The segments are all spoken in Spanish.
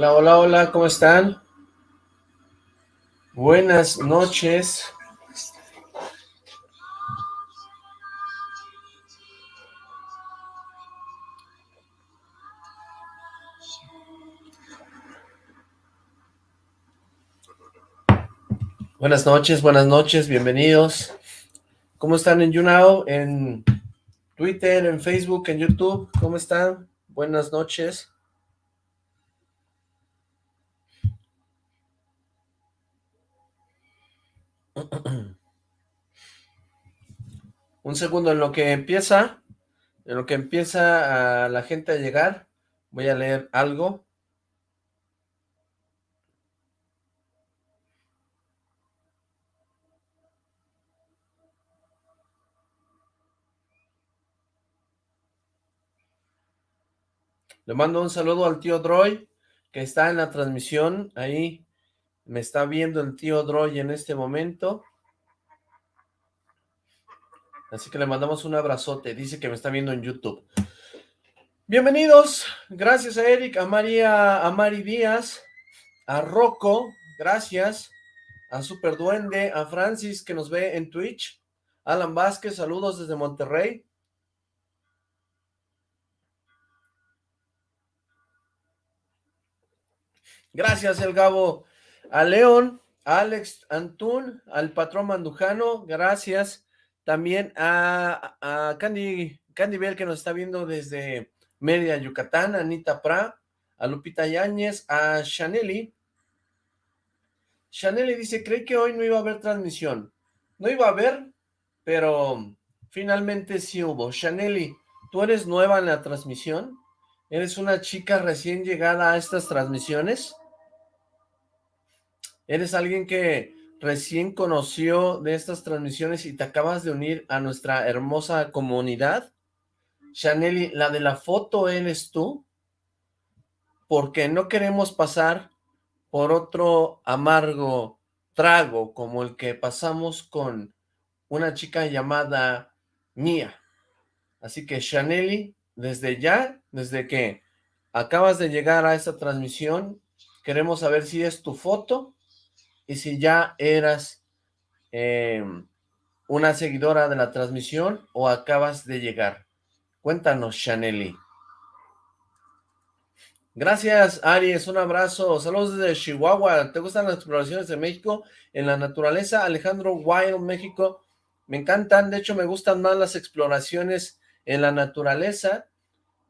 Hola, hola, hola, ¿cómo están? Buenas noches. Buenas noches, buenas noches, bienvenidos. ¿Cómo están en YouNow, en Twitter, en Facebook, en YouTube? ¿Cómo están? Buenas noches. Un segundo, en lo que empieza, en lo que empieza la gente a llegar, voy a leer algo. Le mando un saludo al tío Droy, que está en la transmisión, ahí me está viendo el tío Droy en este momento. Así que le mandamos un abrazote, dice que me está viendo en YouTube. Bienvenidos, gracias a Eric, a María, a Mari Díaz, a Rocco, gracias, a Super Duende, a Francis que nos ve en Twitch, Alan Vázquez, saludos desde Monterrey, Gracias, El Gabo. A León, a Alex Antún, al patrón Mandujano, gracias. También a, Candy, Candy Bell, que nos está viendo desde Media, Yucatán, Anita Pra, a Lupita Yáñez, a Chaneli. Chaneli dice, cree que hoy no iba a haber transmisión. No iba a haber, pero finalmente sí hubo. Chaneli, ¿tú eres nueva en la transmisión? ¿Eres una chica recién llegada a estas transmisiones? ¿Eres alguien que recién conoció de estas transmisiones y te acabas de unir a nuestra hermosa comunidad? Chaneli, la de la foto eres tú, porque no queremos pasar por otro amargo trago como el que pasamos con una chica llamada Mía. Así que Chaneli, desde ya, desde que acabas de llegar a esta transmisión, queremos saber si es tu foto y si ya eras em, una seguidora de la transmisión o acabas de llegar. Cuéntanos, Chaneli. Gracias, Aries, un abrazo. Saludos desde Chihuahua. ¿Te gustan las exploraciones de México en la naturaleza? Alejandro Wild, México. Me encantan, de hecho me gustan más las exploraciones en la naturaleza,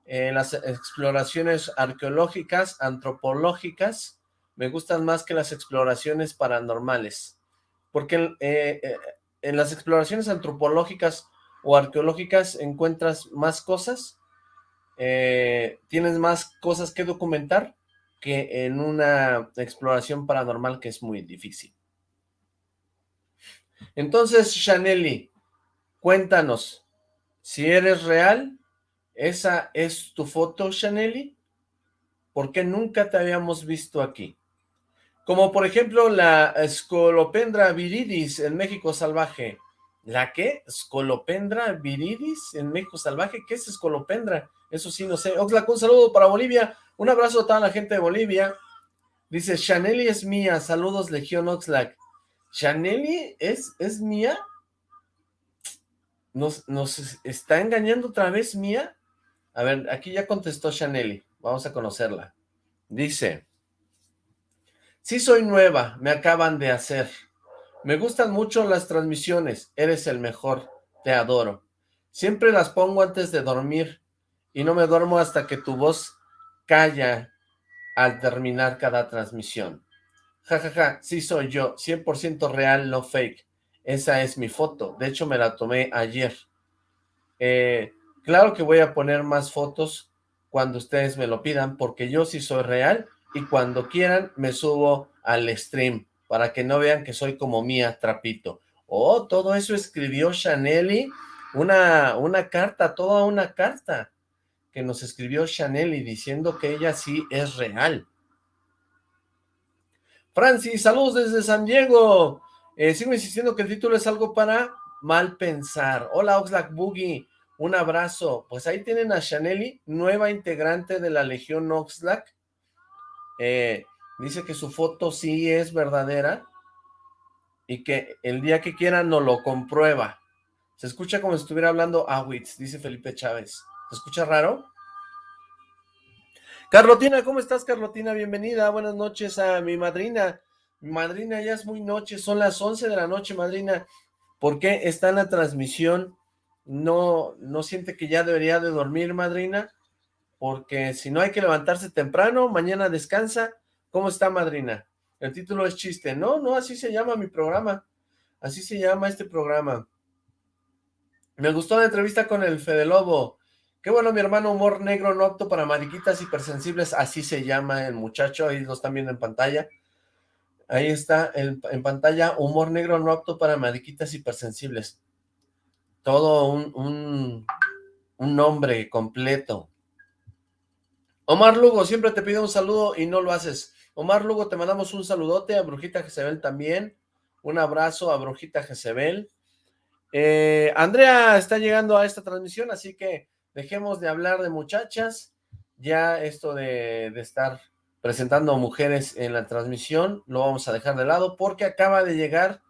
en las exploraciones arqueológicas, antropológicas, me gustan más que las exploraciones paranormales, porque eh, eh, en las exploraciones antropológicas o arqueológicas encuentras más cosas, eh, tienes más cosas que documentar que en una exploración paranormal que es muy difícil. Entonces, Chaneli, cuéntanos, si eres real, ¿esa es tu foto, Chaneli? ¿Por qué nunca te habíamos visto aquí? Como por ejemplo la Scolopendra viridis en México salvaje. ¿La qué? ¿Scolopendra viridis en México salvaje? ¿Qué es Scolopendra? Eso sí, no sé. Oxlack, un saludo para Bolivia. Un abrazo a toda la gente de Bolivia. Dice, Chaneli es mía. Saludos, Legión Oxlack. ¿Chaneli es, es mía? ¿Nos, ¿Nos está engañando otra vez mía? A ver, aquí ya contestó Chaneli. Vamos a conocerla. Dice... Sí soy nueva, me acaban de hacer. Me gustan mucho las transmisiones, eres el mejor, te adoro. Siempre las pongo antes de dormir y no me duermo hasta que tu voz calla al terminar cada transmisión. Ja, ja, ja, sí soy yo, 100% real, no fake. Esa es mi foto, de hecho me la tomé ayer. Eh, claro que voy a poner más fotos cuando ustedes me lo pidan, porque yo sí soy real y cuando quieran me subo al stream para que no vean que soy como Mía Trapito. Oh, todo eso escribió Chaneli, una, una carta, toda una carta que nos escribió Chaneli diciendo que ella sí es real. Francis, saludos desde San Diego. Eh, sigo insistiendo que el título es algo para mal pensar. Hola Oxlack Boogie, un abrazo. Pues ahí tienen a Chaneli, nueva integrante de la Legión Oxlack, eh, dice que su foto sí es verdadera y que el día que quiera no lo comprueba. Se escucha como si estuviera hablando Awitz, dice Felipe Chávez. ¿Se escucha raro? Carlotina, ¿cómo estás, Carlotina? Bienvenida, buenas noches a mi madrina. Madrina, ya es muy noche, son las 11 de la noche, madrina. ¿Por qué está en la transmisión? ¿No, no siente que ya debería de dormir, madrina? Porque si no hay que levantarse temprano, mañana descansa. ¿Cómo está, madrina? El título es chiste. No, no, así se llama mi programa. Así se llama este programa. Me gustó la entrevista con el Fede Lobo. Qué bueno, mi hermano, humor negro no apto para mariquitas hipersensibles, así se llama el muchacho, ahí lo están viendo en pantalla. Ahí está en, pantalla, humor negro no apto para mariquitas hipersensibles. Todo un, un, un nombre completo. Omar Lugo, siempre te pido un saludo y no lo haces. Omar Lugo, te mandamos un saludote, a Brujita Jezebel también. Un abrazo a Brujita Jezebel. Eh, Andrea está llegando a esta transmisión, así que dejemos de hablar de muchachas. Ya esto de, estar presentando mujeres en la transmisión lo vamos a dejar de lado porque acaba de llegar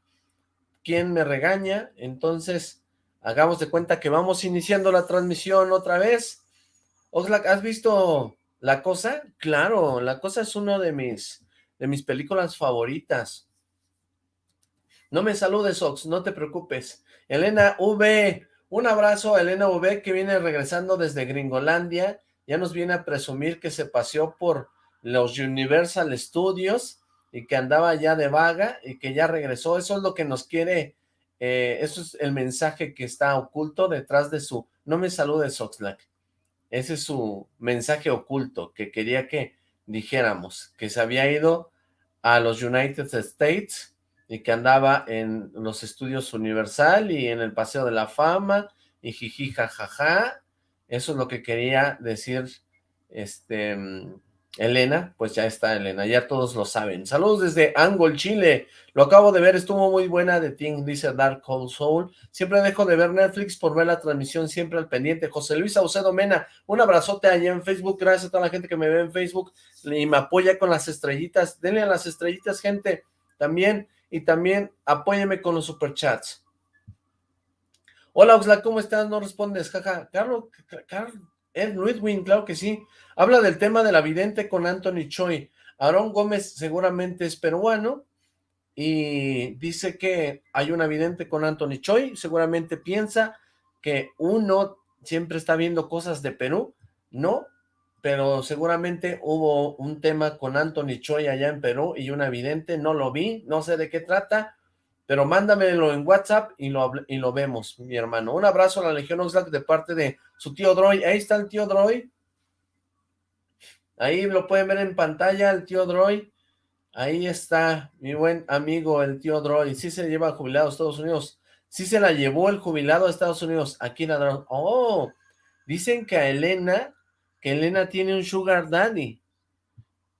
quien me regaña. Entonces, hagamos de cuenta que vamos iniciando la transmisión otra vez. Oxlack, ¿has visto La Cosa? Claro, La Cosa es una de mis, de mis películas favoritas. No me saludes, Ox, no te preocupes. Elena V, un abrazo a Elena V que viene regresando desde Gringolandia. Ya nos viene a presumir que se paseó por los Universal Studios y que andaba ya de vaga y que ya regresó. Eso es lo que nos quiere, eh, eso es el mensaje que está oculto detrás de su... No me saludes, Oxlack. Ese es su mensaje oculto que quería que dijéramos, que se había ido a los United States y que andaba en los estudios Universal y en el Paseo de la Fama y jiji jajaja. Eso es lo que quería decir este Elena, pues ya está Elena, ya todos lo saben. Saludos desde Angol, Chile. Lo acabo de ver, estuvo muy buena de Ting, dice Dark Cold Soul. Siempre dejo de ver Netflix por ver la transmisión, siempre al pendiente. José Luis Aucedo Mena, un abrazote allá en Facebook. Gracias a toda la gente que me ve en Facebook y me apoya con las estrellitas. Denle a las estrellitas, gente. También y también apóyeme con los superchats. Hola Oxla, ¿cómo estás? No respondes, jaja. Carlos, Carlos, Ed Ludwin, claro que sí. Habla del tema de la vidente con Anthony Choi. Aarón Gómez seguramente es peruano y dice que hay una vidente con Anthony Choi. Seguramente piensa que uno siempre está viendo cosas de Perú. No, pero seguramente hubo un tema con Anthony Choi allá en Perú y una evidente, no lo vi, no sé de qué trata, pero mándamelo en WhatsApp y lo, y lo vemos, mi hermano. Un abrazo a la Legión Oxlack de parte de su tío Droy. Ahí está el tío Droy. Ahí lo pueden ver en pantalla, el tío Droy. Ahí está mi buen amigo, el tío Droy. Sí se lleva jubilado a Estados Unidos. Sí se la llevó el jubilado a Estados Unidos. Aquí la Oh, dicen que a Elena que Elena tiene un sugar daddy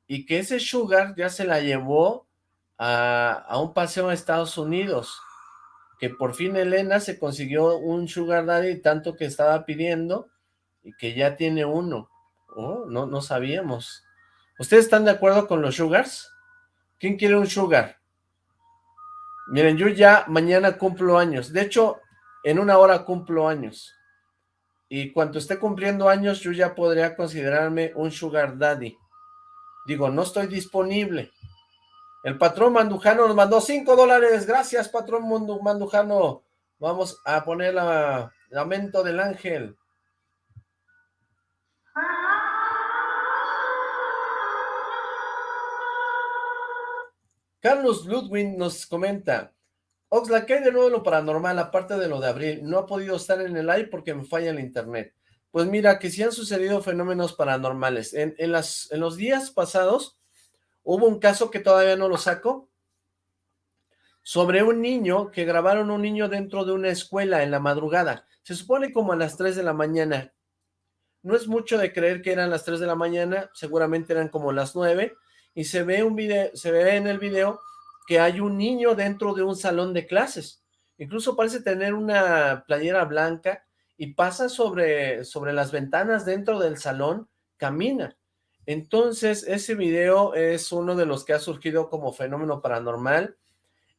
y que ese sugar ya se la llevó a, un paseo a Estados Unidos, que por fin Elena se consiguió un sugar daddy tanto que estaba pidiendo y que ya tiene uno. Oh, no, no sabíamos. ¿Ustedes están de acuerdo con los sugars? ¿Quién quiere un sugar? Miren, yo ya mañana cumplo años. De hecho, en una hora cumplo años y cuando esté cumpliendo años yo ya podría considerarme un sugar daddy. Digo, no estoy disponible. El patrón Mandujano nos mandó 5 dólares. Gracias, patrón Mandujano. Vamos a poner la lamento del ángel. Carlos Ludwig nos comenta, Oxlack, ¿qué hay de nuevo lo paranormal, aparte de lo de abril? No ha podido estar en el live porque me falla el internet. Pues mira, que sí han sucedido fenómenos paranormales. En, las, en los días pasados hubo un caso que todavía no lo saco, sobre un niño, que grabaron un niño dentro de una escuela en la madrugada. Se supone como a las 3 de la mañana. No es mucho de creer que eran las 3 de la mañana, seguramente eran como las 9, y se ve un video, se ve en el video que hay un niño dentro de un salón de clases. Incluso parece tener una playera blanca y pasa sobre, sobre las ventanas dentro del salón, camina. Entonces, ese video es uno de los que ha surgido como fenómeno paranormal.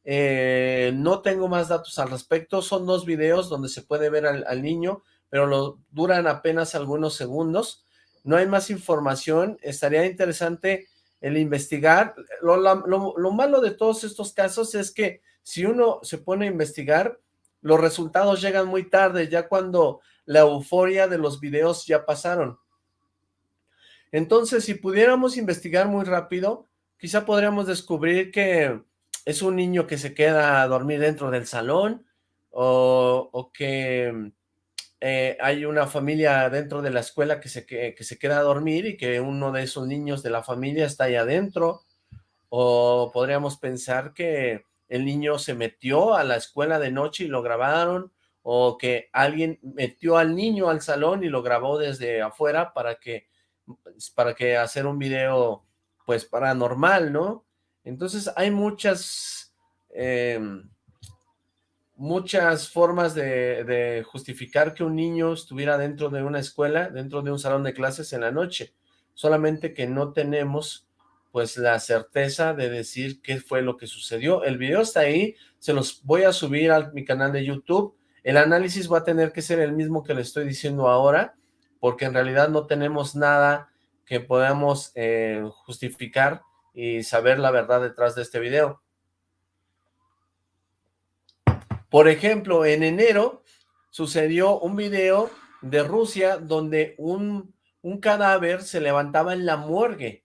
Eh, no tengo más datos al respecto, son dos videos donde se puede ver al, niño, pero lo, duran apenas algunos segundos. No hay más información, estaría interesante el investigar. Lo, lo malo de todos estos casos es que si uno se pone a investigar, los resultados llegan muy tarde, ya cuando la euforia de los videos ya pasaron. Entonces, si pudiéramos investigar muy rápido, quizá podríamos descubrir que es un niño que se queda a dormir dentro del salón, o, que eh, hay una familia dentro de la escuela que se, que, se queda a dormir y que uno de esos niños de la familia está ahí adentro, o podríamos pensar que el niño se metió a la escuela de noche y lo grabaron, o que alguien metió al niño al salón y lo grabó desde afuera para que para que hacer un video, pues, paranormal, ¿no? Entonces hay muchas, em, muchas formas de, de, justificar que un niño estuviera dentro de una escuela, dentro de un salón de clases en la noche, solamente que no tenemos pues la certeza de decir qué fue lo que sucedió. El video está ahí, se los voy a subir a mi canal de YouTube, el análisis va a tener que ser el mismo que le estoy diciendo ahora, porque en realidad no tenemos nada que podamos eh, justificar y saber la verdad detrás de este video. Por ejemplo, en enero sucedió un video de Rusia donde un, un cadáver se levantaba en la morgue.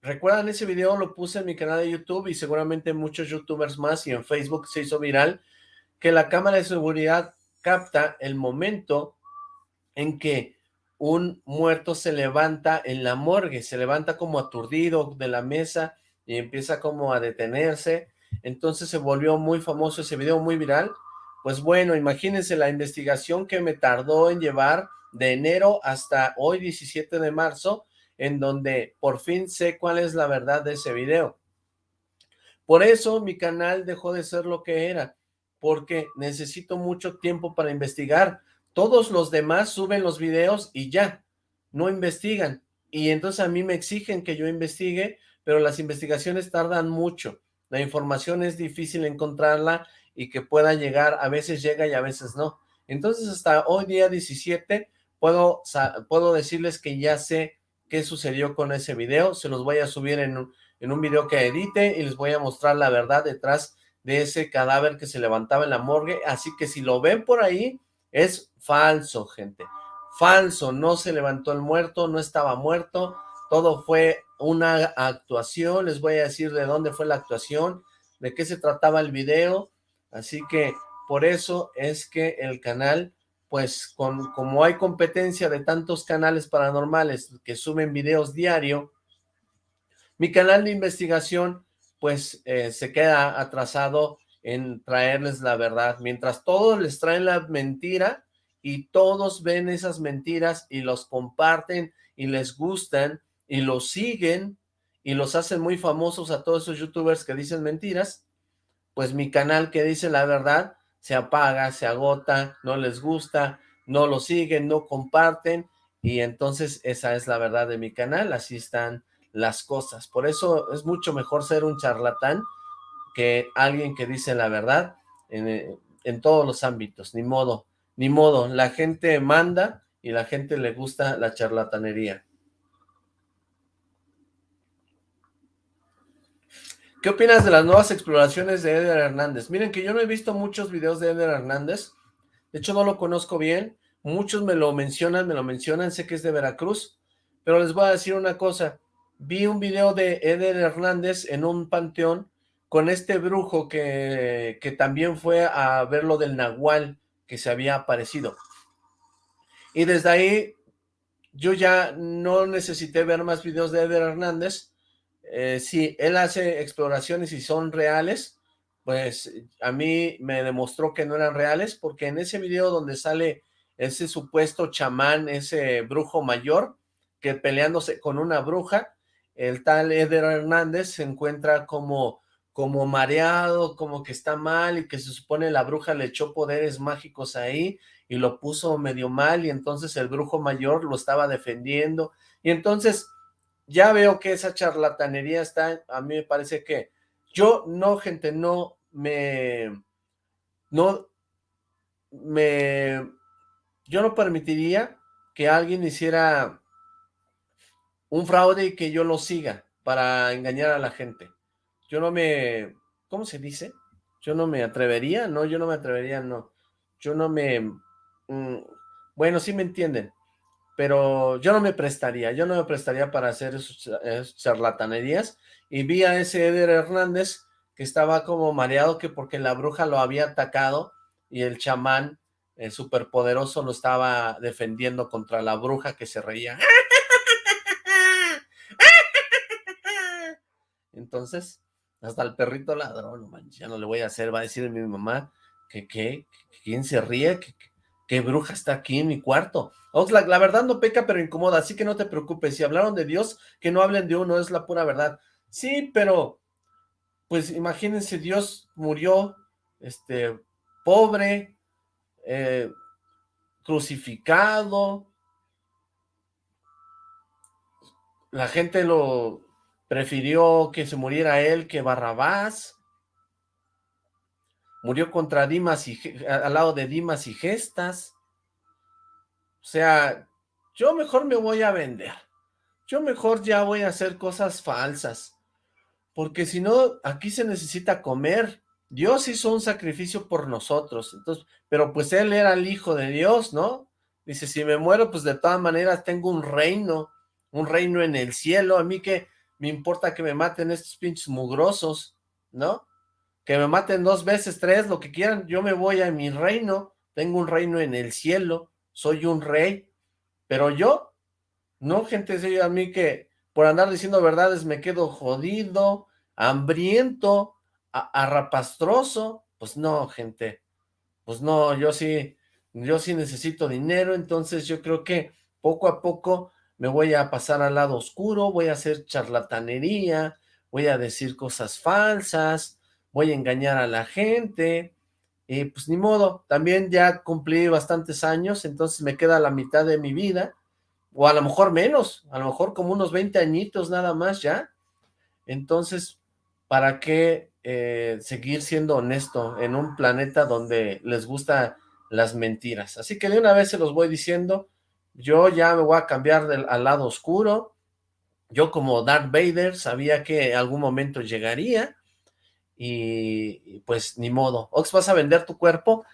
¿Recuerdan ese video? Lo puse en mi canal de YouTube y seguramente muchos youtubers más y en Facebook se hizo viral que la cámara de seguridad capta el momento en que un muerto se levanta en la morgue, se levanta como aturdido de la mesa y empieza como a detenerse, entonces se volvió muy famoso ese video, muy viral, pues bueno, imagínense la investigación que me tardó en llevar de enero hasta hoy 17 de marzo, en donde por fin sé cuál es la verdad de ese video. Por eso mi canal dejó de ser lo que era, porque necesito mucho tiempo para investigar, todos los demás suben los videos y ya, no investigan. Y entonces a mí me exigen que yo investigue, pero las investigaciones tardan mucho. La información es difícil encontrarla y que pueda llegar, a veces llega y a veces no. Entonces hasta hoy día 17 puedo, puedo decirles que ya sé qué sucedió con ese video. Se los voy a subir en un, en un video que edite y les voy a mostrar la verdad detrás de ese cadáver que se levantaba en la morgue. Así que si lo ven por ahí, es falso, gente. Falso, no se levantó el muerto, no estaba muerto, todo fue una actuación, les voy a decir de dónde fue la actuación, de qué se trataba el video, así que por eso es que el canal, pues con, como hay competencia de tantos canales paranormales que suben videos diario, mi canal de investigación pues eh, se queda atrasado en traerles la verdad, mientras todos les traen la mentira y todos ven esas mentiras y los comparten y les gustan y los siguen y los hacen muy famosos a todos esos youtubers que dicen mentiras, pues mi canal que dice la verdad se apaga, se agota, no les gusta, no lo siguen, no comparten y entonces esa es la verdad de mi canal, así están las cosas. Por eso es mucho mejor ser un charlatán que alguien que dice la verdad en, en todos los ámbitos, ni modo, ni modo, la gente manda y la gente le gusta la charlatanería. ¿Qué opinas de las nuevas exploraciones de Eder Hernández? Miren que yo no he visto muchos videos de Eder Hernández, de hecho no lo conozco bien, muchos me lo mencionan, me lo mencionan, sé que es de Veracruz, pero les voy a decir una cosa, vi un video de Eder Hernández en un panteón con este brujo que, que también fue a ver lo del Nahual que se había aparecido. Y desde ahí yo ya no necesité ver más videos de Eder Hernández. Eh, si él hace exploraciones y son reales, pues a mí me demostró que no eran reales, porque en ese video donde sale ese supuesto chamán, ese brujo mayor, que peleándose con una bruja, el tal Eder Hernández se encuentra como como mareado, como que está mal y que se supone la bruja le echó poderes mágicos ahí y lo puso medio mal y entonces el brujo mayor lo estaba defendiendo y entonces ya veo que esa charlatanería está, a mí me parece que yo no, gente, no me, no me, yo no permitiría que alguien hiciera un fraude y que yo lo siga para engañar a la gente. Yo no me, ¿cómo se dice? Yo no me atrevería, no, yo no me atrevería, no. Yo no me, mm, bueno, sí me entienden, pero yo no me prestaría, yo no me prestaría para hacer esas charlatanerías, y vi a ese Eder Hernández que estaba como mareado que porque la bruja lo había atacado y el chamán el superpoderoso lo estaba defendiendo contra la bruja que se reía. Entonces, hasta el perrito ladrón, ya no le voy a hacer, va a decir mi mamá que, ¿qué? ¿quién se ríe? ¿Qué, bruja está aquí en mi cuarto? Oxlack, la verdad no peca, pero incomoda, así que no te preocupes, si hablaron de Dios, que no hablen de uno, es la pura verdad. Sí, pero, pues imagínense, Dios murió, este, pobre, eh, crucificado, la gente lo prefirió que se muriera él que Barrabás, murió contra Dimas y al lado de Dimas y Gestas, o sea, yo mejor me voy a vender, yo mejor ya voy a hacer cosas falsas, porque si no, aquí se necesita comer, Dios hizo un sacrificio por nosotros, entonces, pero pues él era el hijo de Dios, ¿no? Dice, si me muero, pues de todas maneras tengo un reino, un reino en el cielo, a mí que me importa que me maten estos pinches mugrosos, ¿no? Que me maten dos veces, tres, lo que quieran, yo me voy a mi reino, tengo un reino en el cielo, soy un rey, pero yo, no, gente, a mí que por andar diciendo verdades me quedo jodido, hambriento, arrapastroso, pues no, gente, pues no, yo sí, yo sí necesito dinero, entonces yo creo que poco a poco me voy a pasar al lado oscuro, voy a hacer charlatanería, voy a decir cosas falsas, voy a engañar a la gente, y pues ni modo, también ya cumplí bastantes años, entonces me queda la mitad de mi vida, o a lo mejor menos, a lo mejor como unos 20 añitos nada más ya, entonces, ¿para qué eh, seguir siendo honesto en un planeta donde les gusta las mentiras. Así que de una vez se los voy diciendo, yo ya me voy a cambiar al lado oscuro, yo como Darth Vader sabía que algún momento llegaría, y, pues ni modo. Ox, ¿vas a vender tu cuerpo?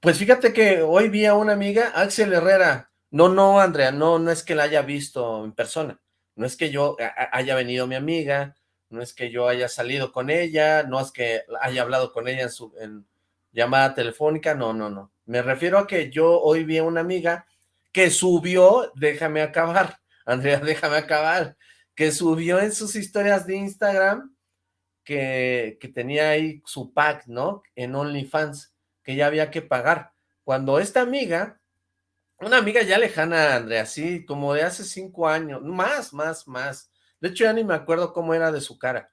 Pues fíjate que hoy vi a una amiga, Axel Herrera, no, no, Andrea, no, no es que la haya visto en persona, no es que yo haya venido mi amiga, no es que yo haya salido con ella, no es que haya hablado con ella en, su, en llamada telefónica, no, no, no. Me refiero a que yo hoy vi a una amiga que subió, déjame acabar, Andrea, déjame acabar, que subió en sus historias de Instagram que, que tenía ahí su pack, ¿no? En OnlyFans, que ya había que pagar. Cuando esta amiga, una amiga ya lejana, Andrea, sí, como de hace cinco años, más, más, más, de hecho, ya ni me acuerdo cómo era de su cara.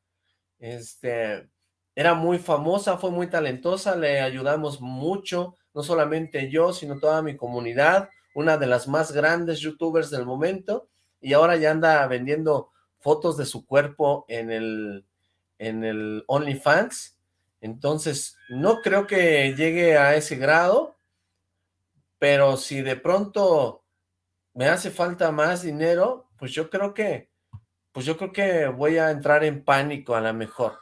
Este, era muy famosa, fue muy talentosa, le ayudamos mucho, no solamente yo, sino toda mi comunidad, una de las más grandes youtubers del momento, y ahora ya anda vendiendo fotos de su cuerpo en el, en el OnlyFans, entonces no creo que llegue a ese grado, pero si de pronto me hace falta más dinero, pues yo creo que pues yo creo que voy a entrar en pánico a lo mejor.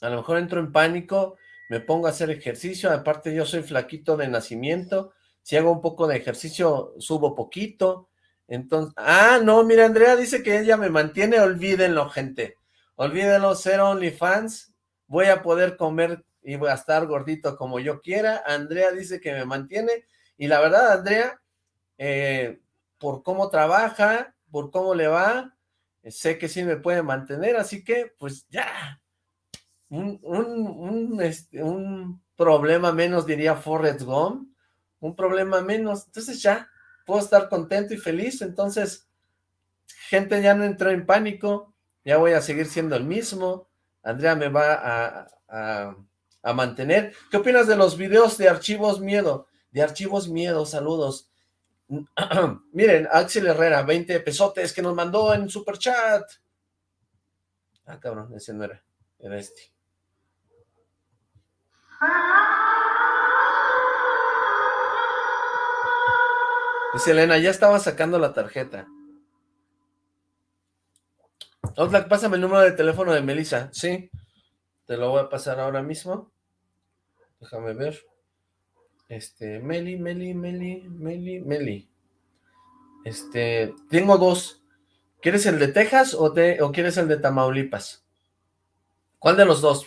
A lo mejor entro en pánico, me pongo a hacer ejercicio, aparte yo soy flaquito de nacimiento, si hago un poco de ejercicio, subo poquito, entonces, ah, no, mira, Andrea dice que ella me mantiene, olvídenlo, gente, olvídenlo, ser OnlyFans, voy a poder comer y voy a estar gordito como yo quiera, Andrea dice que me mantiene, y la verdad, Andrea, eh, por cómo trabaja, por cómo le va, sé que sí me puede mantener, así que pues ya, un, un, este, un, problema menos diría Forrest Gump, un problema menos, entonces ya, puedo estar contento y feliz, entonces, gente ya no entró en pánico, ya voy a seguir siendo el mismo, Andrea me va a, a, mantener. ¿Qué opinas de los videos de Archivos Miedo? De Archivos Miedo, saludos. Miren, Axel Herrera, 20 pesotes que nos mandó en super chat. Ah, cabrón, ese no era, era este. Dice Elena, ya estaba sacando la tarjeta. Oxlack, pásame el número de teléfono de Melissa. Sí, te lo voy a pasar ahora mismo. Déjame ver. Este, Meli, Meli, Meli, Meli, Meli. Este, tengo dos. ¿Quieres el de Texas o, o quieres el de Tamaulipas? ¿Cuál de los dos?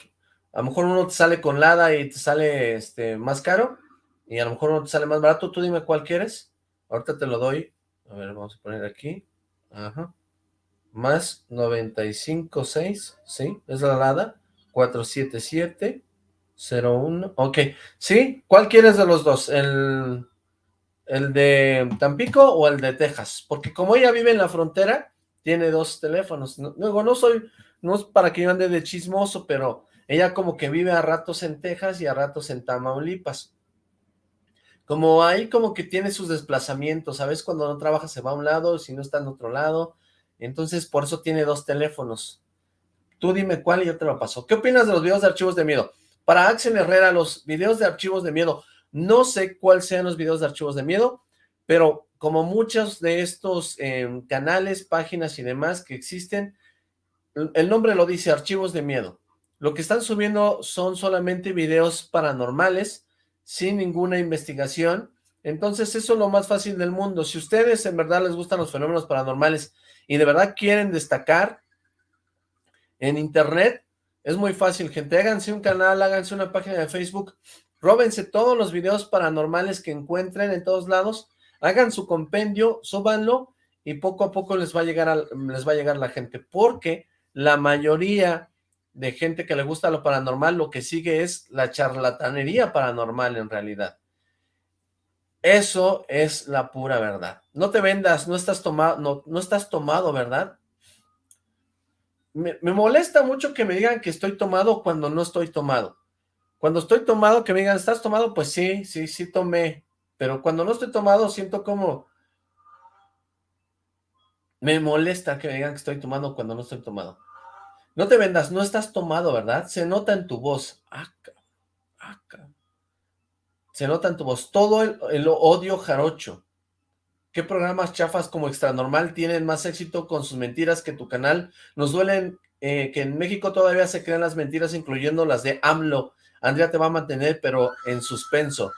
A lo mejor uno te sale con Lada y te sale este, más caro, y a lo mejor uno te sale más barato. Tú dime cuál quieres. Ahorita te lo doy. A ver, vamos a poner aquí. Ajá. Más 95.6, ¿sí? Es la Lada. 477 01. Ok. ¿Sí? ¿Cuál quieres de los dos? ¿El, ¿El de Tampico o el de Texas? Porque como ella vive en la frontera, tiene dos teléfonos. Luego, no soy, no es para que yo ande de chismoso, pero ella como que vive a ratos en Texas y a ratos en Tamaulipas. Como ahí como que tiene sus desplazamientos, ¿sabes? Cuando no trabaja se va a un lado, si no está en otro lado. Entonces, por eso tiene dos teléfonos. Tú dime cuál y yo te lo paso. ¿Qué opinas de los videos de archivos de miedo? Para Axel Herrera, los videos de archivos de miedo, no sé cuáles sean los videos de archivos de miedo, pero como muchos de estos em, canales, páginas y demás que existen, el nombre lo dice, archivos de miedo. Lo que están subiendo son solamente videos paranormales, sin ninguna investigación. Entonces eso es lo más fácil del mundo. Si ustedes en verdad les gustan los fenómenos paranormales y de verdad quieren destacar en internet, es muy fácil, gente. Háganse un canal, háganse una página de Facebook, róbense todos los videos paranormales que encuentren en todos lados, hagan su compendio, súbanlo y poco a poco les va a llegar, les va a llegar la gente, porque la mayoría de gente que le gusta lo paranormal, lo que sigue es la charlatanería paranormal en realidad. Eso es la pura verdad. No te vendas, no estás tomado, no, no estás tomado, ¿verdad? Me, me, molesta mucho que me digan que estoy tomado cuando no estoy tomado. Cuando estoy tomado, que me digan, ¿estás tomado? Pues sí, sí, sí tomé. Pero cuando no estoy tomado, siento como... Me molesta que me digan que estoy tomado cuando no estoy tomado. No te vendas, no estás tomado, ¿verdad? Se nota en tu voz. Acá, acá. Se nota en tu voz. Todo el, odio jarocho. ¿Qué programas chafas como Extra Normal tienen más éxito con sus mentiras que tu canal? Nos duelen eh, que en México todavía se crean las mentiras, incluyendo las de AMLO. Andrea te va a mantener, pero en suspenso.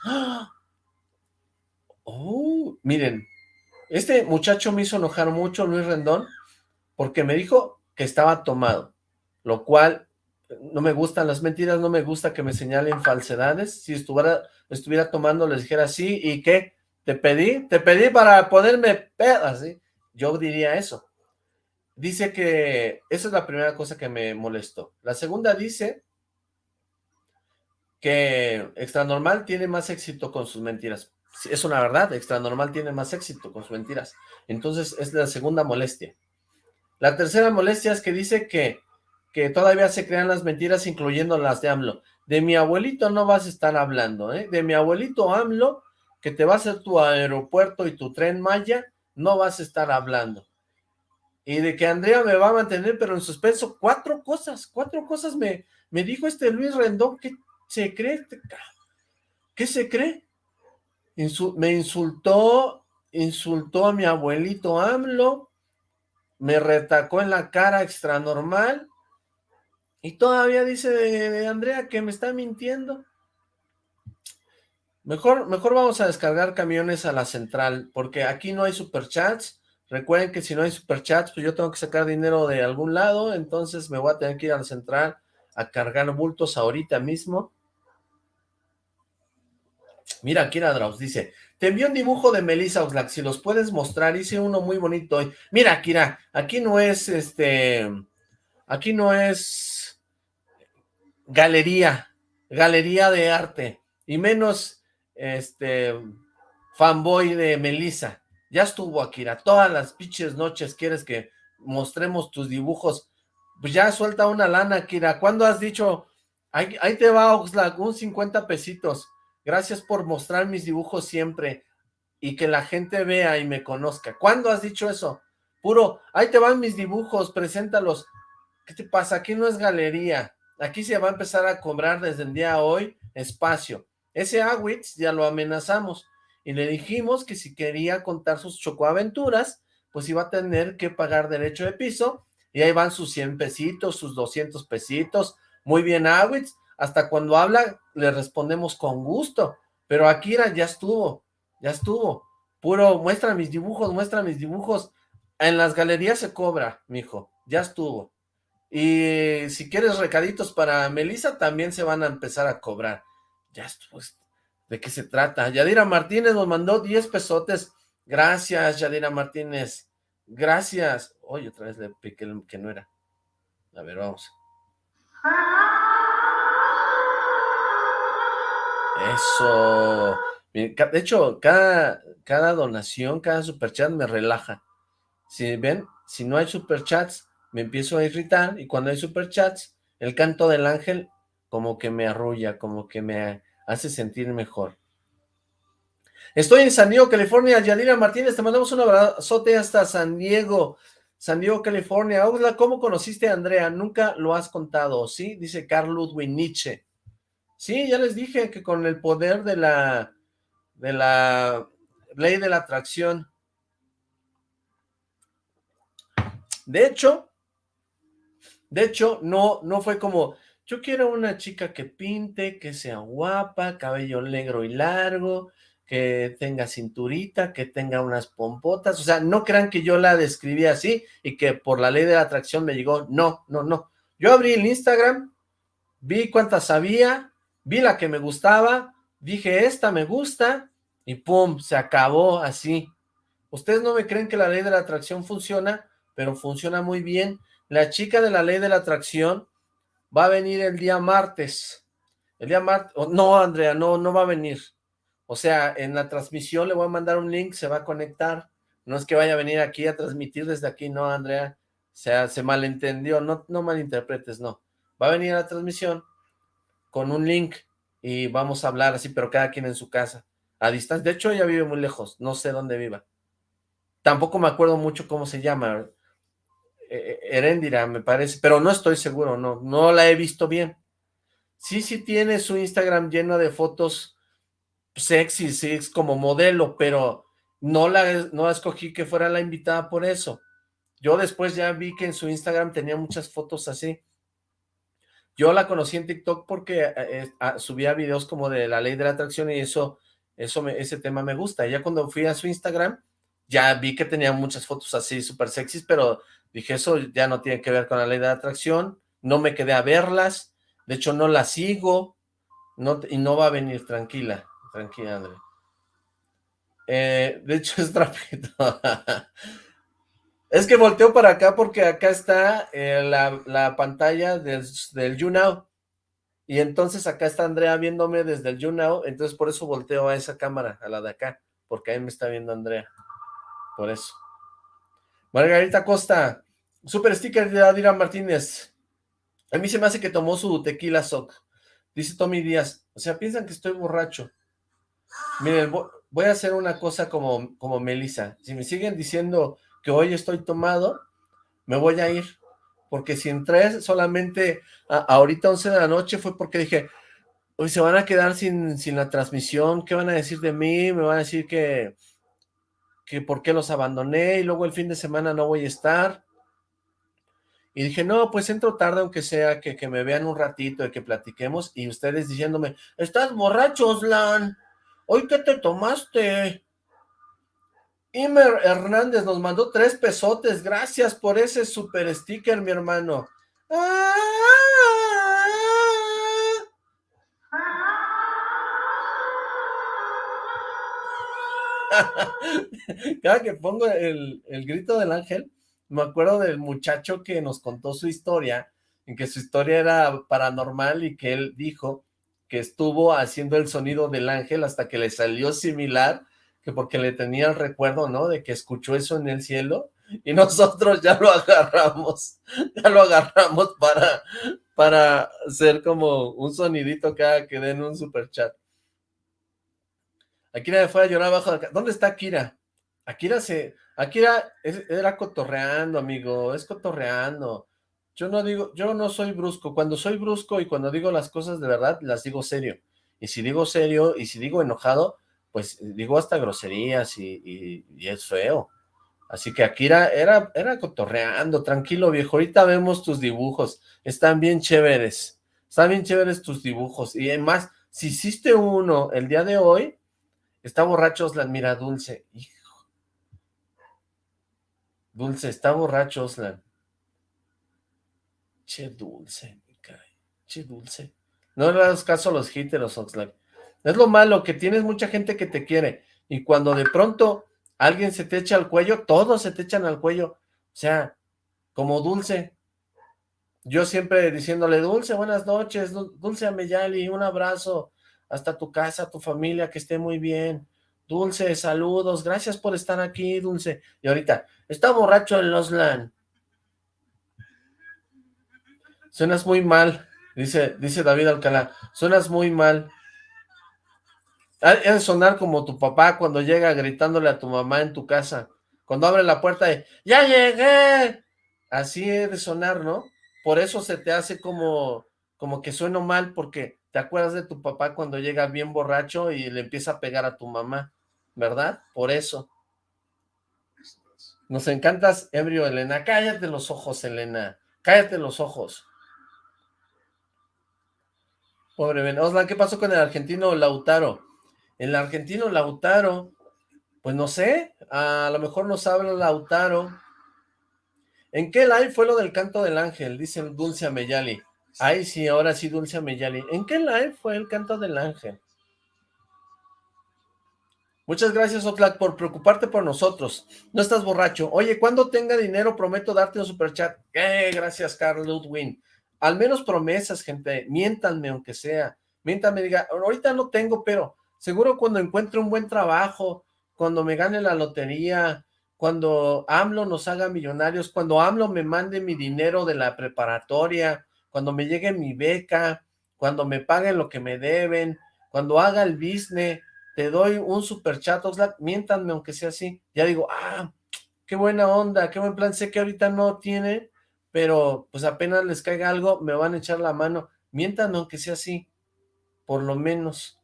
Oh, miren, este muchacho me hizo enojar mucho, Luis Rendón, porque me dijo que estaba tomado lo cual no me gustan las mentiras, no me gusta que me señalen falsedades, si estuviera, estuviera tomando les dijera sí, ¿y qué? ¿Te pedí? ¿Te pedí para ponerme pedas? Yo diría eso. Dice que, esa es la primera cosa que me molestó. La segunda dice que Extra Normal tiene más éxito con sus mentiras. Es una verdad, Extra Normal tiene más éxito con sus mentiras. Entonces es la segunda molestia. La tercera molestia es que dice que que todavía se crean las mentiras, incluyendo las de AMLO. De mi abuelito no vas a estar hablando, ¿eh? De mi abuelito AMLO, que te va a hacer tu aeropuerto y tu tren Maya, no vas a estar hablando. Y de que Andrea me va a mantener, pero en suspenso, cuatro cosas, cuatro cosas me, me dijo este Luis Rendón, ¿qué se cree? Este ¿Qué se cree? me insultó, insultó a mi abuelito AMLO, me retacó en la cara extra normal, y todavía dice de, Andrea que me está mintiendo. Mejor, mejor vamos a descargar camiones a la central, porque aquí no hay superchats. Recuerden que si no hay superchats, pues yo tengo que sacar dinero de algún lado, entonces me voy a tener que ir a la central a cargar bultos ahorita mismo. Mira, Kira Draus dice, te envió un dibujo de Melissa Oxlack, si los puedes mostrar, hice uno muy bonito hoy. Mira, Kira, aquí no es, este, aquí no es galería, galería de arte, y menos este fanboy de Melissa. Ya estuvo Akira, todas las pinches noches quieres que mostremos tus dibujos, pues ya suelta una lana, Akira. ¿Cuándo has dicho, ahí, ahí te va Oxlack, un 50 pesitos? Gracias por mostrar mis dibujos siempre. y que la gente vea y me conozca. ¿Cuándo has dicho eso? Puro, ahí te van mis dibujos, preséntalos. ¿Qué te pasa? Aquí no es galería. Aquí se va a empezar a cobrar desde el día de hoy espacio. Ese Awitz ya lo amenazamos y le dijimos que si quería contar sus chocoaventuras, pues iba a tener que pagar derecho de piso y ahí van sus 100 pesitos, sus 200 pesitos. Muy bien, Awitz. Hasta cuando habla, le respondemos con gusto. Pero Akira ya estuvo, ya estuvo. Puro, muestra mis dibujos, muestra mis dibujos. En las galerías se cobra, mijo, ya estuvo. Y si quieres recaditos para Melissa, también se van a empezar a cobrar. Ya estuvo. ¿De qué se trata? Yadira Martínez nos mandó 10 pesotes. Gracias, Yadira Martínez. Gracias. Oye, otra vez le piqué el que no era. A ver, vamos. Eso. De hecho, cada, cada donación, cada superchat me relaja. Si ven, si no hay superchats, me empiezo a irritar y cuando hay superchats, el canto del ángel como que me arrulla, como que me hace sentir mejor. Estoy en San Diego, California. Yadira Martínez, te mandamos un abrazote hasta San Diego. San Diego, California. ¿cómo conociste a Andrea? Nunca lo has contado, ¿sí? Dice Carl Ludwig Nietzsche. Sí, ya les dije que con el poder de la, de la ley de la atracción. De hecho, de hecho, no, no fue como, yo quiero una chica que pinte, que sea guapa, cabello negro y largo, que tenga cinturita, que tenga unas pompotas, o sea, no crean que yo la describí así y que por la ley de la atracción me llegó, no, no, no. Yo abrí el Instagram, vi cuántas había, vi la que me gustaba, dije, esta me gusta, y pum, se acabó así. Ustedes no me creen que la ley de la atracción funciona, pero funciona muy bien. La chica de la ley de la atracción va a venir el día martes. El día martes, no, Andrea, no, no va a venir. O sea, en la transmisión le voy a mandar un link, se va a conectar. No es que vaya a venir aquí a transmitir desde aquí, no, Andrea. O sea, se malentendió, no, no malinterpretes, no. Va a venir a la transmisión, con un link y vamos a hablar así, pero cada quien en su casa, a distancia. De hecho, ella vive muy lejos, no sé dónde viva. Tampoco me acuerdo mucho cómo se llama, Herendira, me parece, pero no estoy seguro, no, no la he visto bien. Sí, sí tiene su Instagram lleno de fotos sexy, como modelo, pero no la, no escogí que fuera la invitada por eso. Yo después ya vi que en su Instagram tenía muchas fotos así. Yo la conocí en TikTok porque eh, eh, subía videos como de la ley de la atracción y eso, eso ese tema me gusta. Ya cuando fui a su Instagram, ya vi que tenía muchas fotos así súper sexys, pero dije, eso ya no tiene que ver con la ley de la atracción. No me quedé a verlas. De hecho, no la sigo. No, y no va a venir, tranquila. Tranquila, André. Eh, de hecho, es trapito. Es que volteo para acá porque acá está eh, la, pantalla del, del YouNow. Y entonces acá está Andrea viéndome desde el YouNow, entonces por eso volteo a esa cámara, a la de acá, porque ahí me está viendo Andrea. Por eso. Margarita Costa, super sticker de Adira Martínez. A mí se me hace que tomó su tequila sock. Dice Tommy Díaz, o sea, piensan que estoy borracho. Miren, voy a hacer una cosa como, como Melissa. Si me siguen diciendo que hoy estoy tomado, me voy a ir, porque si entré solamente a, ahorita 11 de la noche fue porque dije, hoy se van a quedar sin, sin la transmisión, ¿qué van a decir de mí? Me van a decir que, que por qué los abandoné y luego el fin de semana no voy a estar. Y dije, no, pues entro tarde aunque sea que, que me vean un ratito y que platiquemos y ustedes diciéndome, estás borracho, Slan, ¿hoy qué te tomaste? Imer Hernández nos mandó tres pesotes. Gracias por ese super sticker, mi hermano. Cada que pongo el, el, grito del ángel, me acuerdo del muchacho que nos contó su historia, en que su historia era paranormal y que él dijo que estuvo haciendo el sonido del ángel hasta que le salió similar porque le tenía el recuerdo, ¿no? De que escuchó eso en el cielo y nosotros ya lo agarramos, ya lo agarramos para, para hacer como un sonidito cada que den un super Akira fue a llorar abajo de ¿Dónde está Akira? Akira se... Akira era cotorreando, amigo, es cotorreando. Yo no digo, yo no soy brusco. Cuando soy brusco y cuando digo las cosas de verdad, las digo serio. Y si digo serio y si digo enojado, pues digo hasta groserías y, es feo. Así que Akira era, era cotorreando, tranquilo viejo, ahorita vemos tus dibujos, están bien chéveres, están bien chéveres tus dibujos, y además, si hiciste uno el día de hoy, está borracho la mira Dulce, hijo, Dulce, está borracho Oslan. Che Dulce, me cae. Che Dulce. No le das caso a los los Oxlack. Es lo malo, que tienes mucha gente que te quiere. Y cuando de pronto alguien se te echa al cuello, todos se te echan al cuello. O sea, como Dulce. Yo siempre diciéndole, Dulce, buenas noches, Dulce Ameyali, un abrazo. Hasta tu casa, tu familia, que esté muy bien. Dulce, saludos, gracias por estar aquí, Dulce. Y ahorita, está borracho en Loslan. Suenas muy mal, dice, dice David Alcalá. Suenas muy mal. Ha de sonar como tu papá cuando llega gritándole a tu mamá en tu casa. Cuando abre la puerta y ¡Ya llegué! Así he de sonar, ¿no? Por eso se te hace como, como que sueno mal, porque te acuerdas de tu papá cuando llega bien borracho y le empieza a pegar a tu mamá. ¿verdad? Por eso. Nos encantas, ebrio, Elena. Cállate los ojos, Elena. Cállate los ojos. Pobre Ben. Oslan, ¿qué pasó con el argentino Lautaro? El argentino Lautaro, pues no sé, a lo mejor nos habla Lautaro. ¿En qué live fue lo del canto del ángel? Dice Dulce Ameyali. Ay, sí, ahora sí, Dulce Ameyali. ¿En qué live fue el canto del ángel? Muchas gracias, Oxlack, por preocuparte por nosotros. No estás borracho. Oye, cuando tenga dinero, prometo darte un superchat. Eh, gracias, Carl Ludwin. Al menos promesas, gente. Miéntanme, aunque sea. Miéntanme, diga, ahorita no tengo, pero seguro cuando encuentre un buen trabajo, cuando me gane la lotería, cuando AMLO nos haga millonarios, cuando AMLO me mande mi dinero de la preparatoria, cuando me llegue mi beca, cuando me paguen lo que me deben, cuando haga el business, te doy un super chat, Oxlack, miéntanme aunque sea así. Ya digo, ah, qué buena onda, qué buen plan, sé que ahorita no tiene, pero pues apenas les caiga algo, me van a echar la mano. Miéntanme aunque sea así, por lo menos.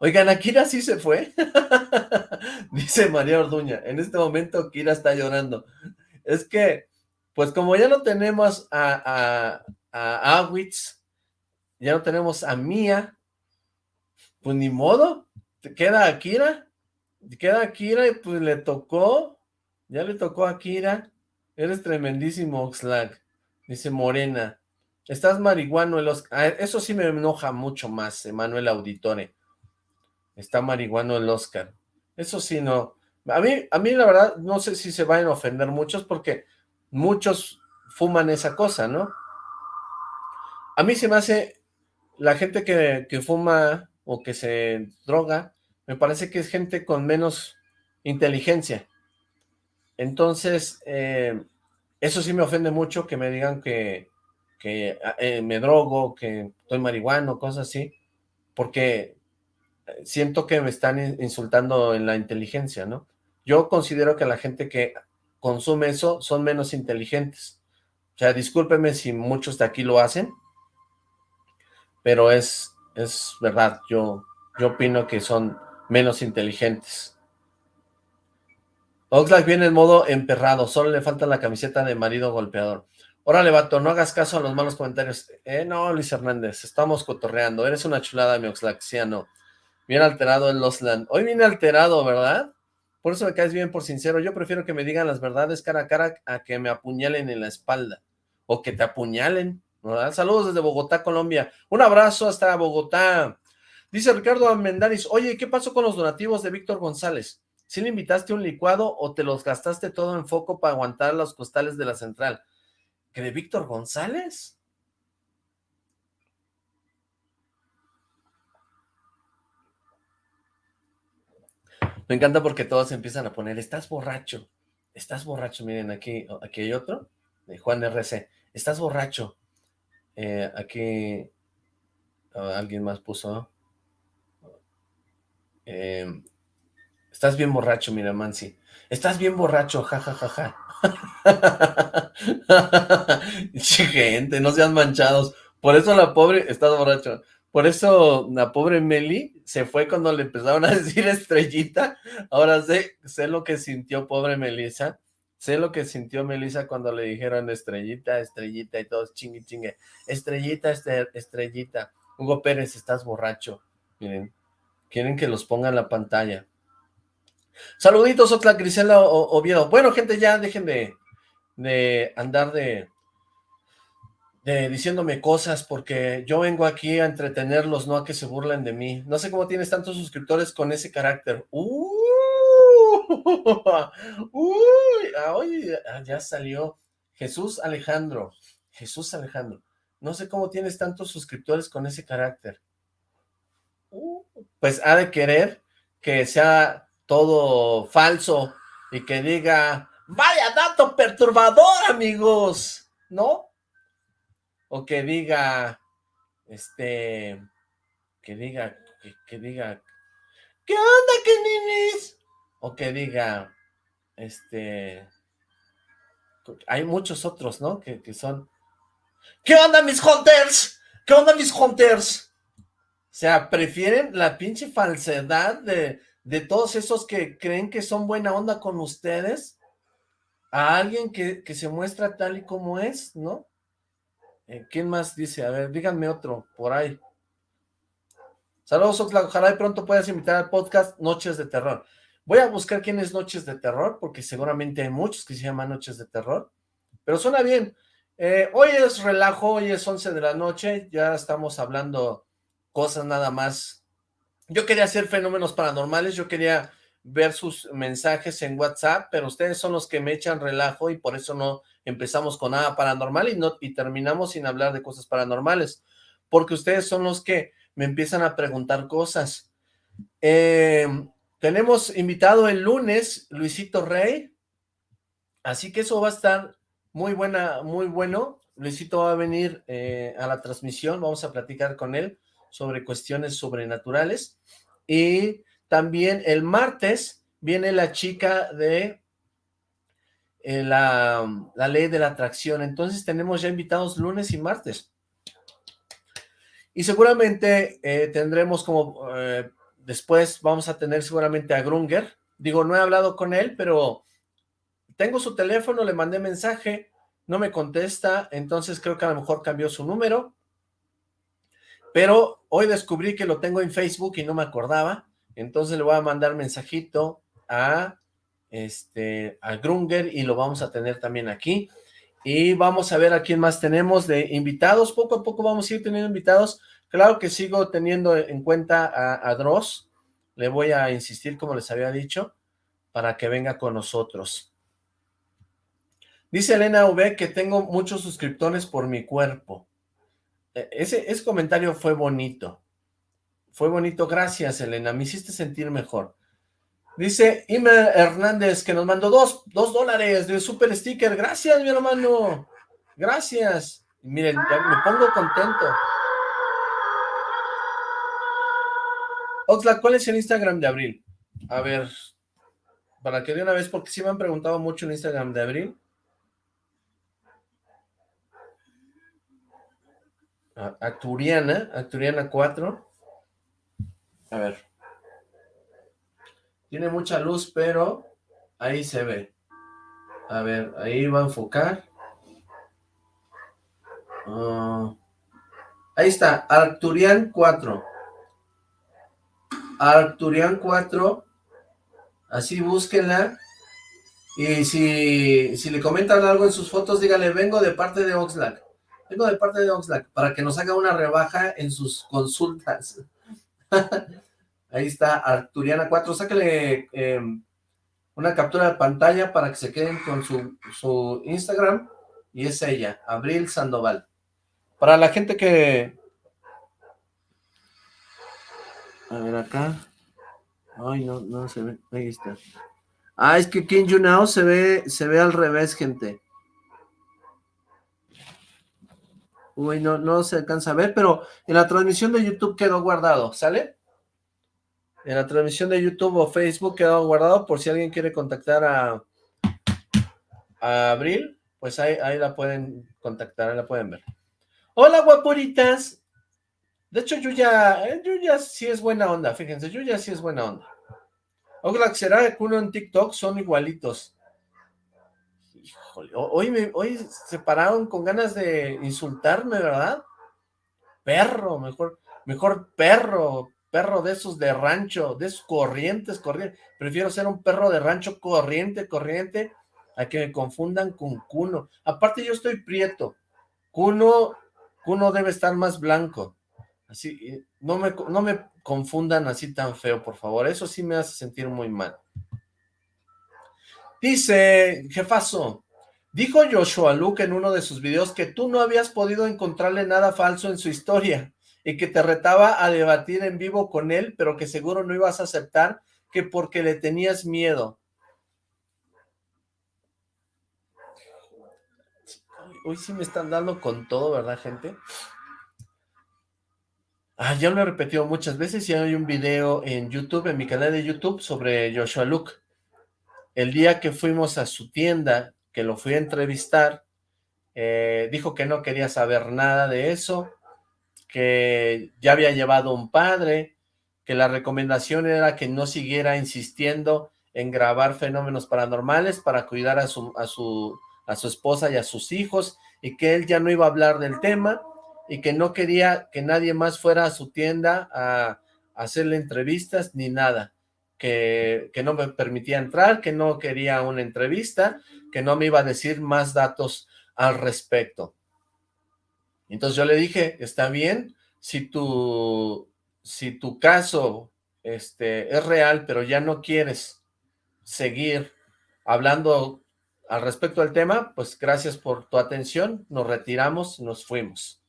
Oigan, ¿a Kira sí se fue? Dice María Orduña, en este momento Kira está llorando. Es que, pues como ya no tenemos a, a, a Awitz, ya no tenemos a Mía, pues ni modo, queda Akira, queda Akira y pues le tocó, ya le tocó a Akira, eres tremendísimo Oxlack, dice Morena, estás marihuano, el Oscar, ah, eso sí me enoja mucho más, Emanuel Auditore, está marihuano el Oscar, eso sí no, a mí, a mí la verdad no sé si se van a ofender muchos porque muchos fuman esa cosa, ¿no? A mí se me hace, la gente que, que fuma o que se droga, me parece que es gente con menos inteligencia. Entonces, eh, eso sí me ofende mucho que me digan que, que eh, me drogo, que estoy marihuano, cosas así, porque siento que me están insultando en la inteligencia, ¿no? Yo considero que la gente que consume eso son menos inteligentes. O sea, discúlpeme si muchos de aquí lo hacen, pero es, es verdad, yo, yo opino que son menos inteligentes. Oxlack viene en modo emperrado, solo le falta la camiseta de marido golpeador. Órale, vato, no hagas caso a los malos comentarios. Eh, no, Luis Hernández, estamos cotorreando. Eres una chulada, mi Oxlack, sí, no. Bien alterado en Losland. Hoy viene alterado, ¿verdad? Por eso me caes bien por sincero. Yo prefiero que me digan las verdades cara a cara a que me apuñalen en la espalda. O que te apuñalen. Saludos desde Bogotá, Colombia. Un abrazo hasta Bogotá. Dice Ricardo Amendaris, oye, ¿qué pasó con los donativos de Víctor González? ¿Sí le invitaste un licuado o te los gastaste todo en foco para aguantar los costales de la central? ¿Que de Víctor González? Me encanta porque todos empiezan a poner, estás borracho, estás borracho, miren, aquí, aquí hay otro, de Juan RC, estás borracho, eh, aquí alguien más puso, Eh, estás bien borracho, mira, Mansi. Estás bien borracho, jajajaja. Gente, no sean manchados. Por eso la pobre, estás borracho. Por eso la pobre Meli se fue cuando le empezaron a decir estrellita. Ahora sé, sé lo que sintió pobre Melissa. Sé lo que sintió Melissa cuando le dijeron estrellita, estrellita y todos chingue chingue. Estrellita, este, estrellita. Hugo Pérez, estás borracho. Miren, quieren que los ponga en la pantalla. Saluditos, otra Grisela Oviedo. Bueno, gente, ya dejen de, de andar de, diciéndome cosas, porque yo vengo aquí a entretenerlos, no a que se burlen de mí. No sé cómo tienes tantos suscriptores con ese carácter. ¡Uh! ¡Uy! Ah, ya salió Jesús Alejandro. Jesús Alejandro. No sé cómo tienes tantos suscriptores con ese carácter. Uh, pues ha de querer que sea todo falso y que diga, vaya dato perturbador, amigos, ¿no? O que diga, este, que diga, que, diga, ¿qué onda, que ninis? O que diga, este, hay muchos otros, ¿no? Que, que son, ¿qué onda, mis hunters? ¿Qué onda, mis hunters? O sea, prefieren la pinche falsedad de, de todos esos que creen que son buena onda con ustedes a alguien que, se muestra tal y como es, ¿no? Eh, ¿Quién más dice? A ver, díganme otro, por ahí. Saludos, Oxlack. Ojalá de pronto puedas invitar al podcast Noches de Terror. Voy a buscar quién es Noches de Terror, porque seguramente hay muchos que se llaman Noches de Terror. Pero suena bien. Eh, hoy es relajo, hoy es 11 de la noche. Ya estamos hablando cosas nada más yo quería hacer fenómenos paranormales, yo quería ver sus mensajes en WhatsApp, pero ustedes son los que me echan relajo y por eso no empezamos con nada paranormal y, no, y terminamos sin hablar de cosas paranormales, porque ustedes son los que me empiezan a preguntar cosas. Em, tenemos invitado el lunes Luisito Rey, así que eso va a estar muy buena, muy bueno. Luisito va a venir eh, a la transmisión, vamos a platicar con él sobre cuestiones sobrenaturales. Y también el martes viene la chica de eh, la, ley de la atracción. Entonces tenemos ya invitados lunes y martes. Y seguramente eh, tendremos como, eh, después vamos a tener seguramente a Grunger. Digo, no he hablado con él, pero tengo su teléfono, le mandé mensaje, no me contesta, entonces creo que a lo mejor cambió su número. Pero hoy descubrí que lo tengo en Facebook y no me acordaba, entonces le voy a mandar mensajito a, este, a Grunger y lo vamos a tener también aquí. Y vamos a ver a quién más tenemos de invitados, poco a poco vamos a ir teniendo invitados. Claro que sigo teniendo en cuenta a, a Dross, le voy a insistir como les había dicho, para que venga con nosotros. Dice Elena V que tengo muchos suscriptores por mi cuerpo. E, ese, ese comentario fue bonito. Fue bonito. Gracias, Elena. Me hiciste sentir mejor. Dice Ime Hernández que nos mandó dos, dos dólares de super sticker. Gracias, mi hermano. Gracias. Miren, ya me pongo contento. Oxla, ¿cuál es el Instagram de Abril? A ver, para que de una vez, porque sí me han preguntado mucho el Instagram de Abril. Acturiana, Acturiana 4. A ver. Tiene mucha luz, pero ahí se ve. A ver, ahí va a enfocar. Ah, ahí está, Arcturian 4. Arcturian 4. Así búsquenla. Y si, si le comentan algo en sus fotos, díganle, vengo de parte de Oxlack. Vengo de parte de Oxlack para que nos haga una rebaja en sus consultas. Ahí está, Arturiana 4. Sáquele em, una captura de pantalla para que se queden con su, su Instagram. Y es ella, Abril Sandoval. Para la gente que... A ver acá. Ay, no, no se ve. Ahí está. Ah, es que en YouNow se ve, se ve al revés, gente. Uy, no, no se alcanza a ver, pero en la transmisión de YouTube quedó guardado, ¿sale? En la transmisión de YouTube o Facebook quedado guardado por si alguien quiere contactar a, Abril, pues ahí, ahí la pueden contactar, ahí la pueden ver. Hola guapuritas. De hecho Yuya, eh, Yuya sí es buena onda, fíjense, Yuya sí es buena onda. Oxlack será que uno en TikTok son igualitos. Híjole, hoy, me, hoy se pararon con ganas de insultarme, ¿verdad? Perro, mejor, mejor perro, perro de esos de rancho, de esos corrientes, corrientes. Prefiero ser un perro de rancho corriente, corriente, a que me confundan con Cuno. Aparte yo estoy prieto. Cuno, Cuno debe estar más blanco. Así, no me, no me confundan así tan feo, por favor. Eso sí me hace sentir muy mal. Dice, jefazo, dijo Joshua Luke en uno de sus videos que tú no habías podido encontrarle nada falso en su historia y que te retaba a debatir en vivo con él, pero que seguro no ibas a aceptar que porque le tenías miedo. Hoy sí me están dando con todo, ¿verdad, gente? Ah, ya lo he repetido muchas veces y hay un video en YouTube, en mi canal de YouTube, sobre Joshua Luke. El día que fuimos a su tienda, que lo fui a entrevistar, eh, dijo que no quería saber nada de eso, que ya había llevado un padre, que la recomendación era que no siguiera insistiendo en grabar fenómenos paranormales para cuidar a su, a su, a su esposa y a sus hijos, y que él ya no iba a hablar del tema, y que no quería que nadie más fuera a su tienda a, hacerle entrevistas ni nada, que, que, no me permitía entrar, que no quería una entrevista, que no me iba a decir más datos al respecto. Entonces yo le dije, está bien, si tu, si tu caso este, es real, pero ya no quieres seguir hablando al respecto del tema, pues gracias por tu atención, nos retiramos, nos fuimos.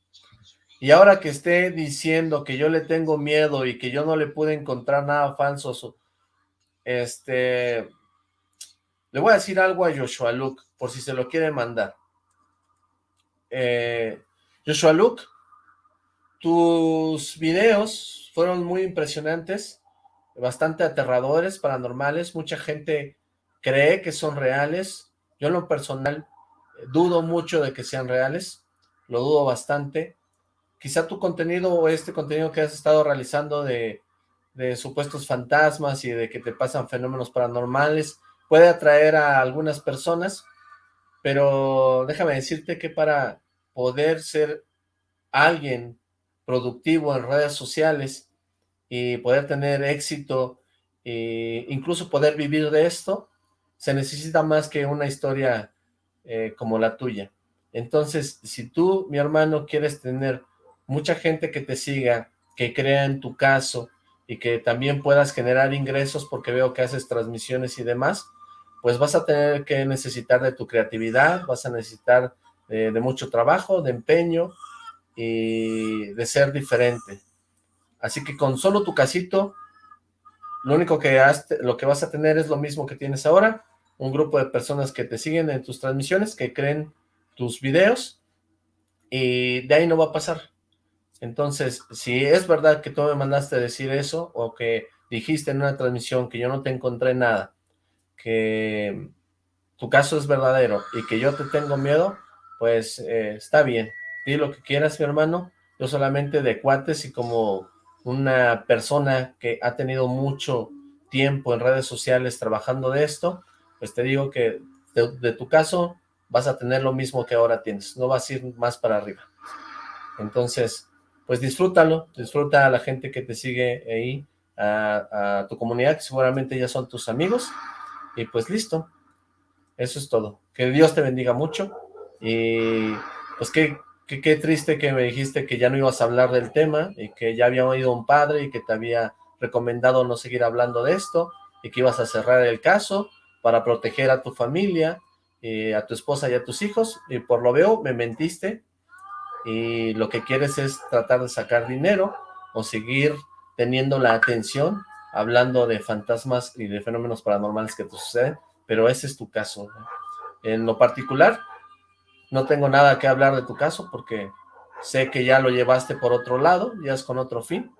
Y ahora que esté diciendo que yo le tengo miedo y que yo no le pude encontrar nada falso, este, le voy a decir algo a Joshua Luke, por si se lo quiere mandar. Eh, Joshua Luke, tus videos fueron muy impresionantes, bastante aterradores, paranormales, mucha gente cree que son reales, yo en lo personal dudo mucho de que sean reales, lo dudo bastante, quizá tu contenido o este contenido que has estado realizando de, supuestos fantasmas y de que te pasan fenómenos paranormales puede atraer a algunas personas, pero déjame decirte que para poder ser alguien productivo en redes sociales y poder tener éxito e incluso poder vivir de esto, se necesita más que una historia eh, como la tuya. Entonces, si tú, mi hermano, quieres tener mucha gente que te siga, que crea en tu caso y que también puedas generar ingresos porque veo que haces transmisiones y demás, pues vas a tener que necesitar de tu creatividad, vas a necesitar de, mucho trabajo, de empeño y de ser diferente. Así que con solo tu casito, lo único que, lo que vas a tener es lo mismo que tienes ahora, un grupo de personas que te siguen en tus transmisiones, que creen tus videos, y de ahí no va a pasar. Entonces, si es verdad que tú me mandaste decir eso, o que dijiste en una transmisión que yo no te encontré nada, que tu caso es verdadero y que yo te tengo miedo, pues eh, está bien. Di lo que quieras, mi hermano. Yo solamente de cuates y como una persona que ha tenido mucho tiempo en redes sociales trabajando de esto, pues te digo que de, tu caso vas a tener lo mismo que ahora tienes, no vas a ir más para arriba. Entonces, pues disfrútalo, disfruta a la gente que te sigue ahí, a, tu comunidad, que seguramente ya son tus amigos, y pues listo, eso es todo. Que Dios te bendiga mucho, y pues qué, qué, triste que me dijiste que ya no ibas a hablar del tema, y que ya había oído un padre, y que te había recomendado no seguir hablando de esto, y que ibas a cerrar el caso para proteger a tu familia, y a tu esposa y a tus hijos, y por lo veo me mentiste, y lo que quieres es tratar de sacar dinero o seguir teniendo la atención hablando de fantasmas y de fenómenos paranormales que te suceden, pero ese es tu caso. En lo particular, no tengo nada que hablar de tu caso porque sé que ya lo llevaste por otro lado, ya es con otro fin,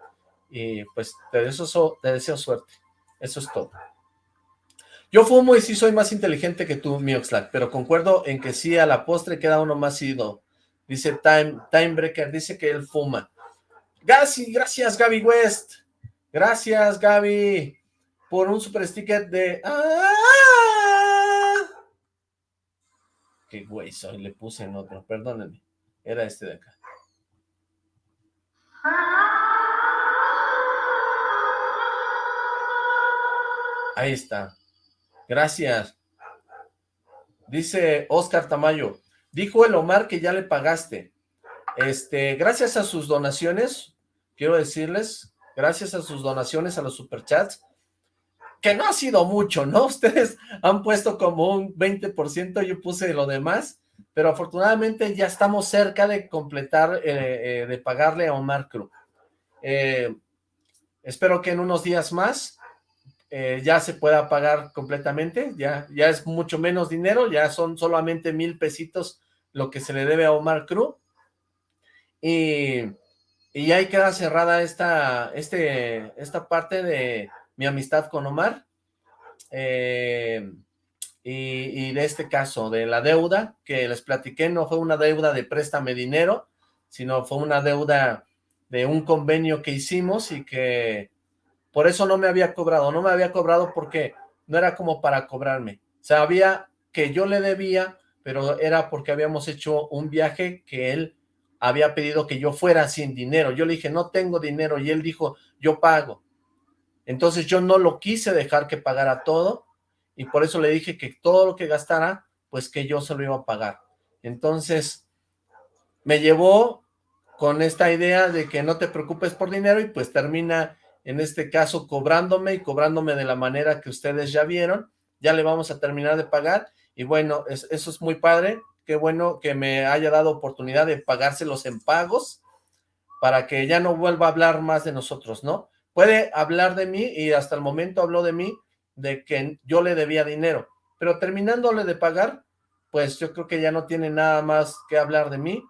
y pues te deseo, te deseo suerte. Eso es todo. Yo fumo y sí soy más inteligente que tú, mi Oxlack, pero concuerdo en que sí a la postre queda uno más ido. Dice Time, Timebreaker, dice que él fuma. Gracias, gracias Gaby West. Gracias Gaby por un super sticker de... ¡Ah! Qué güey soy, le puse en otro, perdónenme. Era este de acá. Ahí está. Gracias. Dice Oscar Tamayo. Dijo el Omar que ya le pagaste. Este, gracias a sus donaciones, quiero decirles, gracias a sus donaciones a los superchats, que no ha sido mucho, ¿no? Ustedes han puesto como un 20%, yo puse lo demás, pero afortunadamente ya estamos cerca de completar, eh, eh, de pagarle a Omar Cruz. Eh, espero que en unos días más ya se pueda pagar completamente, ya, ya es mucho menos dinero, ya son solamente mil pesitos lo que se le debe a Omar Cruz, y, y ahí queda cerrada esta, este, esta parte de mi amistad con Omar, eh, y, de este caso, de la deuda que les platiqué, no fue una deuda de préstame dinero, sino fue una deuda de un convenio que hicimos y que por eso no me había cobrado, no me había cobrado porque no era como para cobrarme, sabía que yo le debía, pero era porque habíamos hecho un viaje que él había pedido que yo fuera sin dinero, yo le dije, no tengo dinero, y él dijo, yo pago, entonces yo no lo quise dejar que pagara todo y por eso le dije que todo lo que gastara, pues que yo se lo iba a pagar. Entonces me llevó con esta idea de que no te preocupes por dinero y pues termina en este caso cobrándome y cobrándome de la manera que ustedes ya vieron. Ya le vamos a terminar de pagar y bueno, eso es muy padre. Qué bueno que me haya dado oportunidad de pagárselos en pagos para que ya no vuelva a hablar más de nosotros, ¿no? Puede hablar de mí y hasta el momento habló de mí de que yo le debía dinero, pero terminándole de pagar, pues yo creo que ya no tiene nada más que hablar de mí.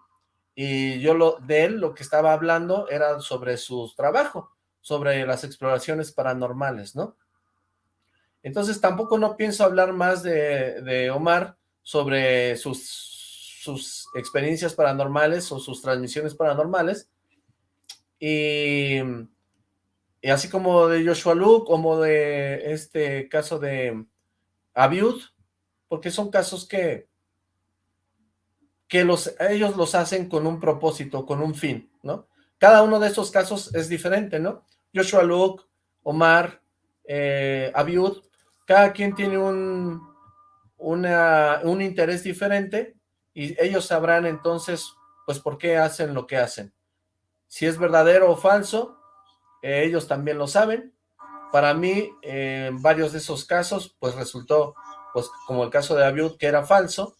Y yo lo de él lo que estaba hablando era sobre su trabajo, sobre las exploraciones paranormales, ¿no? Entonces tampoco no pienso hablar más de, de Omar sobre sus, sus experiencias paranormales o sus transmisiones paranormales. Y y así como de Joshua Luke, como de este caso de Abiud, porque son casos que, que los, ellos los hacen con un propósito, con un fin, ¿no? Cada uno de estos casos es diferente, ¿no? Joshua Luke, Omar, eh, Abiud, cada quien tiene un, una, un interés diferente y ellos sabrán entonces, pues, por qué hacen lo que hacen. Si es verdadero o falso, ellos también lo saben. Para mí, en varios de esos casos, pues resultó, pues como el caso de Abiud, que era falso.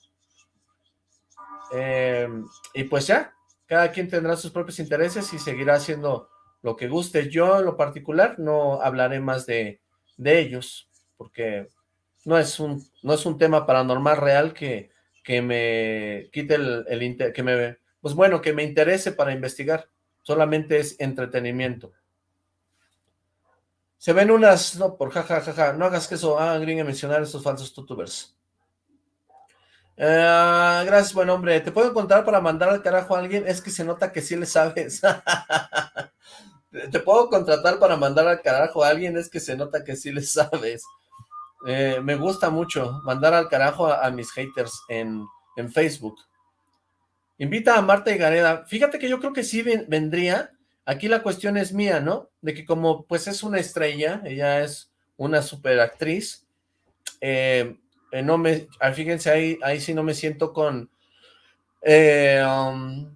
Em, y pues ya, cada quien tendrá sus propios intereses y seguirá haciendo lo que guste. Yo, en lo particular, no hablaré más de, de ellos, porque no es un, no es un tema paranormal real que, que me quite el, el que me, pues bueno, que me interese para investigar. Solamente es entretenimiento. Se ven unas, no, por jajajaja, ja, ja, no hagas que eso haga gringue mencionar estos falsos tutubers. Eh, gracias, buen hombre. ¿Te puedo encontrar para mandar al carajo a alguien? Es que se nota que sí le sabes. ¿Te puedo contratar para mandar al carajo a alguien? Es que se nota que sí le sabes. Eh, me gusta mucho mandar al carajo a, mis haters en, en, Facebook. Invita a Marta y Gareda. Fíjate que yo creo que sí vendría, Aquí la cuestión es mía, ¿no? De que como pues es una estrella, ella es una super actriz, eh, eh, no me, fíjense ahí, ahí sí no me siento con, eh, um,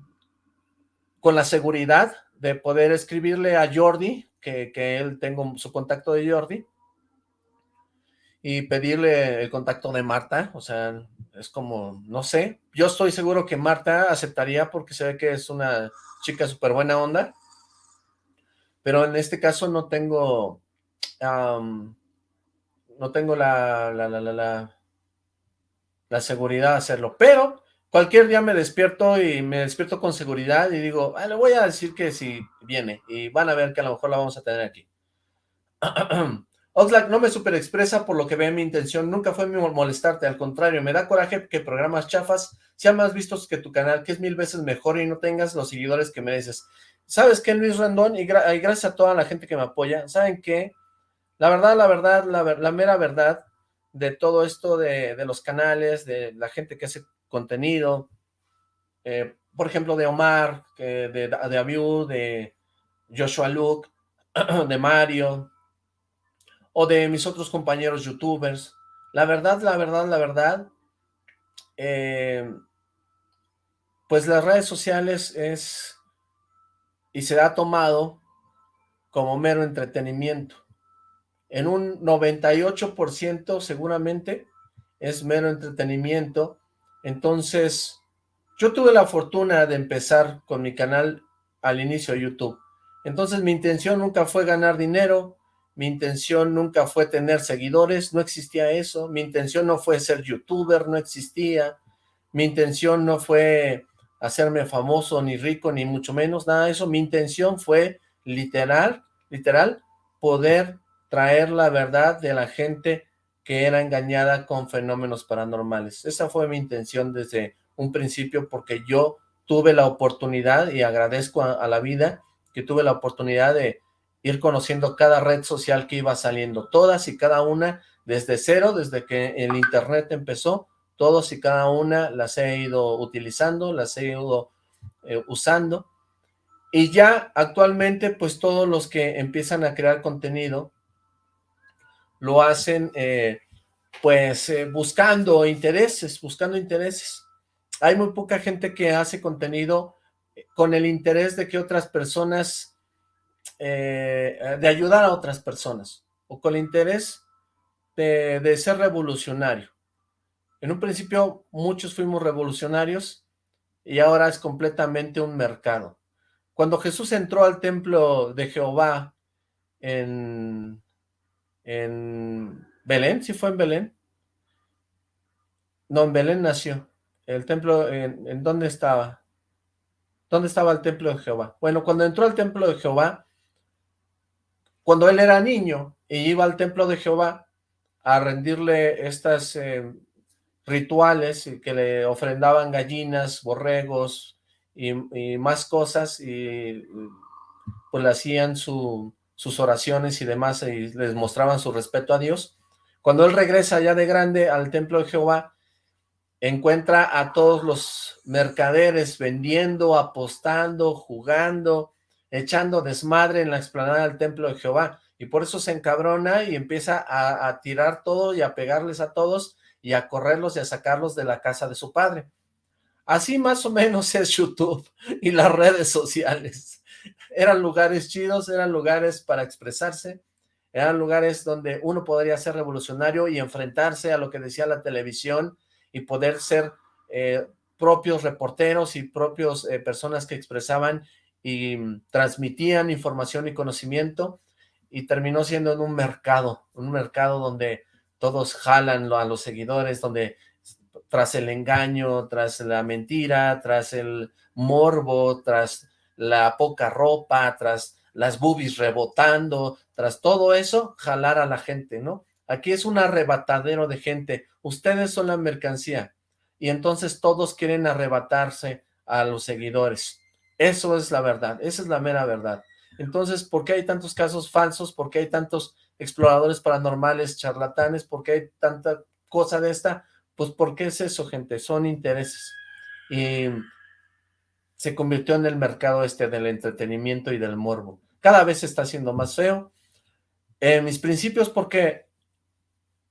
con la seguridad de poder escribirle a Jordi, que, que él tengo su contacto de Jordi, y pedirle el contacto de Marta, o sea, es como, no sé, yo estoy seguro que Marta aceptaría porque se ve que es una chica súper buena onda, pero en este caso no tengo, no tengo la, la, la, la, la seguridad de hacerlo, pero cualquier día me despierto y me despierto con seguridad y digo, ah, le voy a decir que si viene y van a ver que a lo mejor la vamos a tener aquí. Oxlack no me super expresa por lo que ve mi intención, nunca fue mi molestarte, al contrario, me da coraje que programas chafas sean más vistos que tu canal, que es mil veces mejor y no tengas los seguidores que mereces. ¿Sabes qué, Luis Rendón? Y, gracias a toda la gente que me apoya, ¿saben qué? La verdad, la verdad, la, mera verdad de todo esto de, los canales, de la gente que hace contenido, eh, por ejemplo, de Omar, de, de, de Joshua Luke, de Mario, o de mis otros compañeros youtubers. La verdad, la verdad, la verdad, eh, pues las redes sociales es y se ha tomado como mero entretenimiento. En un 98% seguramente es mero entretenimiento. Entonces, yo tuve la fortuna de empezar con mi canal al inicio de YouTube. Entonces mi intención nunca fue ganar dinero, mi intención nunca fue tener seguidores, no existía eso, mi intención no fue ser youtuber, no existía, mi intención no fue hacerme famoso, ni rico, ni mucho menos, nada de eso, mi intención fue literal, literal, poder traer la verdad de la gente que era engañada con fenómenos paranormales. Esa fue mi intención desde un principio porque yo tuve la oportunidad y agradezco a la vida que tuve la oportunidad de ir conociendo cada red social que iba saliendo, todas y cada una desde cero, desde que el internet empezó, todos y cada una las he ido utilizando, las he ido eh, usando, y ya actualmente pues todos los que empiezan a crear contenido lo hacen eh, pues eh, buscando intereses, buscando intereses. Hay muy poca gente que hace contenido con el interés de que otras personas de ayudar a otras personas o con el interés de, ser revolucionario. En un principio muchos fuimos revolucionarios y ahora es completamente un mercado. Cuando Jesús entró al templo de Jehová en, Belén, ¿sí fue en Belén? No, en Belén nació. El templo, ¿en, ¿en dónde estaba? ¿Dónde estaba el templo de Jehová? Bueno, cuando entró al templo de Jehová, cuando él era niño y iba al templo de Jehová a rendirle estas eh, rituales que le ofrendaban gallinas, borregos y, más cosas y pues le hacían sus oraciones y demás y les mostraban su respeto a Dios. Cuando él regresa ya de grande al templo de Jehová, encuentra a todos los mercaderes vendiendo, apostando, jugando, echando desmadre en la explanada del templo de Jehová, y por eso se encabrona y empieza a, tirar todo y a pegarles a todos y a correrlos y a sacarlos de la casa de su padre. Así más o menos es YouTube y las redes sociales. Eran lugares chidos, eran lugares para expresarse, eran lugares donde uno podría ser revolucionario y enfrentarse a lo que decía la televisión y poder ser eh, propios reporteros y propios eh, personas que expresaban y transmitían información y conocimiento y terminó siendo en un mercado, un mercado donde todos jalan a los seguidores, donde tras el engaño, tras la mentira, tras el morbo, tras la poca ropa, tras las boobies rebotando, tras todo eso, jalar a la gente, ¿no? Aquí es un arrebatadero de gente, ustedes son la mercancía, y entonces todos quieren arrebatarse a los seguidores. Eso es la verdad, esa es la mera verdad. Entonces, ¿por qué hay tantos casos falsos? ¿Por qué hay tantos exploradores paranormales, charlatanes? ¿Por qué hay tanta cosa de esta? Pues porque es eso, gente, son intereses. Y se convirtió en el mercado este del entretenimiento y del morbo. Cada vez se está haciendo más feo. mis principios, porque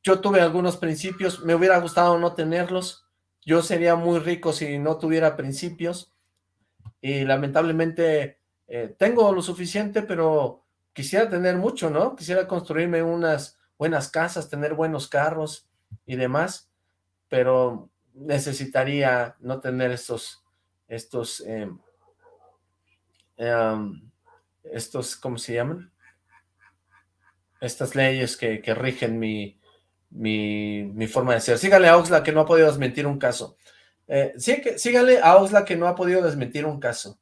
yo tuve algunos principios, me hubiera gustado no tenerlos. Yo sería muy rico si no tuviera principios y lamentablemente eh, tengo lo suficiente, pero quisiera tener mucho, ¿no? Quisiera construirme unas buenas casas, tener buenos carros y demás, pero necesitaría no tener estos, estos, em, estos, ¿cómo se llaman? Estas leyes que, rigen mi, mi, forma de ser. Sígale a Oxla que no ha podido desmentir un caso. Eh, sí, que, síganle a Osla que no ha podido desmentir un caso.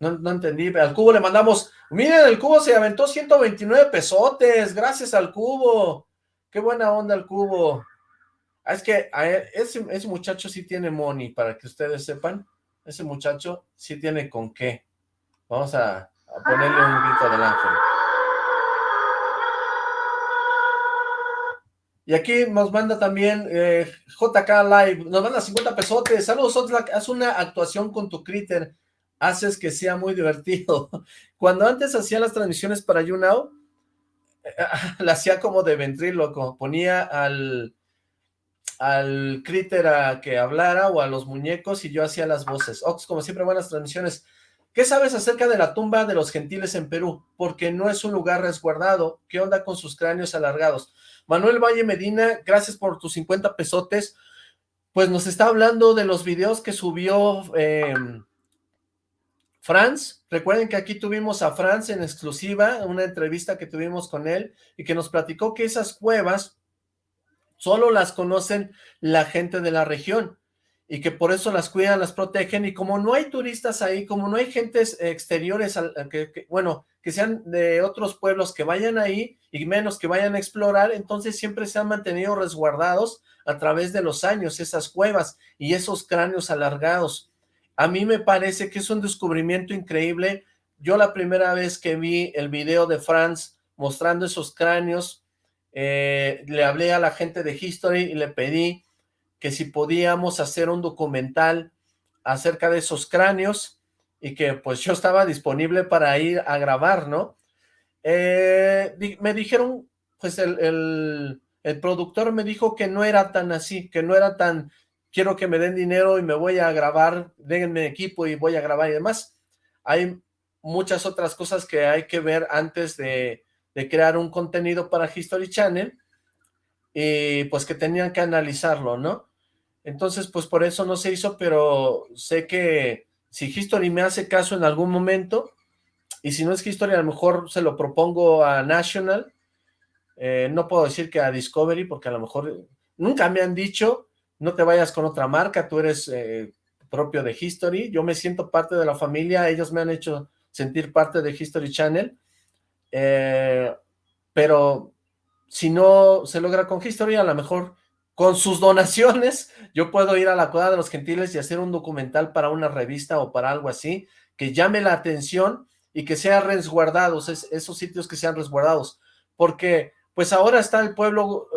No, no entendí. Al cubo le mandamos, miren, el cubo se aventó 129 pesotes, gracias al cubo. Qué buena onda el cubo. Ah, es que ese, ese muchacho sí tiene money, para que ustedes sepan. Ese muchacho sí tiene con qué. Vamos a, ponerle un grito del ángel. Y aquí nos manda también eh, JK Live, nos manda 50 pesotes. Saludos, haz una actuación con tu critter. Haces que sea muy divertido. Cuando antes hacía las transmisiones para YouNow, la hacía como de ventríloco. Ponía al, al critter a que hablara o a los muñecos y yo hacía las voces. Ox, como siempre, buenas transmisiones. ¿Qué sabes acerca de la tumba de los gentiles en Perú? Porque no es un lugar resguardado. ¿Qué onda con sus cráneos alargados? Manuel Valle Medina, gracias por tus 50 pesotes. Pues nos está hablando de los videos que subió eh, Franz. Recuerden que aquí tuvimos a Franz en exclusiva, una entrevista que tuvimos con él, y que nos platicó que esas cuevas solo las conocen la gente de la región y que por eso las cuidan, las protegen, y como no hay turistas ahí, como no hay gentes exteriores, que, bueno, que sean de otros pueblos que vayan ahí, y menos que vayan a explorar, entonces siempre se han mantenido resguardados a través de los años, esas cuevas y esos cráneos alargados. A mí me parece que es un descubrimiento increíble, yo la primera vez que vi el video de Franz mostrando esos cráneos, eh, le hablé a la gente de History y le pedí que si podíamos hacer un documental acerca de esos cráneos y que pues yo estaba disponible para ir a grabar, ¿no? Eh, me dijeron, pues el, el, productor me dijo que no era tan así, que no era tan, quiero que me den dinero y me voy a grabar, denme equipo y voy a grabar y demás. Hay muchas otras cosas que hay que ver antes de, de crear un contenido para History Channel y pues que tenían que analizarlo, ¿no? Entonces, pues por eso no se hizo, pero sé que si History me hace caso en algún momento, y si no es History, a lo mejor se lo propongo a National, eh, no puedo decir que a Discovery, porque a lo mejor nunca me han dicho, no te vayas con otra marca, tú eres eh, propio de History, yo me siento parte de la familia, ellos me han hecho sentir parte de History Channel, eh, pero si no se logra con History, a lo mejor con sus donaciones, yo puedo ir a la Cueva de los Gentiles y hacer un documental para una revista o para algo así, que llame la atención y que sean resguardados, esos sitios que sean resguardados, porque pues ahora está el pueblo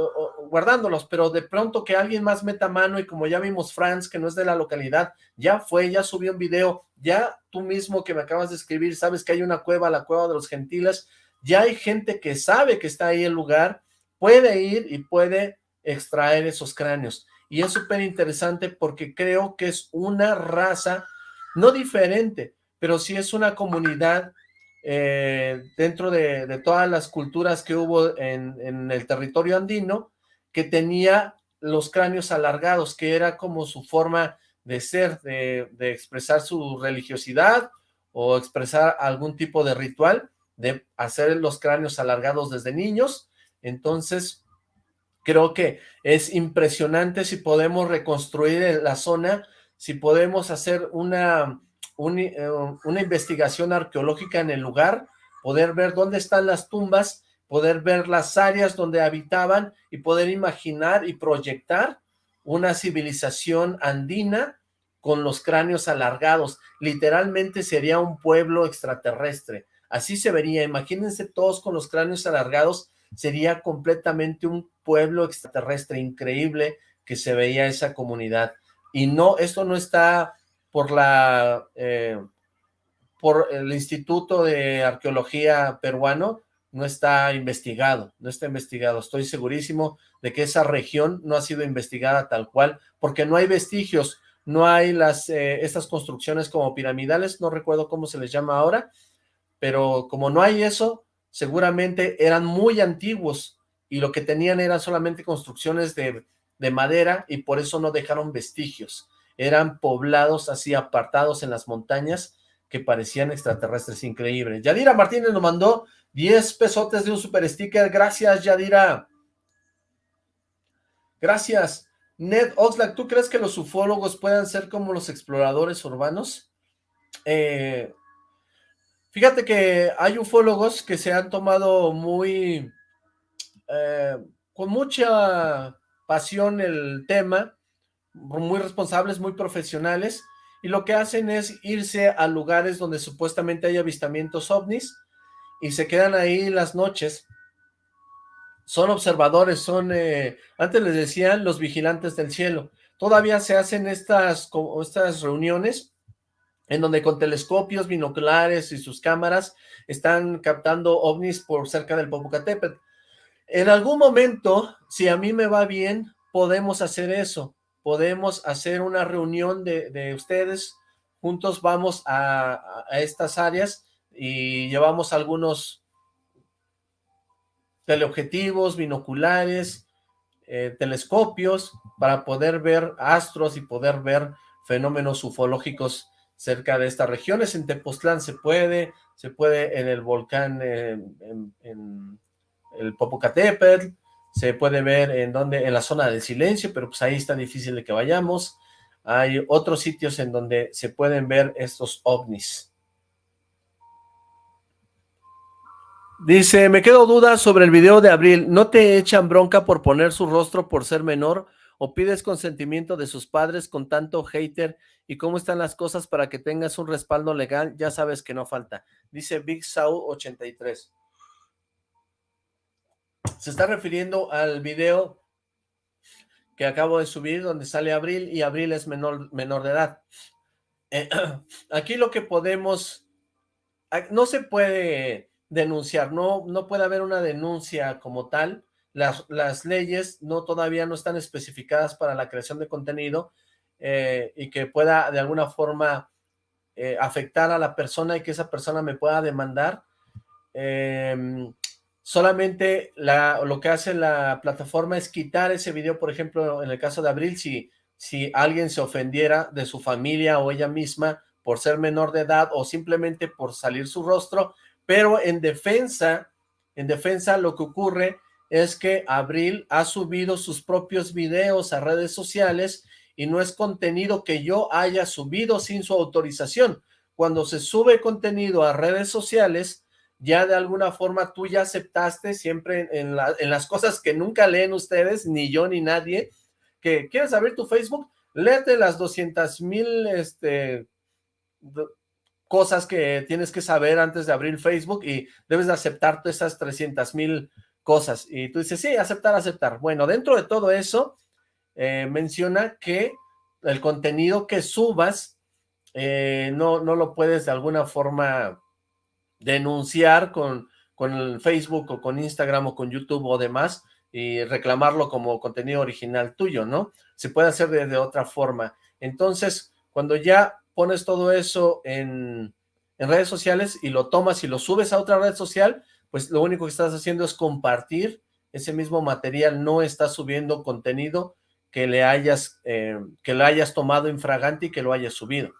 guardándolos, pero de pronto que alguien más meta mano y como ya vimos Franz, que no es de la localidad, ya fue, ya subió un video, ya tú mismo que me acabas de escribir, sabes que hay una cueva, la Cueva de los Gentiles, ya hay gente que sabe que está ahí el lugar, puede ir y puede extraer esos cráneos. Y es súper interesante porque creo que es una raza, no diferente, pero sí es una comunidad eh, dentro de, todas las culturas que hubo en, el territorio andino, que tenía los cráneos alargados, que era como su forma de ser, de, de expresar su religiosidad o expresar algún tipo de ritual, de hacer los cráneos alargados desde niños. Entonces, Creo que es impresionante si podemos reconstruir la zona, si podemos hacer una, eh, una investigación arqueológica en el lugar, poder ver dónde están las tumbas, poder ver las áreas donde habitaban y poder imaginar y proyectar una civilización andina con los cráneos alargados. Literalmente sería un pueblo extraterrestre. Así se vería. Imagínense todos con los cráneos alargados sería completamente un pueblo extraterrestre increíble que se veía esa comunidad. Y no, esto no está por la, eh, por el Instituto de Arqueología Peruano, no está investigado, no está investigado. Estoy segurísimo de que esa región no ha sido investigada tal cual, porque no hay vestigios, no hay las eh, estas construcciones como piramidales, no recuerdo cómo se les llama ahora, pero como no hay eso, seguramente eran muy antiguos y lo que tenían eran solamente construcciones de, madera y por eso no dejaron vestigios. Eran poblados así apartados en las montañas que parecían extraterrestres, increíbles. Yadira Martínez nos mandó 10 pesotes de un super sticker. Gracias, Yadira. Gracias. Ned Oxlack, ¿tú crees que los ufólogos puedan ser como los exploradores urbanos? Eh, fíjate que hay ufólogos que se han tomado muy, eh, con mucha pasión el tema, muy responsables, muy profesionales, y lo que hacen es irse a lugares donde supuestamente hay avistamientos ovnis, y se quedan ahí las noches, son observadores, son, eh, antes les decían los vigilantes del cielo. Todavía se hacen estas, estas reuniones en donde con telescopios, binoculares y sus cámaras están captando ovnis por cerca del Popocatépetl. En algún momento, si a mí me va bien, podemos hacer eso. Podemos hacer una reunión de, ustedes, juntos vamos a, a estas áreas y llevamos algunos teleobjetivos, binoculares, eh, telescopios, para poder ver astros y poder ver fenómenos ufológicos cerca de estas regiones. En Tepoztlán se puede, se puede en el volcán, en, el Popocatépetl, se puede ver en donde, en la zona del silencio, pero pues ahí está difícil de que vayamos. Hay otros sitios en donde se pueden ver estos ovnis. Dice, me quedo duda sobre el video de Abril. ¿No te echan bronca por poner su rostro por ser menor? ¿O pides consentimiento de sus padres con tanto hater? ¿Y cómo están las cosas para que tengas un respaldo legal? Ya sabes que no falta. Dice Big Sau 83. Se está refiriendo al video que acabo de subir donde sale Abril y Abril es menor, menor de edad. Eh, aquí lo que podemos... No se puede denunciar, no, no puede haber una denuncia como tal, las, las leyes no todavía no están especificadas para la creación de contenido eh, y que pueda de alguna forma eh, afectar a la persona y que esa persona me pueda demandar. Em, solamente la, lo que hace la plataforma es quitar ese video, por ejemplo, en el caso de Abril, si, si alguien se ofendiera de su familia o ella misma por ser menor de edad o simplemente por salir su rostro, pero en defensa, en defensa lo que ocurre es que Abril ha subido sus propios videos a redes sociales y no es contenido que yo haya subido sin su autorización. Cuando se sube contenido a redes sociales, ya de alguna forma tú ya aceptaste siempre en, las cosas que nunca leen ustedes, ni yo ni nadie, que quieres abrir tu Facebook, léete las 200 mil este, cosas que tienes que saber antes de abrir Facebook y debes de aceptar todas esas 300 mil cosas. Y tú dices, sí, aceptar, aceptar. Bueno, dentro de todo eso, eh, menciona que el contenido que subas eh, no, no lo puedes de alguna forma denunciar con, con Facebook o con Instagram o con YouTube o demás y reclamarlo como contenido original tuyo, ¿no? Se puede hacer de otra forma. Entonces, cuando ya pones todo eso en, redes sociales y lo tomas y lo subes a otra red social, pues lo único que estás haciendo es compartir ese mismo material, no estás subiendo contenido que le hayas, eh, que lo hayas tomado infraganti y que lo hayas subido.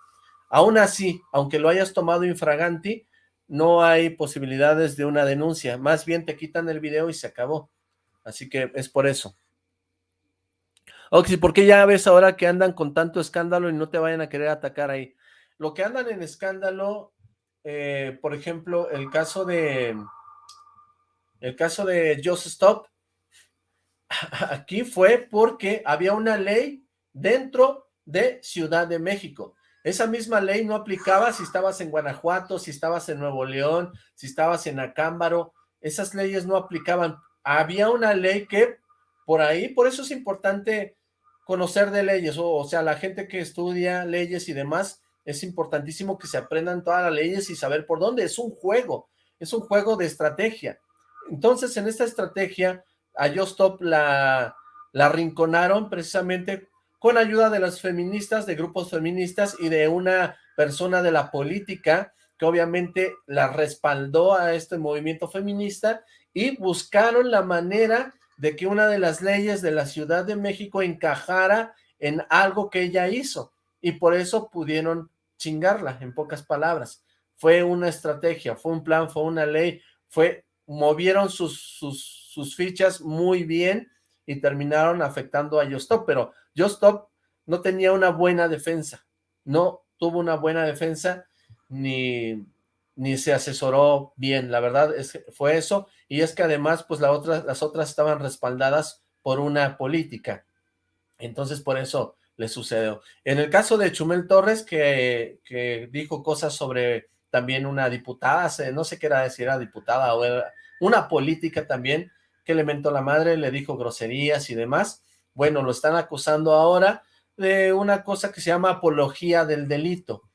Aún así, aunque lo hayas tomado infraganti, no hay posibilidades de una denuncia, más bien te quitan el video y se acabó. Así que es por eso. Oxy, ¿por qué ya ves ahora que andan con tanto escándalo y no te vayan a querer atacar ahí? Lo que andan en escándalo, eh, por ejemplo, el caso de el caso de Just Stop, aquí fue porque había una ley dentro de Ciudad de México. Esa misma ley no aplicaba si estabas en Guanajuato, si estabas en Nuevo León, si estabas en Acámbaro, esas leyes no aplicaban. Había una ley que por ahí, por eso es importante conocer de leyes, o, sea, la gente que estudia leyes y demás, es importantísimo que se aprendan todas las leyes y saber por dónde, es un juego, es un juego de estrategia. Entonces, en esta estrategia, a Stop la, la rinconaron precisamente con ayuda de las feministas, de grupos feministas y de una persona de la política que obviamente la respaldó a este movimiento feminista y buscaron la manera de que una de las leyes de la Ciudad de México encajara en algo que ella hizo, y por eso pudieron chingarla, en pocas palabras. Fue una estrategia, fue un plan, fue una ley, fue, movieron sus, sus, fichas muy bien, y terminaron afectando a Justop, pero Justop no tenía una buena defensa, no tuvo una buena defensa ni, ni se asesoró bien, la verdad es fue eso, y es que además pues la otra, las otras estaban respaldadas por una política, entonces por eso le sucedió. En el caso de Chumel Torres, que, que dijo cosas sobre también una diputada, no sé qué era, si era diputada o era una política también, que le mentó la madre, le dijo groserías y demás, bueno, lo están acusando ahora de una cosa que se llama apología del delito.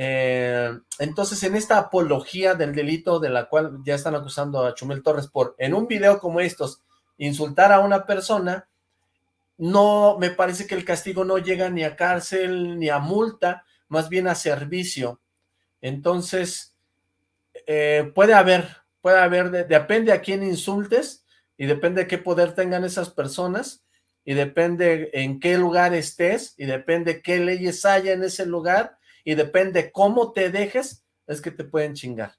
Eh, entonces, en esta apología del delito de la cual ya están acusando a Chumel Torres por, en un video como estos, insultar a una persona, no, me parece que el castigo no llega ni a cárcel ni a multa, más bien a servicio. Entonces, eh, puede haber, puede haber, depende a quién insultes y depende de qué poder tengan esas personas y depende en qué lugar estés y depende qué leyes haya en ese lugar y depende cómo te dejes, es que te pueden chingar.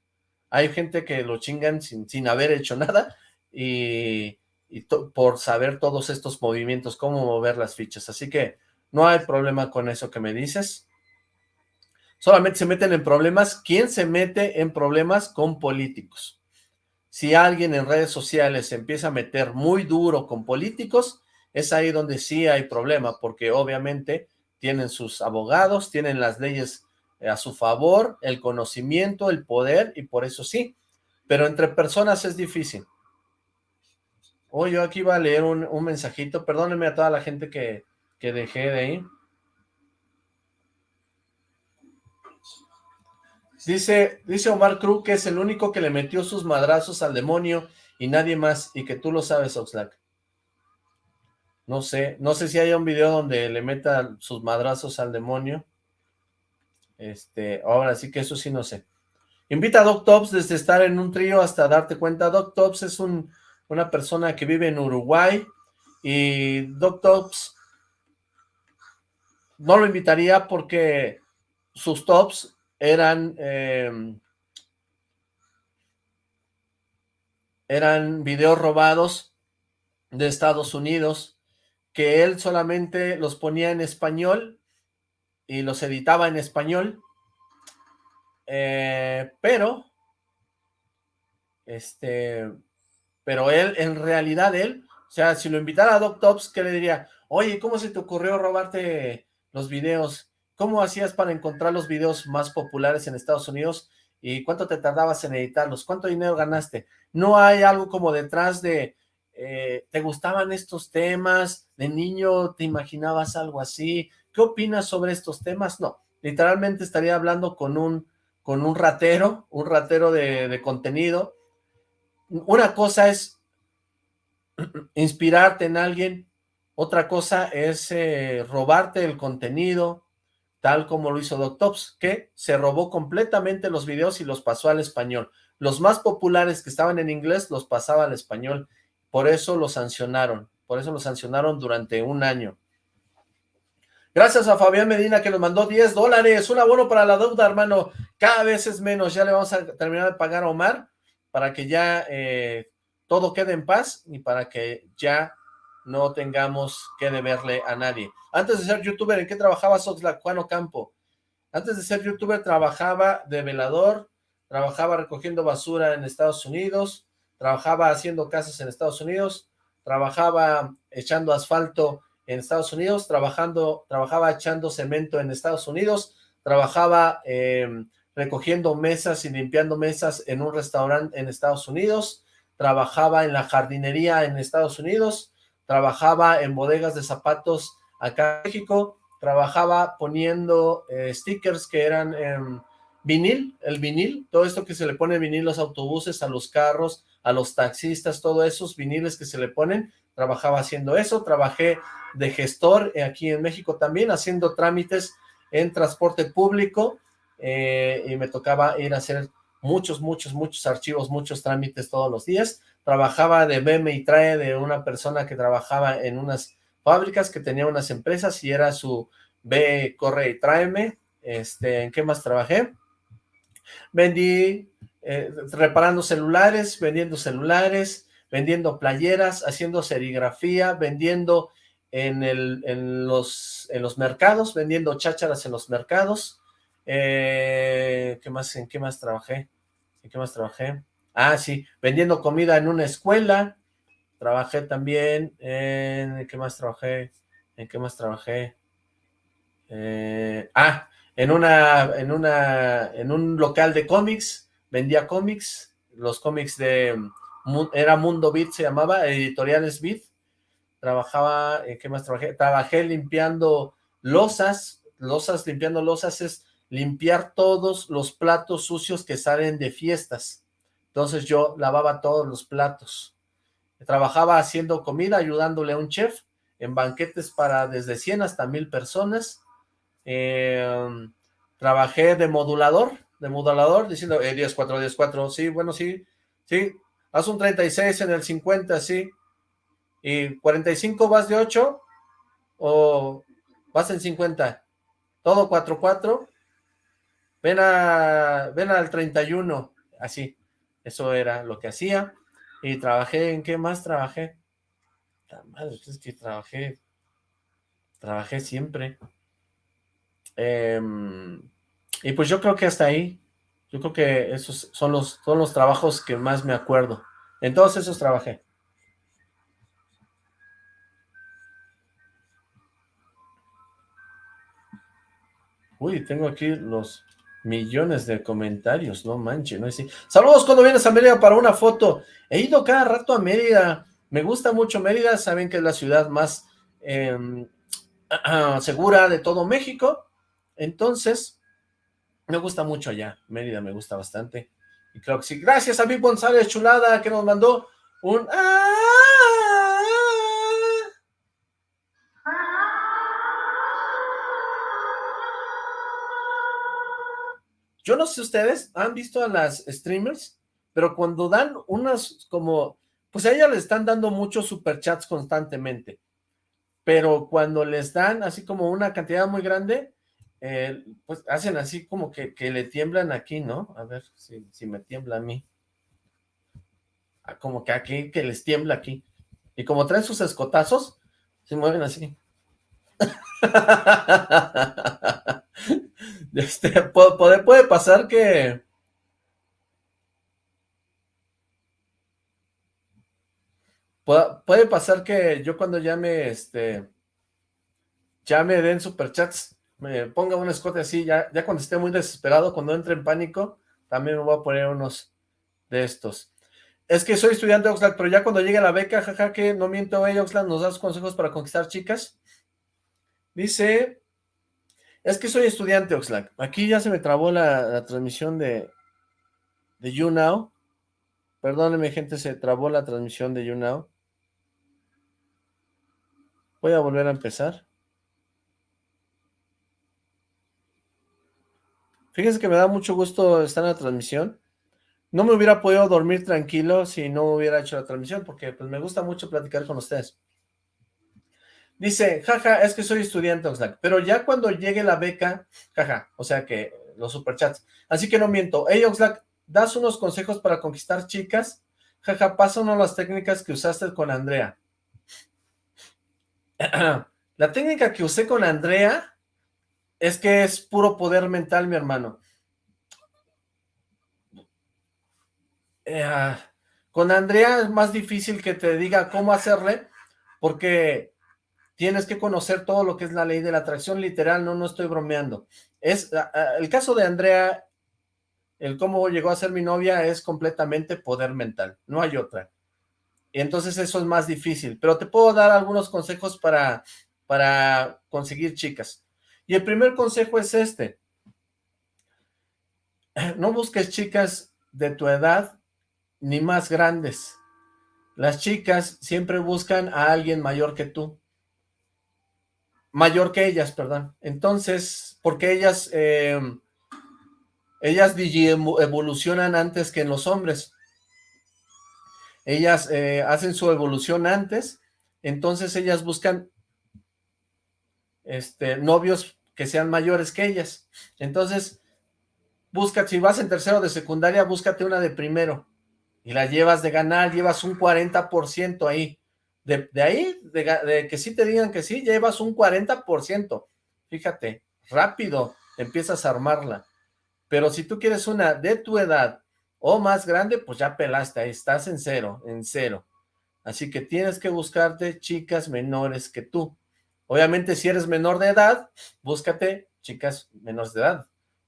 Hay gente que lo chingan sin, sin haber hecho nada y, y por saber todos estos movimientos, cómo mover las fichas. Así que no hay problema con eso que me dices. Solamente se meten en problemas. ¿Quién se mete en problemas con políticos? Si alguien en redes sociales empieza a meter muy duro con políticos, es ahí donde sí hay problema, porque obviamente tienen sus abogados, tienen las leyes a su favor, el conocimiento, el poder, y por eso sí. Pero entre personas es difícil. Oh, yo aquí iba a leer un, mensajito. Perdónenme a toda la gente que, que dejé de ahí. Dice, dice Omar Cruz que es el único que le metió sus madrazos al demonio y nadie más, y que tú lo sabes, Oxlack. No sé, no sé si hay un video donde le meta sus madrazos al demonio. Este, ahora sí que eso sí no sé. Invita a Doc Tops desde estar en un trío hasta darte cuenta. Doc Tops es un, una persona que vive en Uruguay y Doc Tops no lo invitaría porque sus tops eran eh, eran videos robados de Estados Unidos que él solamente los ponía en español y los editaba en español eh, pero este pero él, en realidad él, o sea, si lo invitara a Doc Tops, ¿qué le diría? Oye, ¿cómo se te ocurrió robarte los videos? ¿Cómo hacías para encontrar los videos más populares en Estados Unidos? ¿Y cuánto te tardabas en editarlos? ¿Cuánto dinero ganaste? No hay algo como detrás de, eh, ¿te gustaban estos temas? ¿De niño te imaginabas algo así? ¿Qué opinas sobre estos temas? No, literalmente estaría hablando con un, con un ratero, un ratero de, de contenido, una cosa es inspirarte en alguien, otra cosa es eh, robarte el contenido, tal como lo hizo Doctops, que se robó completamente los videos y los pasó al español. Los más populares que estaban en inglés los pasaba al español, por eso lo sancionaron, por eso lo sancionaron durante un año. Gracias a Fabián Medina que nos mandó 10 dólares, un abono para la deuda, hermano, cada vez es menos, ya le vamos a terminar de pagar a Omar, para que ya eh, todo quede en paz y para que ya no tengamos que deberle a nadie. Antes de ser youtuber, ¿en qué trabajaba Soxla Juan Campo? Antes de ser youtuber trabajaba de velador, trabajaba recogiendo basura en Estados Unidos, trabajaba haciendo casas en Estados Unidos, trabajaba echando asfalto en Estados Unidos, trabajando, trabajaba echando cemento en Estados Unidos, trabajaba eh, recogiendo mesas y limpiando mesas en un restaurante en Estados Unidos, trabajaba en la jardinería en Estados Unidos, trabajaba en bodegas de zapatos acá en México, trabajaba poniendo eh, stickers que eran en vinil, el vinil, todo esto que se le pone vinil a los autobuses, a los carros, a los taxistas, todos esos viniles que se le ponen, trabajaba haciendo eso, trabajé de gestor aquí en México también, haciendo trámites en transporte público, eh, y me tocaba ir a hacer muchos, muchos, muchos archivos, muchos trámites todos los días. Trabajaba de veme y trae de una persona que trabajaba en unas fábricas, que tenía unas empresas y era su ve, corre y tráeme. Este, ¿En qué más trabajé? Vendí, eh, reparando celulares, vendiendo celulares, vendiendo playeras, haciendo serigrafía, vendiendo en, los mercados, vendiendo chácharas en los mercados. Eh, ¿qué más, ¿En qué más trabajé? ¿En qué más trabajé? Ah, sí, vendiendo comida en una escuela. Trabajé también en... ¿Qué más trabajé? ¿En qué más trabajé? Eh, ah, en una, en una, en un local de cómics, vendía cómics, los cómics de, era Mundo Beat se llamaba, Editoriales Beat, trabajaba, ¿en qué más trabajé? Trabajé limpiando losas, losas, limpiando losas es limpiar todos los platos sucios que salen de fiestas, entonces yo lavaba todos los platos, trabajaba haciendo comida, ayudándole a un chef, en banquetes para desde 100 hasta 1000 personas, eh, trabajé de modulador, de modulador, diciendo eh, 10, 4, 10, 4, sí, bueno, sí, sí, haz un 36 en el 50, sí, y 45 vas de 8, o vas en 50, todo 4, 4, ven, a, ven al 31, así, eso era lo que hacía, y trabajé, ¿en qué más trabajé? Madre, es que trabajé, trabajé siempre, Em, y pues yo creo que hasta ahí, yo creo que esos son los, son los trabajos que más me acuerdo. En todos esos trabajé. Uy, tengo aquí los millones de comentarios, no manches, no es así. Saludos cuando vienes a Mérida para una foto. He ido cada rato a Mérida, me gusta mucho Mérida, saben que es la ciudad más em, segura de todo México. Entonces, me gusta mucho allá, Mérida me gusta bastante. Y creo que sí. Gracias a mi González Chulada que nos mandó un... ¡Ah! Yo no sé ustedes, ¿han visto a las streamers? Pero cuando dan unas como... Pues a ellas le están dando muchos superchats constantemente. Pero cuando les dan así como una cantidad muy grande, eh, pues hacen así como que, le tiemblan aquí, ¿no? A ver si, si me tiembla a mí. Ah, como que aquí, que les tiembla aquí. Y como traen sus escotazos, se mueven así. este, puede, puede pasar que... Puede, pasar que yo cuando llame, este, ya me den superchats, me ponga un escote así, ya, ya cuando esté muy desesperado, cuando entre en pánico, también me voy a poner unos de estos. Es que soy estudiante de Oxlack, pero ya cuando llegue la beca, jaja, que no miento, eh, Oxlack, ¿nos das consejos para conquistar chicas? Dice, es que soy estudiante, Oxlack. Aquí ya se me trabó la, transmisión de, de YouNow. Perdóneme, gente, se trabó la transmisión de YouNow. Voy a volver a empezar. Fíjense que me da mucho gusto estar en la transmisión. No me hubiera podido dormir tranquilo si no hubiera hecho la transmisión, porque pues me gusta mucho platicar con ustedes. Dice, jaja, es que soy estudiante, Oxlack, pero ya cuando llegue la beca, jaja, o sea que los superchats. Así que no miento. Hey, Oxlack, ¿das unos consejos para conquistar chicas? Jaja, pásanos las técnicas que usaste con Andrea. la técnica que usé con Andrea es que es puro poder mental, mi hermano. Eh, ah, con Andrea es más difícil que te diga cómo hacerle, porque tienes que conocer todo lo que es la ley de la atracción literal, no, no estoy bromeando. Es ah, ah, El caso de Andrea, el cómo llegó a ser mi novia es completamente poder mental, no hay otra. Y entonces eso es más difícil, pero te puedo dar algunos consejos para, para conseguir chicas. Y el primer consejo es este. No busques chicas de tu edad ni más grandes. Las chicas siempre buscan a alguien mayor que tú. Mayor que ellas, perdón. Entonces, porque ellas, eh, ellas evolucionan antes que en los hombres. Ellas eh, hacen su evolución antes, entonces ellas buscan este, novios que sean mayores que ellas. Entonces, busca, si vas en tercero de secundaria, búscate una de primero. y la llevas de ganar, llevas un 40% ahí. De, ahí, de, que sí te digan que sí, llevas un 40%. Fíjate, rápido empiezas a armarla. Pero si tú quieres una de tu edad o más grande, pues ya pelaste ahí, estás en cero, en cero. Así que tienes que buscarte chicas menores que tú. Obviamente si eres menor de edad, búscate chicas menores de edad.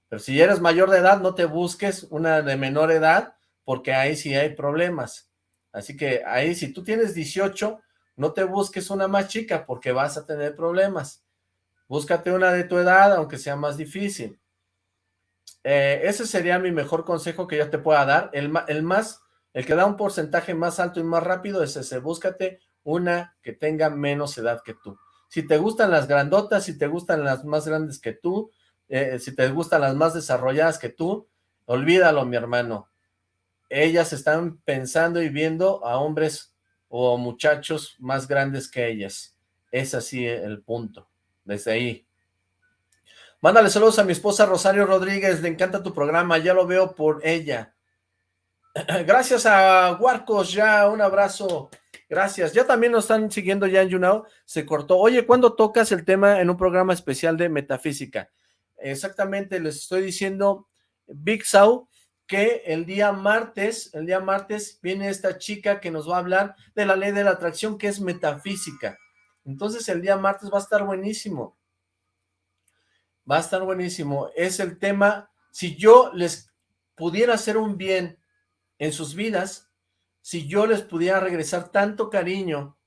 Pero si eres mayor de edad, no te busques una de menor edad, porque ahí sí hay problemas. Así que ahí si tú tienes 18, no te busques una más chica, porque vas a tener problemas. Búscate una de tu edad, aunque sea más difícil. Eh, ese sería mi mejor consejo que yo te pueda dar. El, el más el que da un porcentaje más alto y más rápido es ese, búscate una que tenga menos edad que tú. Si te gustan las grandotas, si te gustan las más grandes que tú, eh, si te gustan las más desarrolladas que tú, olvídalo, mi hermano. Ellas están pensando y viendo a hombres o muchachos más grandes que ellas. Es así el punto, desde ahí. Mándale saludos a mi esposa Rosario Rodríguez, le encanta tu programa, ya lo veo por ella. Gracias a Huarcos, ya un abrazo. Gracias. Ya también nos están siguiendo ya en YouNow. Se cortó. Oye, ¿cuándo tocas el tema en un programa especial de metafísica? Exactamente, les estoy diciendo, Big Sau, que el día martes, el día martes viene esta chica que nos va a hablar de la ley de la atracción, que es metafísica. Entonces el día martes va a estar buenísimo. Va a estar buenísimo. Es el tema, si yo les pudiera hacer un bien en sus vidas, si yo les pudiera regresar tanto cariño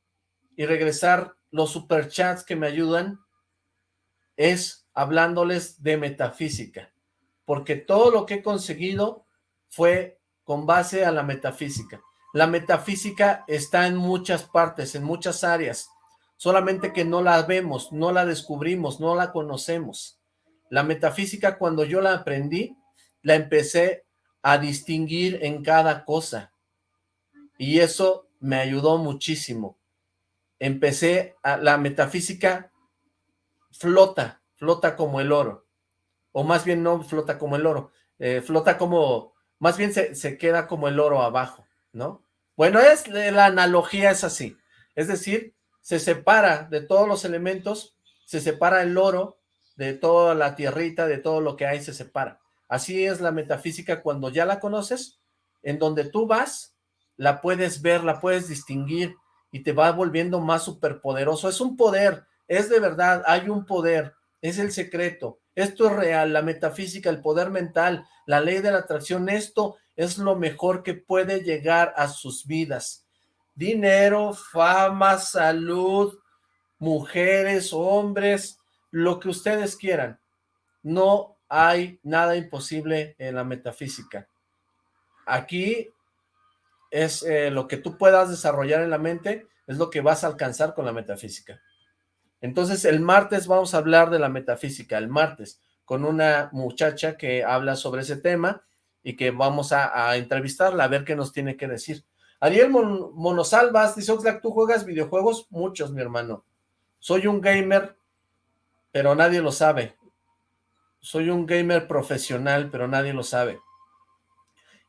y regresar los superchats que me ayudan, es hablándoles de metafísica, porque todo lo que he conseguido fue con base a la metafísica. La metafísica está en muchas partes, en muchas áreas, solamente que no la vemos, no la descubrimos, no la conocemos. La metafísica cuando yo la aprendí, la empecé a distinguir en cada cosa. Y eso me ayudó muchísimo. Empecé, a, la metafísica flota, flota como el oro. O más bien no flota como el oro, eh, flota como, más bien se, se queda como el oro abajo, ¿no? Bueno, es la analogía es así. Es decir, se separa de todos los elementos, se separa el oro de toda la tierrita, de todo lo que hay, se separa. Así es la metafísica cuando ya la conoces, en donde tú vas, la puedes ver, la puedes distinguir y te va volviendo más superpoderoso. Es un poder, es de verdad, hay un poder, es el secreto. Esto es real, la metafísica, el poder mental, la ley de la atracción, esto es lo mejor que puede llegar a sus vidas. Dinero, fama, salud, mujeres, hombres, lo que ustedes quieran. No hay nada imposible en la metafísica. Aquí es eh, lo que tú puedas desarrollar en la mente, es lo que vas a alcanzar con la metafísica. Entonces, el martes vamos a hablar de la metafísica, el martes, con una muchacha que habla sobre ese tema y que vamos a, entrevistarla, a ver qué nos tiene que decir. Ariel Monosalvas dice, Oxlack, ¿tú juegas videojuegos? Muchos, mi hermano. Soy un gamer, pero nadie lo sabe soy un gamer profesional, pero nadie lo sabe.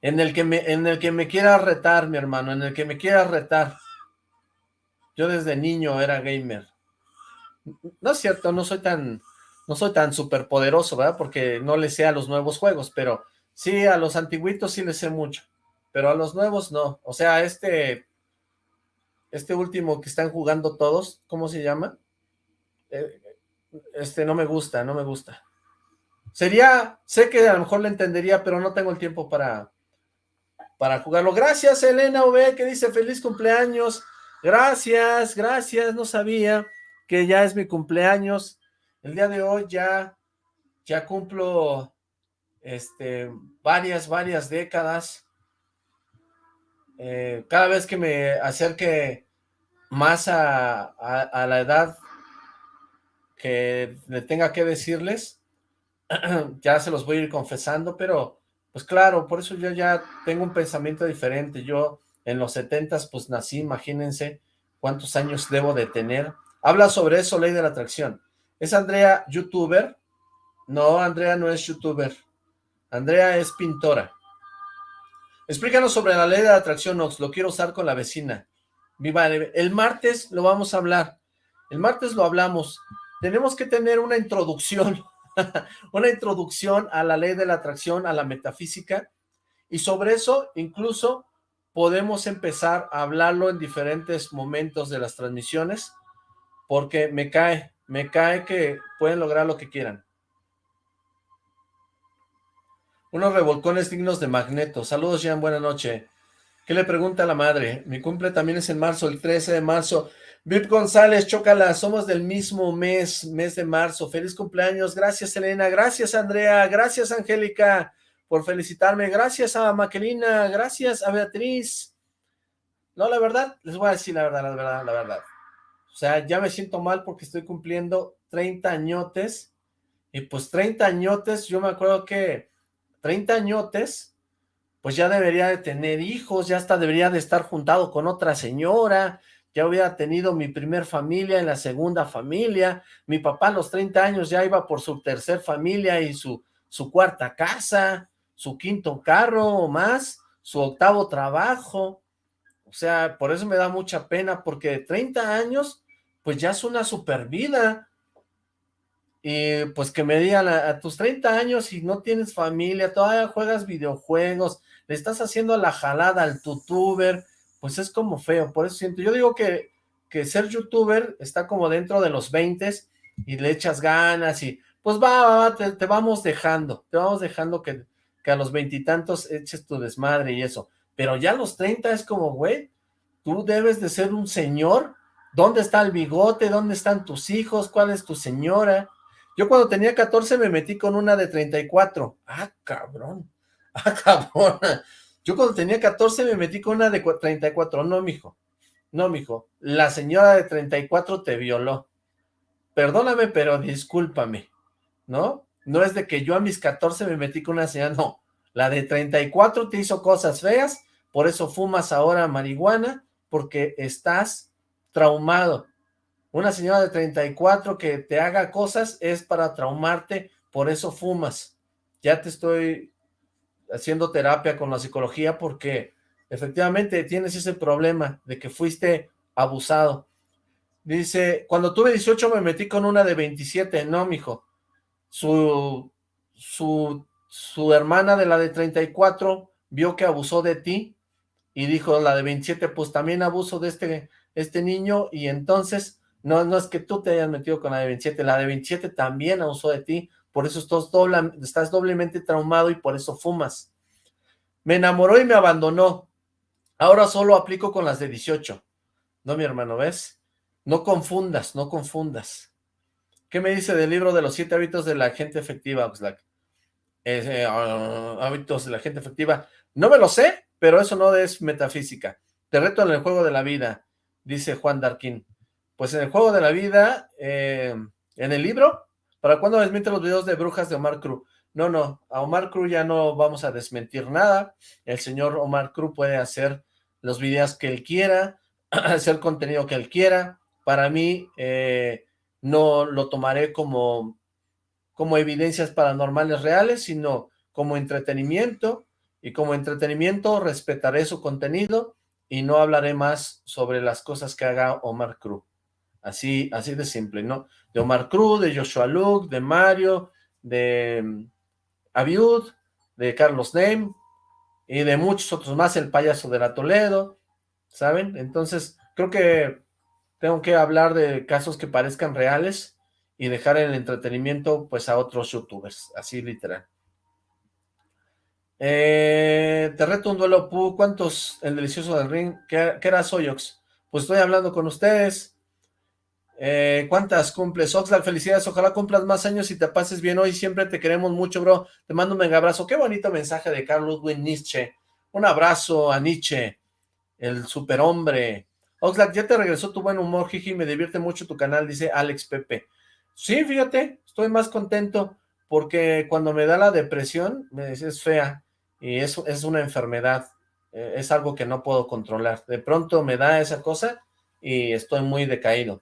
En el que me, en el que me quiera retar, mi hermano, en el que me quiera retar. Yo desde niño era gamer. No es cierto, no soy tan, no soy tan superpoderoso, ¿verdad? Porque no le sé a los nuevos juegos, pero sí, a los antiguitos sí le sé mucho. Pero a los nuevos no. O sea, este, este último que están jugando todos, ¿cómo se llama? Eh, este no me gusta, no me gusta. Sería, sé que a lo mejor le entendería, pero no tengo el tiempo para, para jugarlo. Gracias, Elena V, que dice feliz cumpleaños. Gracias, gracias, no sabía que ya es mi cumpleaños. El día de hoy ya, ya cumplo este, varias, varias décadas. Eh, cada vez que me acerque más a, a la edad que le tenga que decirles, ya se los voy a ir confesando, pero pues claro, por eso yo ya tengo un pensamiento diferente. Yo en los setentas pues nací, imagínense cuántos años debo de tener. Habla sobre eso, ley de la atracción. ¿Es Andrea youtuber? No, Andrea no es youtuber. Andrea es pintora. Explícanos sobre la ley de atracción, Ox. Lo quiero usar con la vecina. Viva, el martes lo vamos a hablar. El martes lo hablamos. Tenemos que tener una introducción, una introducción a la ley de la atracción, a la metafísica, y sobre eso incluso podemos empezar a hablarlo en diferentes momentos de las transmisiones, porque me cae, me cae que pueden lograr lo que quieran. Unos revolcones dignos de magneto. Saludos, Jean, buena noche. ¿Qué le pregunta a la madre? Mi cumple también es en marzo, el 13 de marzo. Vip González, chócala, somos del mismo mes, mes de marzo. Feliz cumpleaños. Gracias, Elena. Gracias, Andrea. Gracias, Angélica, por felicitarme. Gracias a Maquelina. Gracias a Beatriz. No, la verdad, les voy a decir la verdad, la verdad, la verdad. O sea, ya me siento mal porque estoy cumpliendo 30 añotes. Y pues 30 añotes, yo me acuerdo que 30 añotes, pues ya debería de tener hijos, ya hasta debería de estar juntado con otra señora, ya hubiera tenido mi primer familia en la segunda familia, mi papá a los 30 años ya iba por su tercer familia y su, su cuarta casa, su quinto carro o más, su octavo trabajo, o sea, por eso me da mucha pena, porque 30 años, pues ya es una super vida, y pues que me digan a, tus 30 años y no tienes familia, todavía juegas videojuegos, le estás haciendo la jalada al youtuber, pues es como feo, por eso siento, yo digo que, que ser youtuber está como dentro de los 20 y le echas ganas y pues va, va, te, vamos dejando, te vamos dejando que, que a los veintitantos eches tu desmadre y eso, pero ya a los 30 es como, güey, tú debes de ser un señor, ¿dónde está el bigote? ¿Dónde están tus hijos? ¿Cuál es tu señora? Yo cuando tenía 14 me metí con una de 34. Ah, cabrón. Ah, cabrón. Yo cuando tenía 14 me metí con una de 34. No, mijo. No, mijo. La señora de 34 te violó. Perdóname, pero discúlpame. ¿No? No es de que yo a mis 14 me metí con una señora. No. La de 34 te hizo cosas feas. Por eso fumas ahora marihuana. Porque estás traumado. Una señora de 34 que te haga cosas es para traumarte, por eso fumas. Ya te estoy haciendo terapia con la psicología porque efectivamente tienes ese problema de que fuiste abusado. Dice, cuando tuve 18 me metí con una de 27. No, mijo. Su, su, su hermana de la de 34 vio que abusó de ti y dijo la de 27, pues también abuso de este, este niño y entonces no, no es que tú te hayas metido con la de 27, la de 27 también abusó de ti, por eso estás, doblemente traumado y por eso fumas. Me enamoró y me abandonó. Ahora solo aplico con las de 18. No, mi hermano, ¿ves? No confundas, no confundas. ¿Qué me dice del libro de los siete hábitos de la gente efectiva, Oxlack? Eh, ah, hábitos de la gente efectiva. No me lo sé, pero eso no es metafísica. Te reto en el juego de la vida, dice Juan Darkin pues en el juego de la vida, eh, en el libro, ¿para cuándo desmiente los videos de brujas de Omar Cruz? No, no, a Omar Cruz ya no vamos a desmentir nada, el señor Omar Cruz puede hacer los videos que él quiera, hacer contenido que él quiera, para mí eh, no lo tomaré como, como evidencias paranormales reales, sino como entretenimiento, y como entretenimiento respetaré su contenido y no hablaré más sobre las cosas que haga Omar Cruz. Así, así de simple, ¿no? De Omar Cruz, de Joshua Luke, de Mario, de mm, Abiud, de Carlos Name y de muchos otros más, el payaso de la Toledo, ¿saben? Entonces, creo que tengo que hablar de casos que parezcan reales y dejar el entretenimiento pues a otros youtubers, así literal. Eh, te reto un duelo, ¿cuántos? El delicioso del ring, ¿qué, qué era Soyox? Pues estoy hablando con ustedes, eh, ¿Cuántas cumples? Oxlack, felicidades, ojalá cumplas más años y te pases bien hoy, siempre te queremos mucho, bro. Te mando un mega abrazo. Qué bonito mensaje de Carl Ludwig Nietzsche. Un abrazo a Nietzsche, el superhombre. Oxlack, ya te regresó tu buen humor, Jiji, me divierte mucho tu canal, dice Alex Pepe. Sí, fíjate, estoy más contento porque cuando me da la depresión, me es fea y eso es una enfermedad, eh, es algo que no puedo controlar. De pronto me da esa cosa y estoy muy decaído.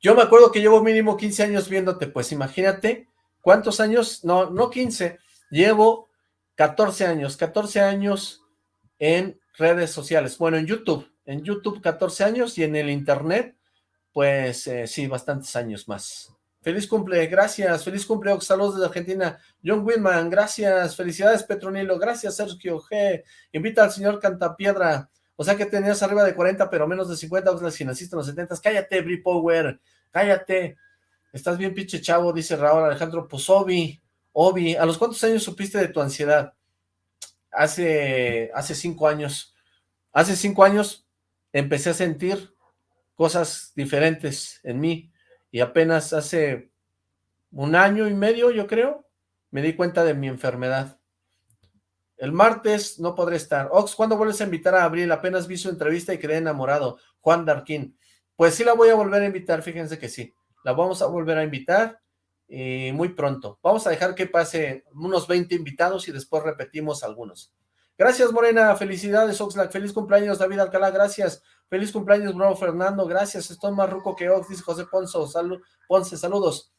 Yo me acuerdo que llevo mínimo 15 años viéndote, pues imagínate cuántos años, no, no 15, llevo 14 años, 14 años en redes sociales. Bueno, en YouTube, en YouTube 14 años y en el internet, pues eh, sí, bastantes años más. Feliz cumple, gracias, feliz cumple, saludos desde Argentina. John Winman, gracias, felicidades Petronilo, gracias Sergio G. Invita al señor Cantapiedra, o sea que tenías arriba de 40 pero menos de 50, o si naciste en los 70, cállate Bri Power, cállate. Estás bien pinche chavo, dice Raúl Alejandro, pues Obi, Obi, ¿a los cuántos años supiste de tu ansiedad? Hace, hace cinco años, hace cinco años empecé a sentir cosas diferentes en mí, y apenas hace un año y medio, yo creo, me di cuenta de mi enfermedad. El martes no podré estar. Ox, ¿cuándo vuelves a invitar a Abril? Apenas vi su entrevista y quedé enamorado. Juan Darquín. Pues sí la voy a volver a invitar, fíjense que sí. La vamos a volver a invitar y muy pronto. Vamos a dejar que pase unos 20 invitados y después repetimos algunos. Gracias, Morena. Felicidades, Oxlack. Feliz cumpleaños, David Alcalá. Gracias. Feliz cumpleaños, Bravo Fernando. Gracias. Estoy más ruco que Ox, dice José Ponce. Ponce, saludos.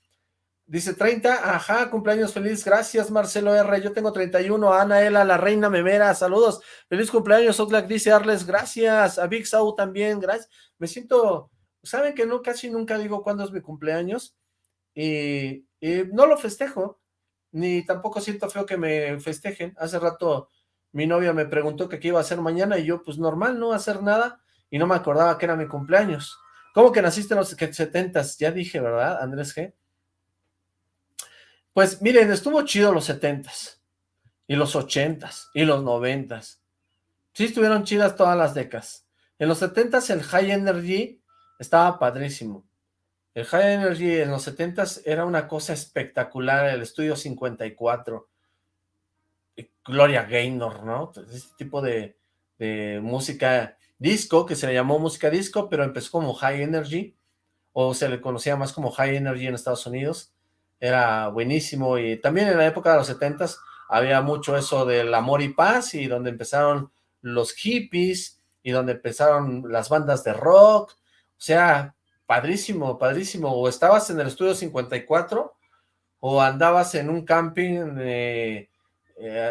Dice 30, ajá, cumpleaños feliz, gracias Marcelo R, yo tengo 31, Ana Ela, la reina memera, saludos, feliz cumpleaños, Oxlack dice Arles, gracias, a Big Sau también, gracias, me siento, saben que no, casi nunca digo cuándo es mi cumpleaños, y, y no lo festejo, ni tampoco siento feo que me festejen, hace rato mi novia me preguntó que qué iba a hacer mañana y yo, pues normal, no hacer nada, y no me acordaba que era mi cumpleaños. ¿Cómo que naciste en los setentas? Ya dije, ¿verdad, Andrés G? Pues miren, estuvo chido los setentas, y los ochentas, y los noventas. Sí estuvieron chidas todas las décadas. En los setentas el High Energy estaba padrísimo. El High Energy en los setentas era una cosa espectacular, el Estudio 54. Gloria Gaynor, ¿no? Este tipo de, música disco, que se le llamó música disco, pero empezó como High Energy, o se le conocía más como High Energy en Estados Unidos, era buenísimo, y también en la época de los setentas había mucho eso del amor y paz, y donde empezaron los hippies, y donde empezaron las bandas de rock, o sea, padrísimo, padrísimo, o estabas en el estudio 54, o andabas en un camping eh,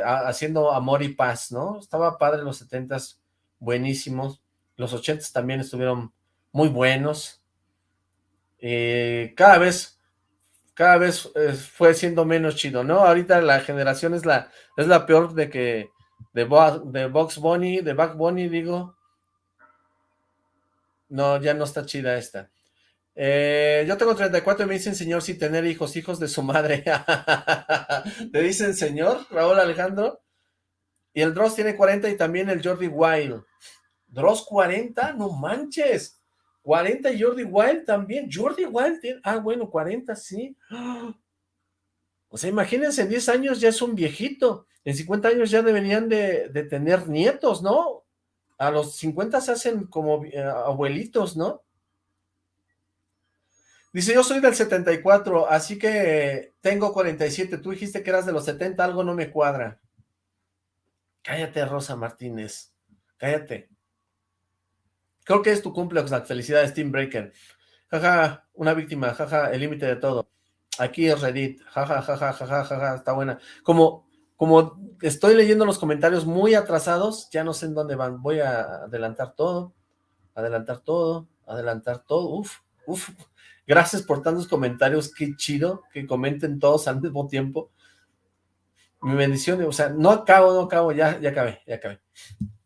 haciendo amor y paz, ¿no? Estaba padre los setentas, buenísimos. Los ochentas también estuvieron muy buenos. Eh, cada vez, cada vez eh, fue siendo menos chido, ¿no? Ahorita la generación es la, es la peor de que, de, de Box Bunny, de Back Bunny, digo. No, ya no está chida esta. Eh, yo tengo 34 y me dicen señor sin tener hijos, hijos de su madre. ¿Te dicen señor, Raúl Alejandro? Y el Dross tiene 40 y también el Jordi Wild. Dross 40, no manches. 40 y Jordi Wild también. Jordi Wild ah, bueno, 40, sí. O sea, imagínense, en 10 años ya es un viejito. En 50 años ya deberían de, de tener nietos, ¿no? A los 50 se hacen como eh, abuelitos, ¿no? Dice, yo soy del 74, así que tengo 47. Tú dijiste que eras de los 70, algo no me cuadra. Cállate, Rosa Martínez. Cállate. Creo que es tu cumpleaños, la felicidad Team Breaker. Jaja, una víctima, jaja, el límite de todo. Aquí es Reddit, jaja, jaja, jaja, jaja, está buena. Como, como estoy leyendo los comentarios muy atrasados, ya no sé en dónde van. Voy a adelantar todo, adelantar todo, adelantar todo. Uf, uf, Gracias por tantos comentarios, qué chido que comenten todos al mismo tiempo. Mi bendición, o sea, no acabo, no acabo, ya, ya acabé, ya acabé.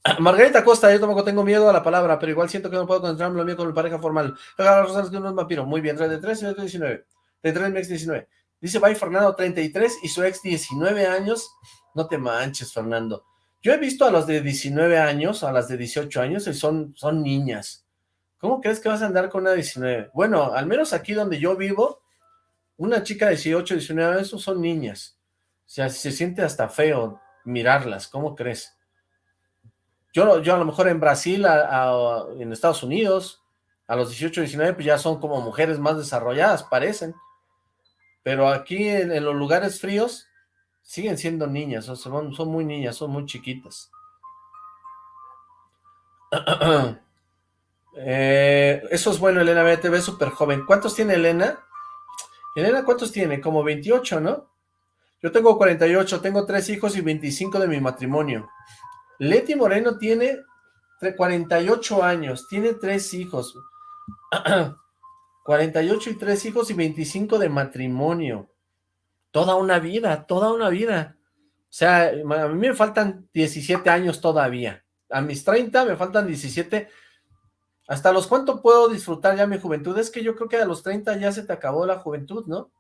Margarita Costa, yo tampoco tengo miedo a la palabra, pero igual siento que no puedo concentrarme lo mío con mi pareja formal. Rosales que no es vampiro. Muy bien, 33 y 19. 33 mi ex 19. Dice Bye Fernando, 33 y su ex 19 años. No te manches, Fernando. Yo he visto a los de 19 años, a las de 18 años, y son, son niñas. ¿Cómo crees que vas a andar con una 19? Bueno, al menos aquí donde yo vivo, una chica de 18, 19 años son niñas. O sea, se siente hasta feo mirarlas, ¿cómo crees? Yo, yo a lo mejor en Brasil, en Estados Unidos, a los 18, 19, pues ya son como mujeres más desarrolladas, parecen. Pero aquí en, los lugares fríos, siguen siendo niñas, son, muy niñas, son muy chiquitas. Eh, eso es bueno, Elena ve, te súper joven. ¿Cuántos tiene Elena? Elena, ¿cuántos tiene? Como 28, ¿no? Yo tengo 48, tengo tres hijos y 25 de mi matrimonio. Leti Moreno tiene 48 años, tiene tres hijos. 48 y tres hijos y 25 de matrimonio. Toda una vida, toda una vida. O sea, a mí me faltan 17 años todavía. A mis 30 me faltan 17. ¿Hasta los cuánto puedo disfrutar ya mi juventud? Es que yo creo que a los 30 ya se te acabó la juventud, ¿no?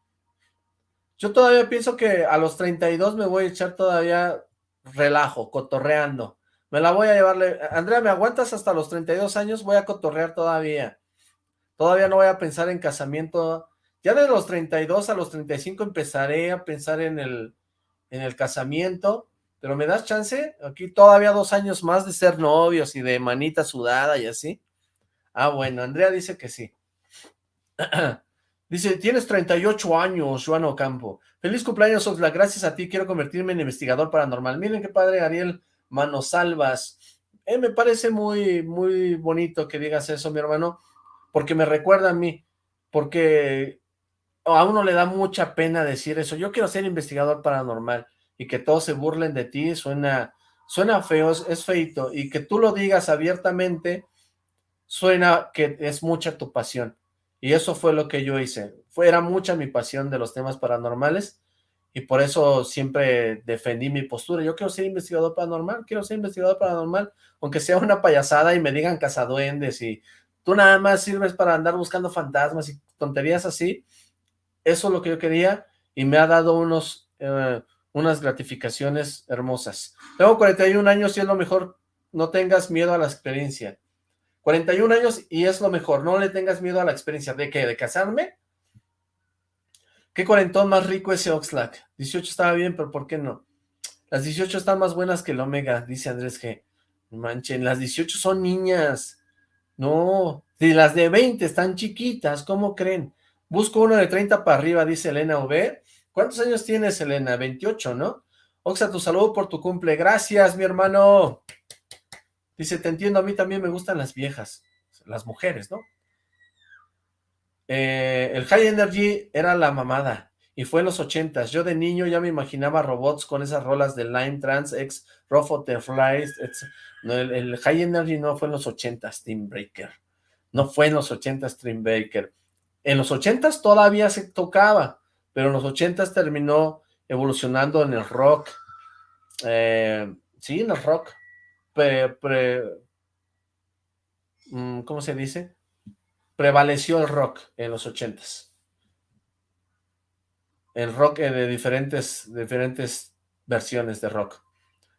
Yo todavía pienso que a los 32 me voy a echar todavía relajo, cotorreando. Me la voy a llevarle... Andrea, ¿me aguantas hasta los 32 años? Voy a cotorrear todavía. Todavía no voy a pensar en casamiento. Ya de los 32 a los 35 empezaré a pensar en el, en el casamiento. Pero ¿me das chance? Aquí todavía dos años más de ser novios y de manita sudada y así. Ah, bueno, Andrea dice que sí. Dice, tienes 38 años, Juan Ocampo. Feliz cumpleaños, Oxla. Gracias a ti quiero convertirme en investigador paranormal. Miren qué padre, Ariel Manosalvas. Eh, me parece muy, muy bonito que digas eso, mi hermano, porque me recuerda a mí, porque a uno le da mucha pena decir eso. Yo quiero ser investigador paranormal y que todos se burlen de ti, suena, suena feo, es feito, y que tú lo digas abiertamente, suena que es mucha tu pasión. Y eso fue lo que yo hice. Fue, era mucha mi pasión de los temas paranormales y por eso siempre defendí mi postura. Yo quiero ser investigador paranormal, quiero ser investigador paranormal, aunque sea una payasada y me digan cazaduendes y tú nada más sirves para andar buscando fantasmas y tonterías así. Eso es lo que yo quería y me ha dado unos, eh, unas gratificaciones hermosas. Tengo 41 años y es lo mejor, no tengas miedo a la experiencia. 41 años y es lo mejor, no le tengas miedo a la experiencia. ¿De qué? ¿De casarme? ¿Qué cuarentón más rico ese Oxlack? 18 estaba bien, pero ¿por qué no? Las 18 están más buenas que el Omega, dice Andrés G. Manchen, las 18 son niñas. No, si las de 20 están chiquitas, ¿cómo creen? Busco uno de 30 para arriba, dice Elena V. ¿Cuántos años tienes, Elena? 28, ¿no? Oxa, tu saludo por tu cumple. Gracias, mi hermano. Dice, te entiendo, a mí también me gustan las viejas, las mujeres, ¿no? Eh, el High Energy era la mamada, y fue en los ochentas. Yo de niño ya me imaginaba robots con esas rolas de Line Trans, X, Flies, el, el, High Energy no fue en los ochentas, Team Breaker. No fue en los ochentas, Team Breaker. En los ochentas todavía se tocaba, pero en los ochentas terminó evolucionando en el rock. Eh, sí, en el rock pre, mm, ¿cómo se dice? Prevaleció el rock en los ochentas. El rock eh, de diferentes, diferentes versiones de rock.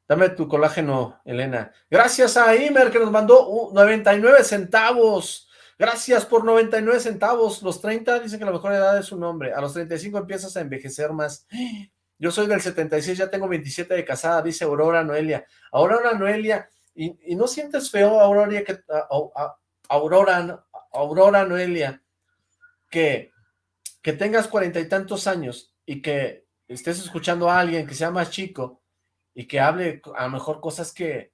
Dame tu colágeno, Elena. Gracias a Imer que nos mandó 99 centavos. Gracias por 99 centavos. Los 30 dicen que la mejor edad es un hombre. A los 35 empiezas a envejecer más. Yo soy del 76, ya tengo 27 de casada, dice Aurora Noelia. Aurora Noelia, ¿y, no sientes feo, Aurora, que, Aurora, Aurora Noelia, que, que tengas cuarenta y tantos años y que estés escuchando a alguien que sea más chico y que hable a lo mejor cosas que,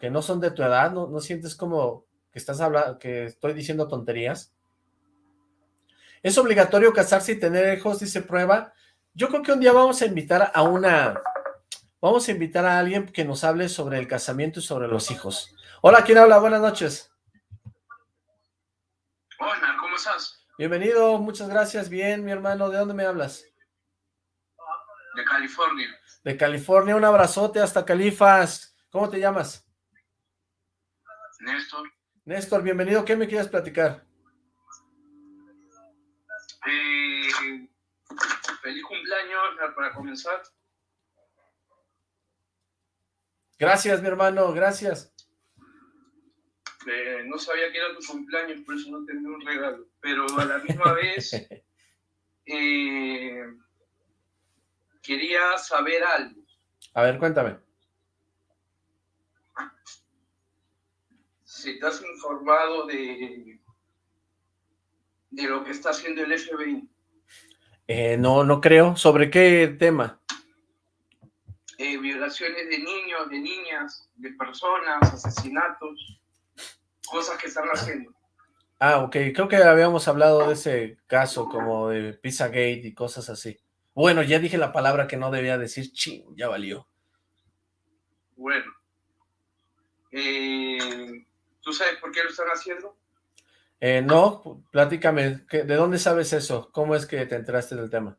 que no son de tu edad, ¿no, no sientes como que estás hablando, que estoy diciendo tonterías? ¿Es obligatorio casarse y tener hijos? Dice prueba. Yo creo que un día vamos a invitar a una... Vamos a invitar a alguien que nos hable sobre el casamiento y sobre los hijos. Hola, ¿quién habla? Buenas noches. Hola, ¿cómo estás? Bienvenido, muchas gracias. Bien, mi hermano. ¿De dónde me hablas? De California. De California, un abrazote hasta Califas. ¿Cómo te llamas? Néstor. Néstor, bienvenido. ¿Qué me quieres platicar? Eh, feliz cumpleaños para comenzar. Gracias, mi hermano, gracias. Eh, no sabía que era tu cumpleaños, por eso no tenía un regalo. Pero a la misma vez eh, quería saber algo. A ver, cuéntame. Si te has informado de, de lo que está haciendo el FBI. Eh, no, no creo. ¿Sobre qué tema? Eh, violaciones de niños, de niñas, de personas, asesinatos, cosas que están haciendo. Ah, ok. Creo que habíamos hablado de ese caso como de Pizzagate y cosas así. Bueno, ya dije la palabra que no debía decir, ching, ya valió. Bueno. Eh, ¿Tú sabes por qué lo están haciendo? Eh, no, platícame, ¿de dónde sabes eso? ¿Cómo es que te enteraste del tema?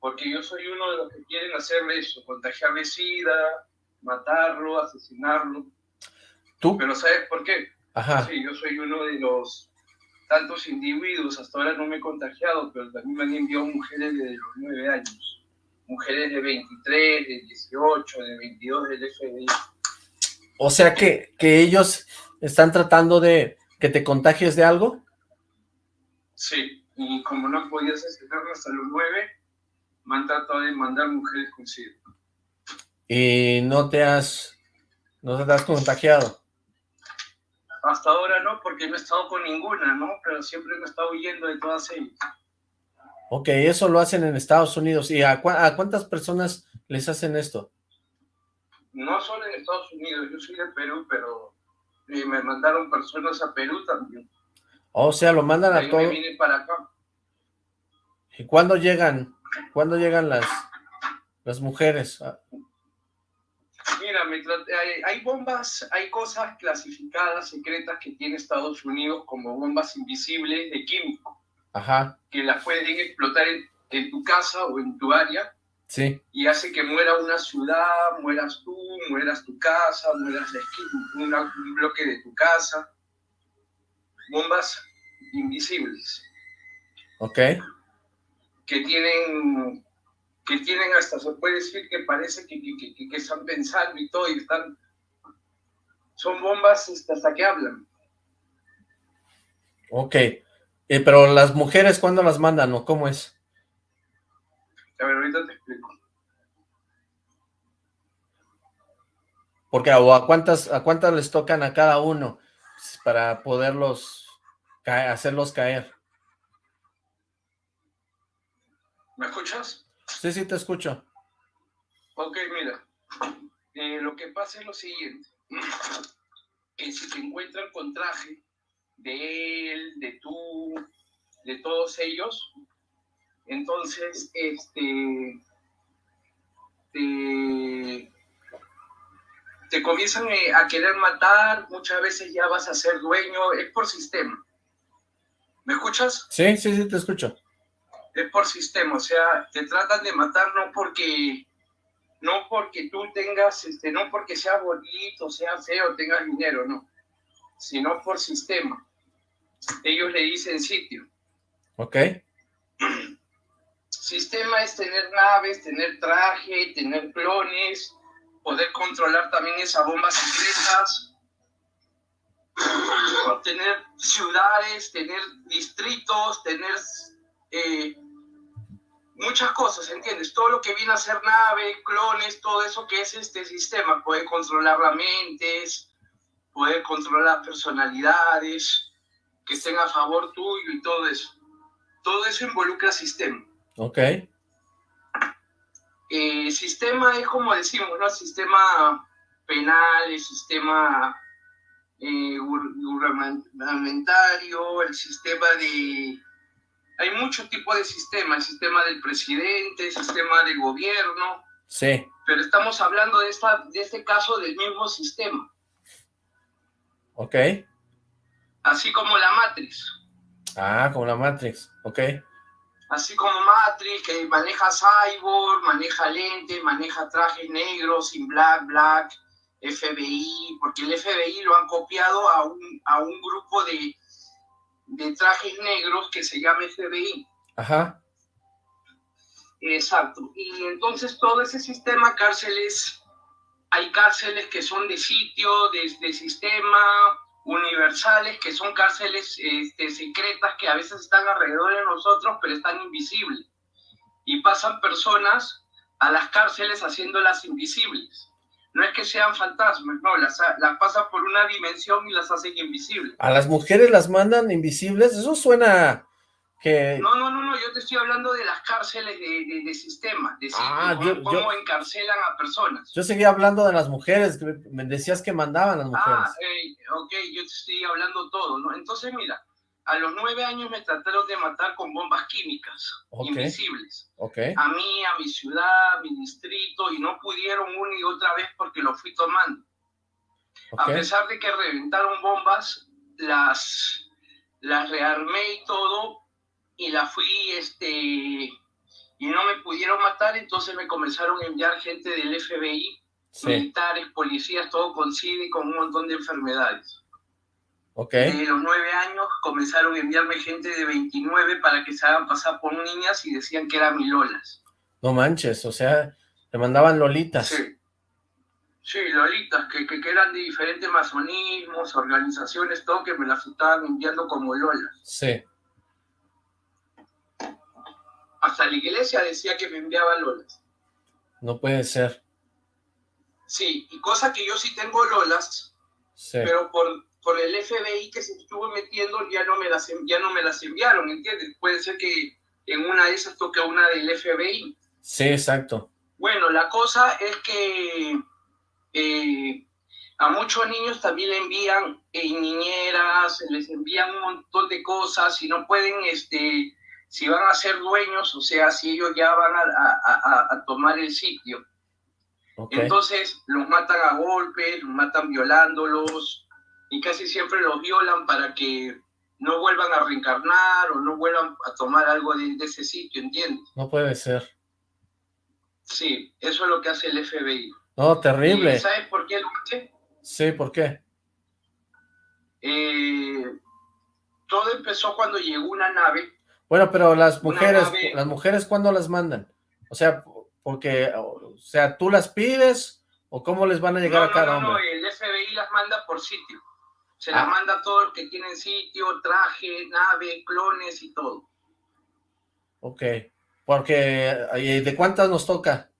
Porque yo soy uno de los que quieren hacerle eso, contagiarle SIDA, matarlo, asesinarlo. ¿Tú? Pero ¿sabes por qué? Ajá. Sí, yo soy uno de los tantos individuos, hasta ahora no me he contagiado, pero también me han enviado mujeres de los 9 años, mujeres de 23, de 18, de 22 del FBI. O sea que, que ellos están tratando de que te contagies de algo. Sí, y como no podías asesinarlo hasta los 9, me han tratado de mandar mujeres con SIDA. ¿Y no te has, no te has contagiado? Hasta ahora no, porque no he estado con ninguna, ¿no? Pero siempre me he estado huyendo de todas ellas. Ok, eso lo hacen en Estados Unidos. ¿Y a, cuántas personas les hacen esto? No solo en Estados Unidos, yo soy de Perú, pero me mandaron personas a Perú también. o sea, lo mandan a todos. vine para acá. ¿Y cuándo llegan? ¿Cuándo llegan las, las mujeres? Mira, hay, bombas, hay cosas clasificadas, secretas que tiene Estados Unidos como bombas invisibles de químico. Ajá. Que las pueden explotar en, tu casa o en tu área. Sí. Y hace que muera una ciudad, mueras tú, mueras tu casa, mueras un bloque de tu casa. Bombas invisibles. Ok. Que tienen que tienen hasta, se puede decir que parece que, que, que, están pensando y todo, y están, son bombas hasta que hablan. Ok, eh, pero las mujeres, ¿cuándo las mandan o cómo es? A ver, ahorita te explico. Porque a cuántas, a cuántas les tocan a cada uno para poderlos, hacerlos caer. ¿Me escuchas? Sí, sí, te escucho. Ok, mira. Eh, lo que pasa es lo siguiente. Que si te encuentran con traje de él, de tú, de todos ellos, entonces, este, te, te comienzan eh, a querer matar, muchas veces ya vas a ser dueño, es por sistema. ¿Me escuchas? Sí, sí, sí, te escucho es por sistema, o sea, te tratan de matar no porque no porque tú tengas, este, no porque sea bonito, sea feo, tengas dinero, no, sino por sistema. Ellos le dicen sitio. Ok. Sistema es tener naves, tener traje, tener clones, poder controlar también esas bombas secretas, tener ciudades, tener distritos, tener eh, muchas cosas, ¿entiendes? Todo lo que viene a ser nave, clones, todo eso que es este sistema, puede controlar las mentes, puede controlar personalidades, que estén a favor tuyo y todo eso. Todo eso involucra sistema. Ok. Eh, sistema es como decimos, ¿no? Sistema penal, el sistema eh, gubernamentario, el sistema de hay muchos tipos de sistemas, el sistema del presidente, el sistema del gobierno. Sí. Pero estamos hablando de, esta, de este caso del mismo sistema. Ok. Así como la Matrix. Ah, como la Matrix, ok. Así como Matrix, que maneja cyborg, maneja lentes, maneja trajes negros, sin black, black, FBI, porque el FBI lo han copiado a un, a un grupo de, de trajes negros que se llama FBI. Ajá. Exacto. Y entonces todo ese sistema cárceles, hay cárceles que son de sitio, de, sistema, universales, que son cárceles este, secretas que a veces están alrededor de nosotros, pero están invisibles. Y pasan personas a las cárceles haciéndolas invisibles no es que sean fantasmas, no, las, las pasan por una dimensión y las hacen invisibles. ¿A las mujeres las mandan invisibles? Eso suena que... No, no, no, no, yo te estoy hablando de las cárceles de, de, sistema, de ah, cómo, encarcelan a personas. Yo seguía hablando de las mujeres, que me decías que mandaban las mujeres. Ah, ok, yo te estoy hablando todo, ¿no? Entonces, mira, a los nueve años me trataron de matar con bombas químicas invisibles. Okay. A mí, a mi ciudad, a mi distrito, y no pudieron una y otra vez porque lo fui tomando. A pesar de que reventaron bombas, las, las rearmé y todo, y las fui, este, y no me pudieron matar, entonces me comenzaron a enviar gente del FBI, militares, policías, todo con SIDA y con un montón de enfermedades. Okay. De los nueve años comenzaron a enviarme gente de 29 para que se hagan pasar por niñas y decían que eran mi lolas. No manches, o sea, te mandaban lolitas. Sí, sí lolitas, que, que, eran de diferentes masonismos, organizaciones, todo, que me las estaban enviando como lolas. Sí. Hasta la iglesia decía que me enviaba lolas. No puede ser. Sí, y cosa que yo sí tengo lolas, sí. pero por por el FBI que se estuvo metiendo ya no me las, ya no me las enviaron, ¿entiendes? Puede ser que en una de esas toque una del FBI. Sí, exacto. Bueno, la cosa es que eh, a muchos niños también le envían eh, niñeras, les envían un montón de cosas y no pueden, este, si van a ser dueños, o sea, si ellos ya van a, a tomar el sitio. Entonces los matan a golpes, los matan violándolos, y casi siempre los violan para que no vuelvan a reencarnar o no vuelvan a tomar algo de, ese sitio, ¿entiendes? No puede ser. Sí, eso es lo que hace el FBI. No, terrible. ¿Sabes por qué lo hace? Sí, ¿por qué? Eh, todo empezó cuando llegó una nave. Bueno, pero las mujeres, las mujeres, ¿cuándo las mandan? O sea, porque, o sea, ¿tú las pides o cómo les van a llegar a cada no, hombre? No, el FBI las manda por sitio. Se las ah. manda a todos los que tienen sitio, traje, nave, clones y todo. Ok, porque ¿de cuántas nos toca?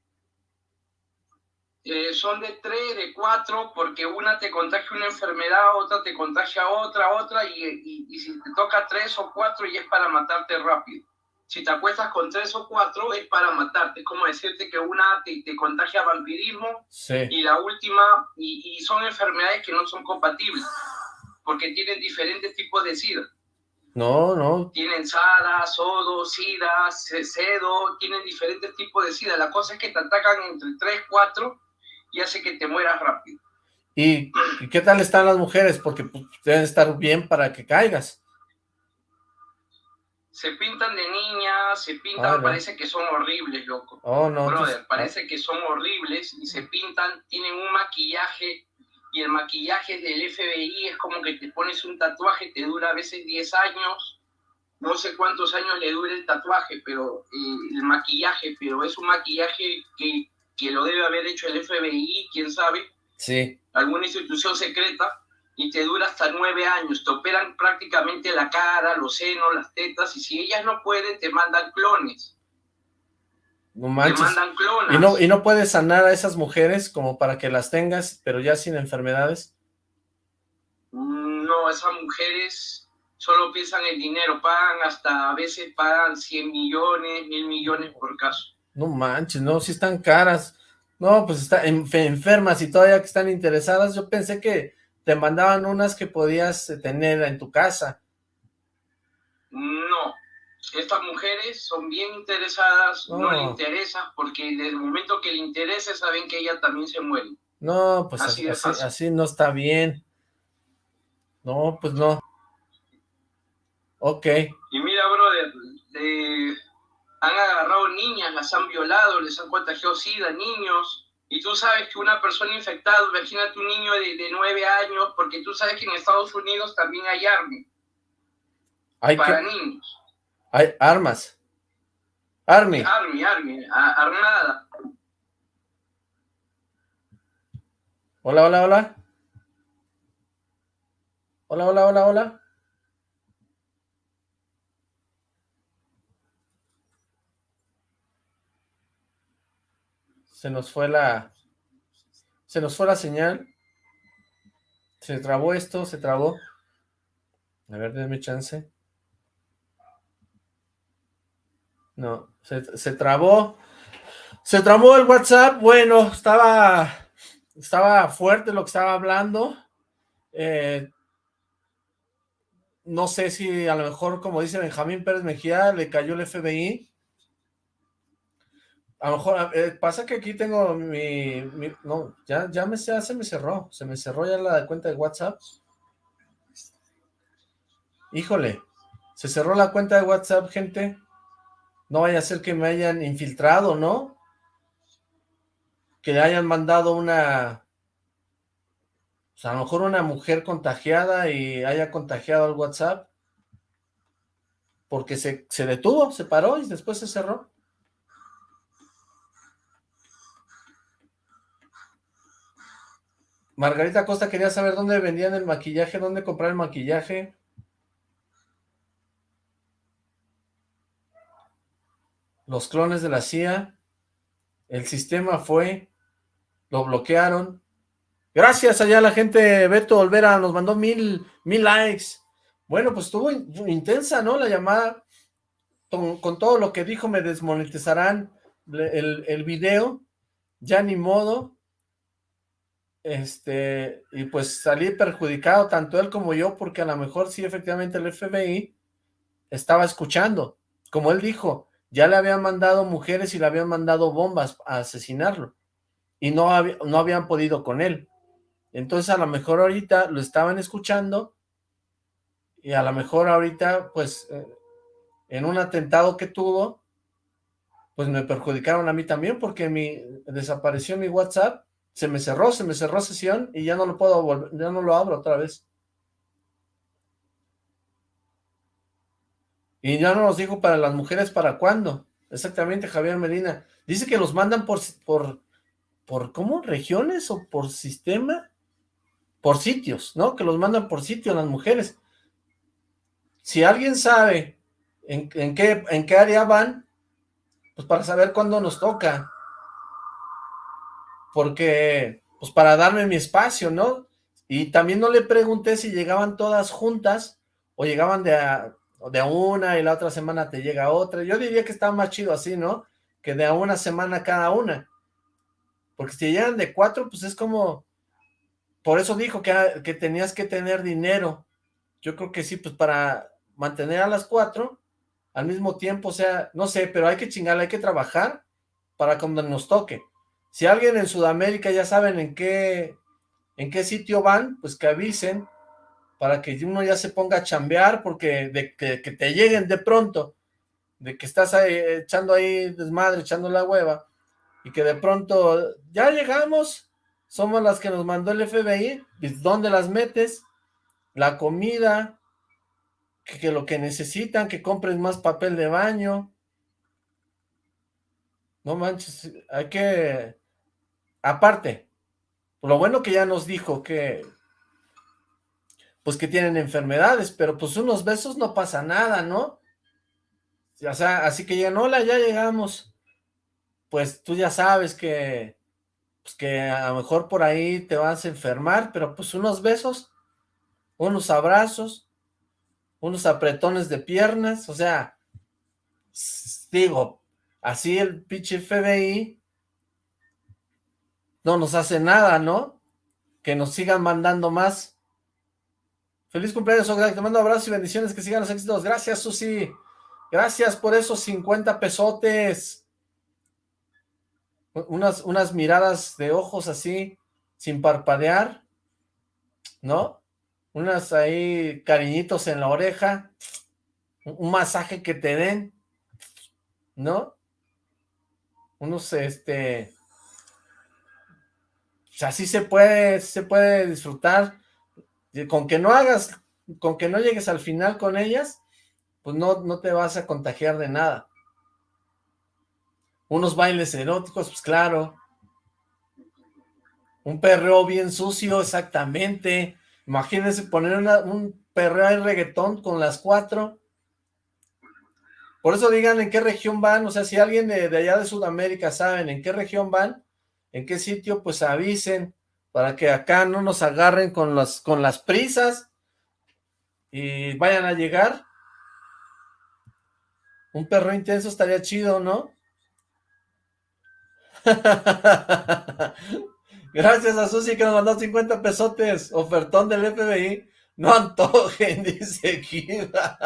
Eh, son de tres, de cuatro, porque una te contagia una enfermedad, otra te contagia otra, otra, y, y, si te toca tres o cuatro y es para matarte rápido. Si te acuestas con tres o cuatro es para matarte, es como decirte que una te, te contagia vampirismo y la última, y, y son enfermedades que no son compatibles porque tienen diferentes tipos de SIDA. No, no. Tienen SADA, SODO, SIDA, CEDO, tienen diferentes tipos de SIDA. La cosa es que te atacan entre 3, 4 y hace que te mueras rápido. ¿Y, qué tal están las mujeres? Porque pues, deben estar bien para que caigas. Se pintan de niñas, se pintan, parece que son horribles, loco. Oh, no. Brother, parece que son horribles y se pintan, tienen un maquillaje y el maquillaje del FBI es como que te pones un tatuaje, te dura a veces 10 años, no sé cuántos años le dure el tatuaje, pero eh, el maquillaje, pero es un maquillaje que, que lo debe haber hecho el FBI, quién sabe, sí. alguna institución secreta, y te dura hasta nueve años, te operan prácticamente la cara, los senos, las tetas, y si ellas no pueden, te mandan clones. No manches. mandan ¿Y no, ¿Y no puedes sanar a esas mujeres como para que las tengas, pero ya sin enfermedades? No, esas mujeres solo piensan en dinero, pagan hasta, a veces pagan 100 millones, mil millones por caso. No manches, no, si están caras. No, pues están enfermas y todavía que están interesadas. Yo pensé que te mandaban unas que podías tener en tu casa. No, estas mujeres son bien interesadas, no, le interesa, porque desde el momento que le interese saben que ella también se muere. No, pues así, así, no está bien. No, pues no. Ok. Y mira, brother, han agarrado niñas, las han violado, les han contagiado SIDA, niños, y tú sabes que una persona infectada, imagínate un niño de, de nueve años, porque tú sabes que en Estados Unidos también hay armas hay para niños. Hay armas. Army. Army, Army, armada. Hola, hola, hola. Hola, hola, hola, hola. Se nos fue la... Se nos fue la señal. Se trabó esto, se trabó. A ver, denme chance. No, se, trabó. Se trabó el WhatsApp. Bueno, estaba, estaba fuerte lo que estaba hablando. Eh, no sé si a lo mejor, como dice Benjamín Pérez Mejía, le cayó el FBI. A lo mejor, eh, pasa que aquí tengo mi, no, ya, ya, me, se me cerró, se me cerró ya la cuenta de WhatsApp. Híjole, se cerró la cuenta de WhatsApp, gente. No vaya a ser que me hayan infiltrado, ¿no? Que le hayan mandado una... O sea, a lo mejor una mujer contagiada y haya contagiado al WhatsApp. Porque se, se detuvo, se paró y después se cerró. Margarita Costa quería saber dónde vendían el maquillaje, dónde comprar el maquillaje. los clones de la CIA, el sistema fue, lo bloquearon. Gracias allá la gente, Beto Olvera nos mandó mil, mil likes. Bueno, pues estuvo intensa, ¿no? La llamada, con, todo lo que dijo me desmonetizarán el, el video, ya ni modo. Este, y pues salí perjudicado, tanto él como yo, porque a lo mejor sí, efectivamente el FBI estaba escuchando. Como él dijo, ya le habían mandado mujeres y le habían mandado bombas a asesinarlo. Y no, no habían podido con él. Entonces a lo mejor ahorita lo estaban escuchando y a lo mejor ahorita, pues, eh, en un atentado que tuvo, pues me perjudicaron a mí también porque mi, desapareció mi WhatsApp, se me cerró, se me cerró sesión y ya no lo puedo volver, ya no lo abro otra vez. Y ya no nos dijo para las mujeres para cuándo. Exactamente, Javier Medina. Dice que los mandan por, por, por ¿cómo? ¿Regiones o por sistema? Por sitios, ¿no? Que los mandan por sitio las mujeres. Si alguien sabe en, en, qué, en qué área van, pues para saber cuándo nos toca. Porque, pues para darme mi espacio, ¿no? Y también no le pregunté si llegaban todas juntas o llegaban de a, de una y la otra semana te llega otra. Yo diría que está más chido así, ¿no? Que de a una semana cada una. Porque si llegan de cuatro, pues es como... Por eso dijo que, que tenías que tener dinero. Yo creo que sí, pues para mantener a las cuatro, al mismo tiempo, o sea, no sé, pero hay que chingar, hay que trabajar para cuando nos toque. Si alguien en Sudamérica ya saben en qué, en qué sitio van, pues que avisen para que uno ya se ponga a chambear, porque de que, te lleguen de pronto, de que estás ahí, echando ahí desmadre, echando la hueva, y que de pronto, ya llegamos, somos las que nos mandó el FBI, ¿dónde las metes? La comida, que, que lo que necesitan, que compren más papel de baño, no manches, hay que, aparte, lo bueno que ya nos dijo que pues que tienen enfermedades, pero pues unos besos no pasa nada, ¿no? O sea, así que llegan, hola, ya llegamos. Pues tú ya sabes que, pues que a lo mejor por ahí te vas a enfermar, pero pues unos besos, unos abrazos, unos apretones de piernas, o sea, digo, así el pinche FBI no nos hace nada, ¿no? Que nos sigan mandando más. Feliz cumpleaños, Te mando abrazos y bendiciones, que sigan los éxitos. Gracias, Susi. Gracias por esos 50 pesotes. Unas, unas miradas de ojos así, sin parpadear, ¿no? Unas ahí cariñitos en la oreja, un masaje que te den, ¿no? Unos, este... Sea, sí se puede, se puede disfrutar con que no hagas, con que no llegues al final con ellas, pues no, no te vas a contagiar de nada. Unos bailes eróticos, pues claro. Un perreo bien sucio, exactamente. Imagínense poner un perreo de reggaetón con las cuatro. Por eso digan en qué región van, o sea, si alguien de, de allá de Sudamérica saben en qué región van, en qué sitio, pues avisen para que acá no nos agarren con las, con las prisas y vayan a llegar. Un perro intenso estaría chido, ¿no? Gracias a Susi que nos mandó 50 pesotes, ofertón del FBI. No antojen, dice Kira.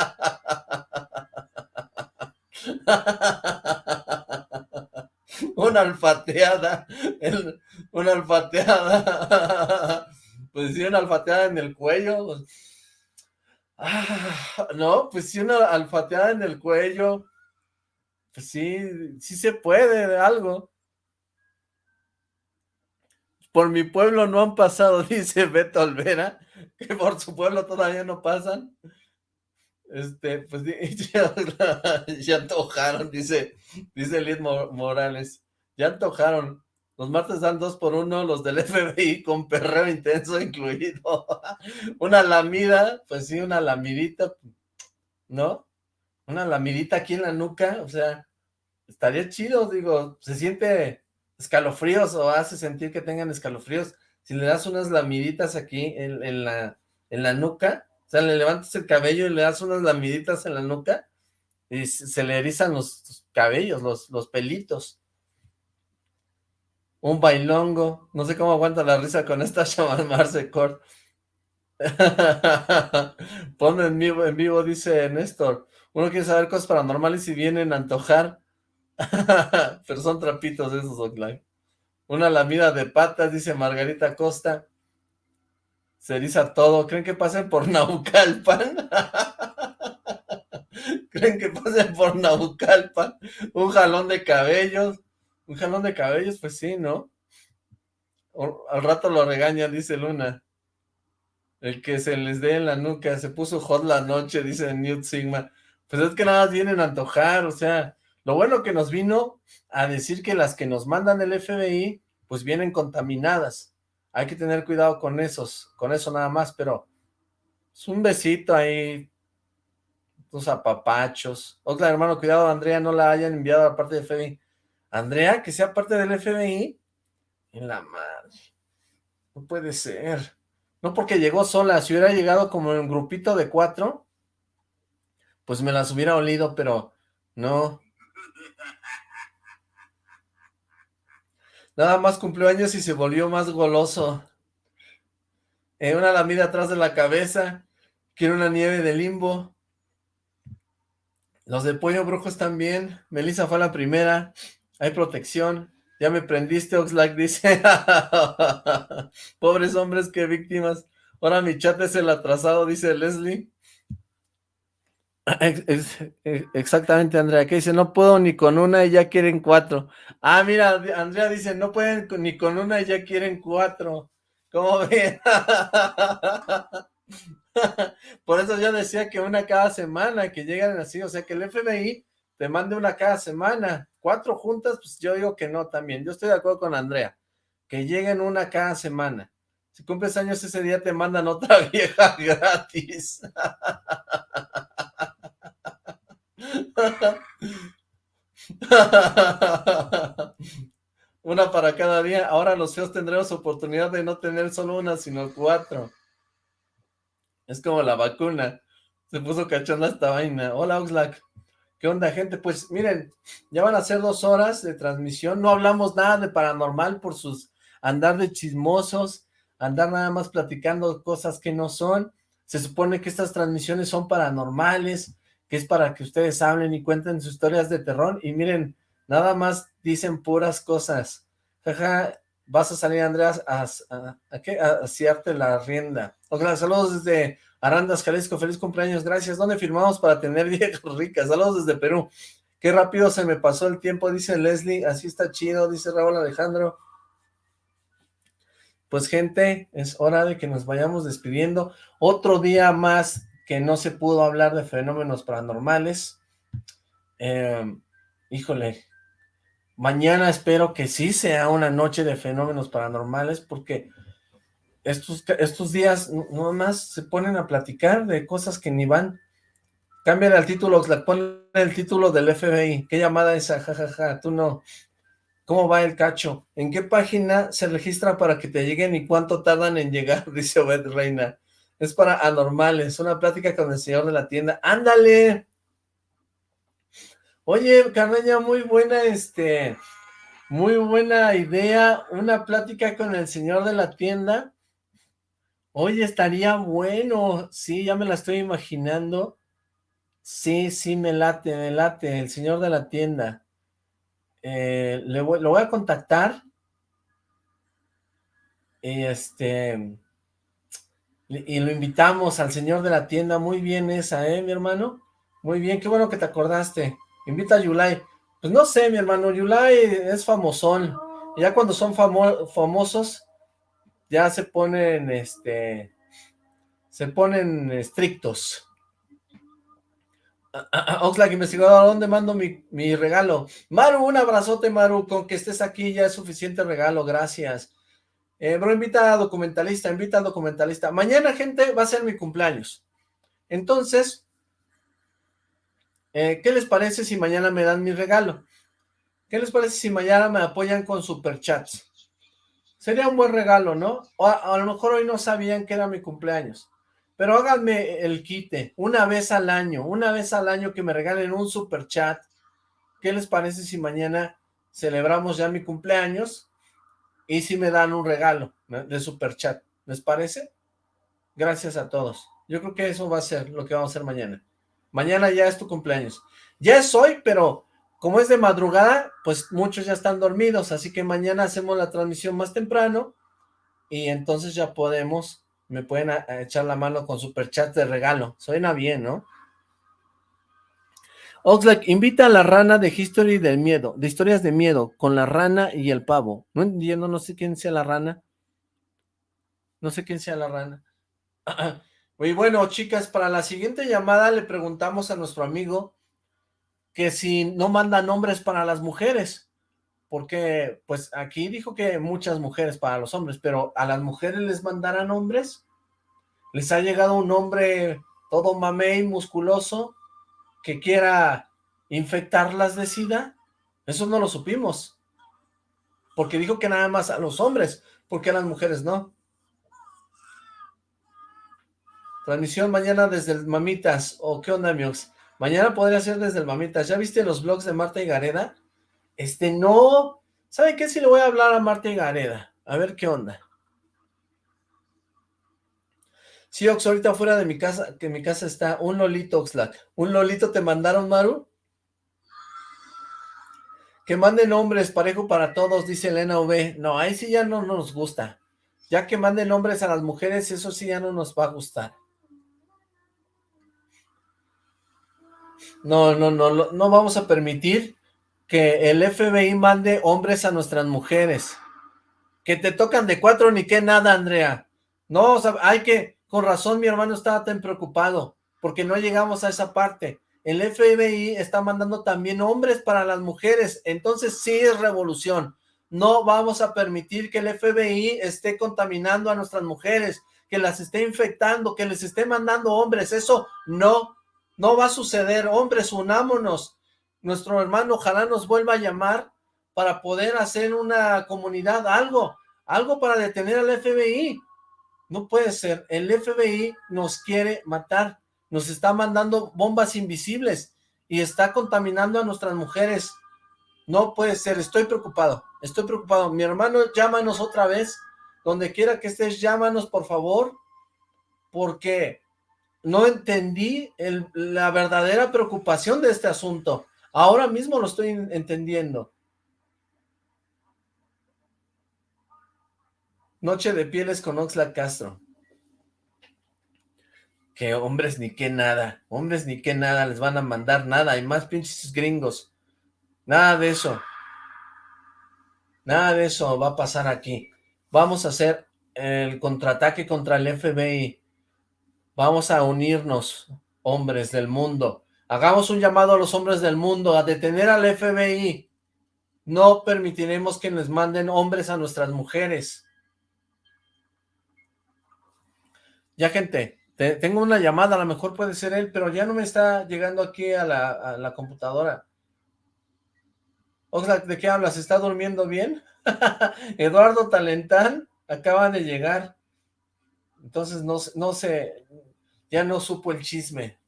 una alfateada, una alfateada, pues sí, una alfateada en el cuello. Ah, no, pues sí, una alfateada en el cuello. Pues sí, sí se puede, algo. Por mi pueblo no han pasado, dice Beto Olvera, que por su pueblo todavía no pasan. Este, pues ya, ya antojaron, dice, dice Morales. Ya antojaron. Los martes dan dos por uno, los del FBI con perreo intenso incluido. una lamida, pues sí, una lamidita, ¿no? Una lamidita aquí en la nuca, o sea, estaría chido, digo, se siente escalofríos o hace sentir que tengan escalofríos. Si le das unas lamiditas aquí en, la, en la nuca, o sea, le levantas el cabello y le das unas lamiditas en la nuca y se le erizan los cabellos, los, los pelitos. Un bailongo. No sé cómo aguanta la risa con esta Marce Court. Ponme en vivo, en vivo, dice Néstor. Uno quiere saber cosas paranormales y vienen a antojar. Pero son trapitos esos, Oakland. Una lamida de patas, dice Margarita Costa. Se eriza todo. ¿Creen que pasen por Naucalpan? ¿Creen que pasen por Naucalpan? Un jalón de cabellos. Un jalón de cabellos, pues sí, ¿no? al rato lo regaña, dice Luna. El que se les dé en la nuca, se puso hot la noche, dice Newt Sigma. Pues es que nada más vienen a antojar, o sea, lo bueno que nos vino a decir que las que nos mandan el FBI, pues vienen contaminadas. Hay que tener cuidado con esos, con eso nada más, pero es un besito ahí, unos apapachos. Otra hermano, cuidado, Andrea, no la hayan enviado a la parte de FBI. Andrea, que sea parte del FBI. En la madre. No puede ser. No porque llegó sola. Si hubiera llegado como en un grupito de cuatro, pues me las hubiera olido, pero no. Nada más cumplió años y se volvió más goloso. Eh, una lamida atrás de la cabeza. Quiero una nieve de limbo. Los de Pollo Brujos también. Melissa fue la primera. Hay protección. Ya me prendiste, Oxlack, dice. Pobres hombres, qué víctimas. Ahora mi chat es el atrasado, dice Leslie. Exactamente, Andrea. Que dice, no puedo ni con una y ya quieren cuatro. Ah, mira, Andrea dice, no pueden ni con una y ya quieren cuatro. ¿Cómo ven? Por eso yo decía que una cada semana, que llegan así. O sea, que el FBI te mande una cada semana. Cuatro juntas, pues yo digo que no también. Yo estoy de acuerdo con Andrea. Que lleguen una cada semana. Si cumples años ese día te mandan otra vieja gratis. Una para cada día. Ahora los feos tendremos oportunidad de no tener solo una, sino cuatro. Es como la vacuna. Se puso cachonda esta vaina. Hola, Oxlack. ¿Qué onda, gente? Pues miren, ya van a ser dos horas de transmisión. No hablamos nada de paranormal por sus andar de chismosos, andar nada más platicando cosas que no son. Se supone que estas transmisiones son paranormales, que es para que ustedes hablen y cuenten sus historias de terror. Y miren, nada más dicen puras cosas. Jaja, vas a salir, Andreas, a, a, ¿qué? a, la rienda. Ok, saludos desde Arandas, Jalisco, feliz cumpleaños, gracias. ¿Dónde firmamos para tener viejas ricas? Saludos desde Perú. Qué rápido se me pasó el tiempo, dice Leslie. Así está chido, dice Raúl Alejandro. Pues gente, es hora de que nos vayamos despidiendo. Otro día más que no se pudo hablar de fenómenos paranormales. Em, híjole, mañana espero que sí sea una noche de fenómenos paranormales porque estos, estos días no más se ponen a platicar de cosas que ni van. Cámbiale al título, ponle el título del FBI. ¿Qué llamada esa? Jajaja, ja, ja. tú no. ¿Cómo va el cacho? ¿En qué página se registra para que te lleguen y cuánto tardan en llegar? Dice Obed Reina. Es para anormales, una plática con el señor de la tienda. ¡Ándale! Oye, Carreña, muy buena, este, muy buena idea, una plática con el señor de la tienda Oye, estaría bueno. Sí, ya me la estoy imaginando. Sí, sí, me late, me late. El señor de la tienda. Eh, le voy, lo voy a contactar. Y este... Y lo invitamos al señor de la tienda. Muy bien esa, ¿eh, mi hermano? Muy bien, qué bueno que te acordaste. Invita a Yulai. Pues no sé, mi hermano, Yulai es famosón. Ya cuando son famosos, ya se ponen, este, se ponen estrictos. Oxlack, investigador, ¿a dónde mando mi, mi, regalo? Maru, un abrazote, Maru, con que estés aquí ya es suficiente regalo, gracias. Eh, bro, invita a documentalista, invita a documentalista. Mañana, gente, va a ser mi cumpleaños. Entonces, eh, ¿qué les parece si mañana me dan mi regalo? ¿Qué les parece si mañana me apoyan con superchats? Sería un buen regalo, ¿no? O a, lo mejor hoy no sabían que era mi cumpleaños. Pero háganme el quite, una vez al año, una vez al año que me regalen un superchat. ¿Qué les parece si mañana celebramos ya mi cumpleaños y si me dan un regalo de super chat, ¿les parece? Gracias a todos. Yo creo que eso va a ser lo que vamos a hacer mañana. Mañana ya es tu cumpleaños. Ya es hoy, pero como es de madrugada, pues muchos ya están dormidos, así que mañana hacemos la transmisión más temprano y entonces ya podemos, me pueden echar la mano con super chat de regalo. Suena bien, ¿no? Oxlack, invita a la rana de History del Miedo, de historias de miedo, con la rana y el pavo. No entiendo, no sé quién sea la rana. No sé quién sea la rana. Muy bueno, chicas, para la siguiente llamada le preguntamos a nuestro amigo que si no manda nombres para las mujeres, porque pues aquí dijo que muchas mujeres para los hombres, pero a las mujeres les mandarán nombres. Les ha llegado un hombre todo mamey, musculoso, que quiera infectarlas de SIDA? Eso no lo supimos. Porque dijo que nada más a los hombres, porque a las mujeres no. Transmisión mañana desde el Mamitas, o qué onda, amigos. Mañana podría ser desde el Mamitas. ¿Ya viste los blogs de Marta y Gareda? Este, no. ¿Saben qué? Si le voy a hablar a Marta y Gareda. A ver qué onda. Sí, Ox, ahorita fuera de mi casa, que mi casa está un Lolito, Oxlack. ¿Un Lolito te mandaron, Maru? Que manden nombres, parejo para todos, dice Elena V. No, ahí sí ya no nos gusta. Ya que manden nombres a las mujeres, eso sí ya no nos va a gustar. No, no, no, no vamos a permitir que el FBI mande hombres a nuestras mujeres. Que te tocan de cuatro ni que nada, Andrea. No, o sea, hay que, con razón mi hermano estaba tan preocupado, porque no llegamos a esa parte. El FBI está mandando también hombres para las mujeres, entonces sí es revolución. No vamos a permitir que el FBI esté contaminando a nuestras mujeres, que las esté infectando, que les esté mandando hombres. Eso no, no va a suceder. Hombres, unámonos. Nuestro hermano ojalá nos vuelva a llamar para poder hacer una comunidad, algo, algo para detener al FBI. No puede ser, el FBI nos quiere matar, nos está mandando bombas invisibles y está contaminando a nuestras mujeres. No puede ser, estoy preocupado, estoy preocupado. Mi hermano, llámanos otra vez, donde quiera que estés, llámanos por favor, porque no entendí la verdadera preocupación de este asunto. Ahora mismo lo estoy entendiendo. Noche de pieles con Oxlack Castro. Que hombres ni que nada, hombres ni que nada, les van a mandar nada, hay más pinches gringos. Nada de eso. Nada de eso va a pasar aquí. Vamos a hacer el contraataque contra el FBI. Vamos a unirnos, hombres del mundo. Hagamos un llamado a los hombres del mundo a detener al FBI. No permitiremos que les manden hombres a nuestras mujeres. Ya, gente, tengo una llamada, a lo mejor puede ser él, pero ya no me está llegando aquí a la, computadora. Oxlack, ¿de qué hablas? ¿Está durmiendo bien? Eduardo Talentán acaba de llegar. Entonces no, no sé, ya no supo el chisme.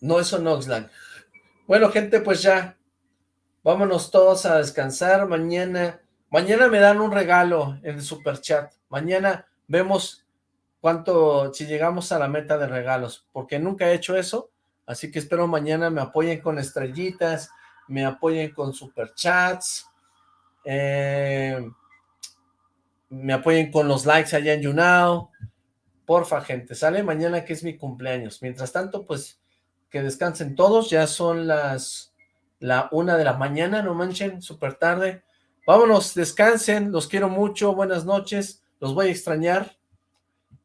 No, eso no, Oxlack. Bueno, gente, pues ya, vámonos todos a descansar. Mañana Mañana me dan un regalo en el super chat. Mañana vemos cuánto, si llegamos a la meta de regalos, porque nunca he hecho eso, así que espero mañana me apoyen con estrellitas, me apoyen con superchats, eh, me apoyen con los likes allá en YouNow, porfa gente, sale mañana que es mi cumpleaños, mientras tanto pues que descansen todos, ya son las la una de la mañana, no manchen, súper tarde, Vámonos, descansen, los quiero mucho, buenas noches, los voy a extrañar,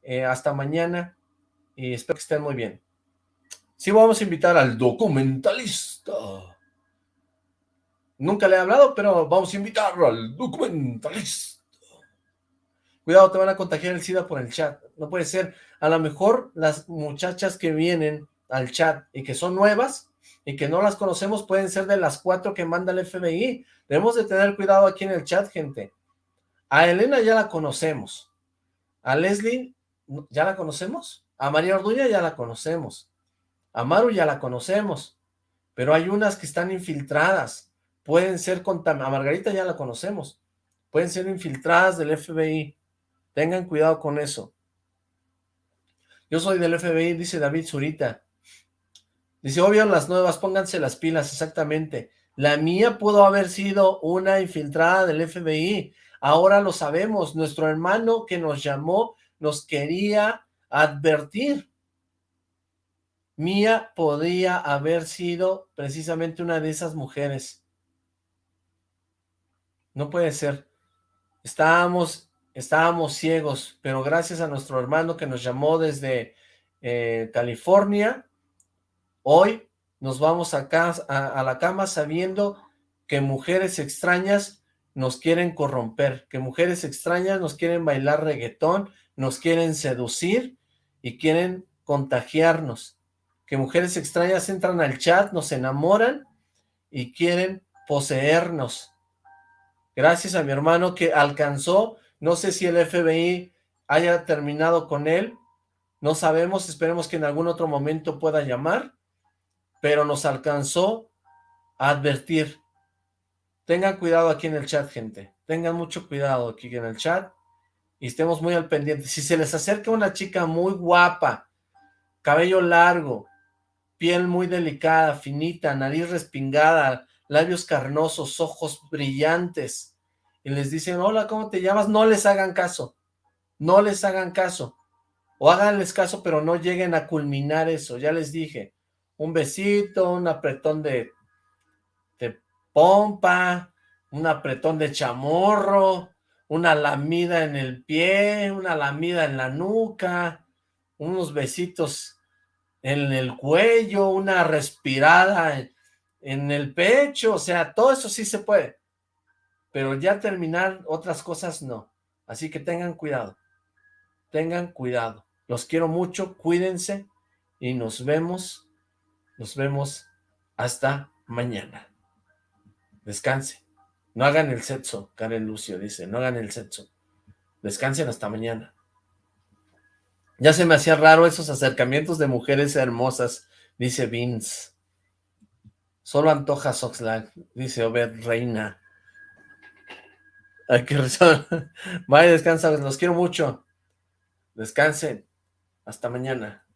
eh, hasta mañana, y espero que estén muy bien. Sí, vamos a invitar al documentalista. Nunca le he hablado, pero vamos a invitarlo al documentalista. Cuidado, te van a contagiar el SIDA por el chat. No puede ser. A lo mejor las muchachas que vienen al chat y que son nuevas y que no las conocemos pueden ser de las cuatro que manda el FBI. Debemos de tener cuidado aquí en el chat, gente. A Elena ya la conocemos. A Leslie, ¿ya la conocemos? A María Orduña ya la conocemos. A Maru ya la conocemos. Pero hay unas que están infiltradas. Pueden ser contaminadas. A Margarita ya la conocemos. Pueden ser infiltradas del FBI. Tengan cuidado con eso. Yo soy del FBI, dice David Zurita. Dice, obvio las nuevas, pónganse las pilas, exactamente. La mía pudo haber sido una infiltrada del FBI. Ahora lo sabemos. Nuestro hermano que nos llamó nos quería advertir. Mía podría haber sido precisamente una de esas mujeres. No puede ser. Estábamos, estábamos ciegos, pero gracias a nuestro hermano que nos llamó desde eh, California, hoy nos vamos a, a, la cama sabiendo que mujeres extrañas nos quieren corromper, que mujeres extrañas nos quieren bailar reggaetón, nos quieren seducir y quieren contagiarnos, que mujeres extrañas entran al chat, nos enamoran y quieren poseernos. Gracias a mi hermano que alcanzó, no sé si el FBI haya terminado con él, no sabemos, esperemos que en algún otro momento pueda llamar, pero nos alcanzó a advertir. Tengan cuidado aquí en el chat, gente. Tengan mucho cuidado aquí en el chat y estemos muy al pendiente. Si se les acerca una chica muy guapa, cabello largo, piel muy delicada, finita, nariz respingada, labios carnosos, ojos brillantes, y les dicen, hola, ¿cómo te llamas? No les hagan caso, no les hagan caso, o háganles caso, pero no lleguen a culminar eso, ya les dije, un besito, un apretón de, pompa, un apretón de chamorro, una lamida en el pie, una lamida en la nuca, unos besitos en el cuello, una respirada en el pecho, o sea, todo eso sí se puede, pero ya terminar otras cosas no, así que tengan cuidado, tengan cuidado, los quiero mucho, cuídense y nos vemos nos vemos hasta mañana. Descanse. No hagan el sexo, Karen Lucio dice, no hagan el sexo. Descansen hasta mañana. Ya se me hacía raro esos acercamientos de mujeres hermosas, dice Vince. Solo antoja Soxlag, dice Obed Reina. Ay, qué razón. Vaya, descansa, los quiero mucho. Descansen. Hasta mañana.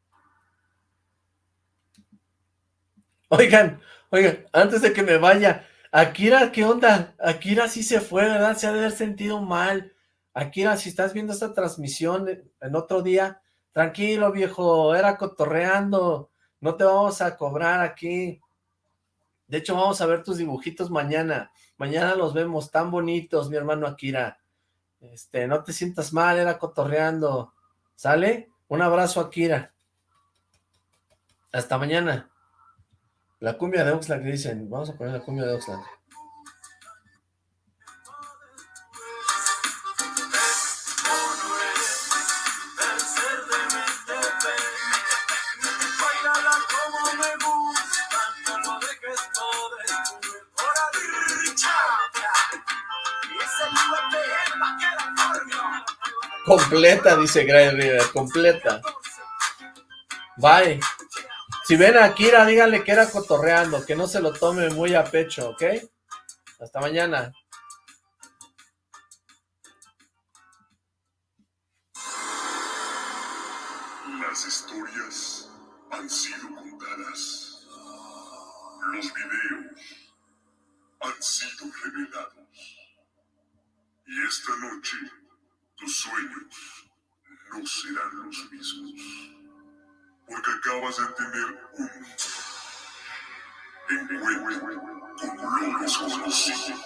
Oigan, oigan, antes de que me vaya, Akira, ¿qué onda? Akira sí se fue, ¿verdad? Se ha de haber sentido mal. Akira, si estás viendo esta transmisión en otro día, tranquilo viejo, era cotorreando, no te vamos a cobrar aquí. De hecho, vamos a ver tus dibujitos mañana. Mañana los vemos tan bonitos, mi hermano Akira. Este, no te sientas mal, era cotorreando. ¿Sale? Un abrazo, Akira. Hasta mañana. La cumbia de Oxlack, dicen. Vamos a poner la cumbia de Oxlack. Completa, dice Gray River, completa. Bye. Si ven a Kira, díganle que era cotorreando, que no se lo tome muy a pecho, ¿ok? Hasta mañana. Las historias han sido contadas. Los videos han sido revelados. Y esta noche tus sueños no serán los mismos. Porque acabas de tener un encuentro con lo desconocido.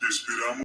Te esperamos.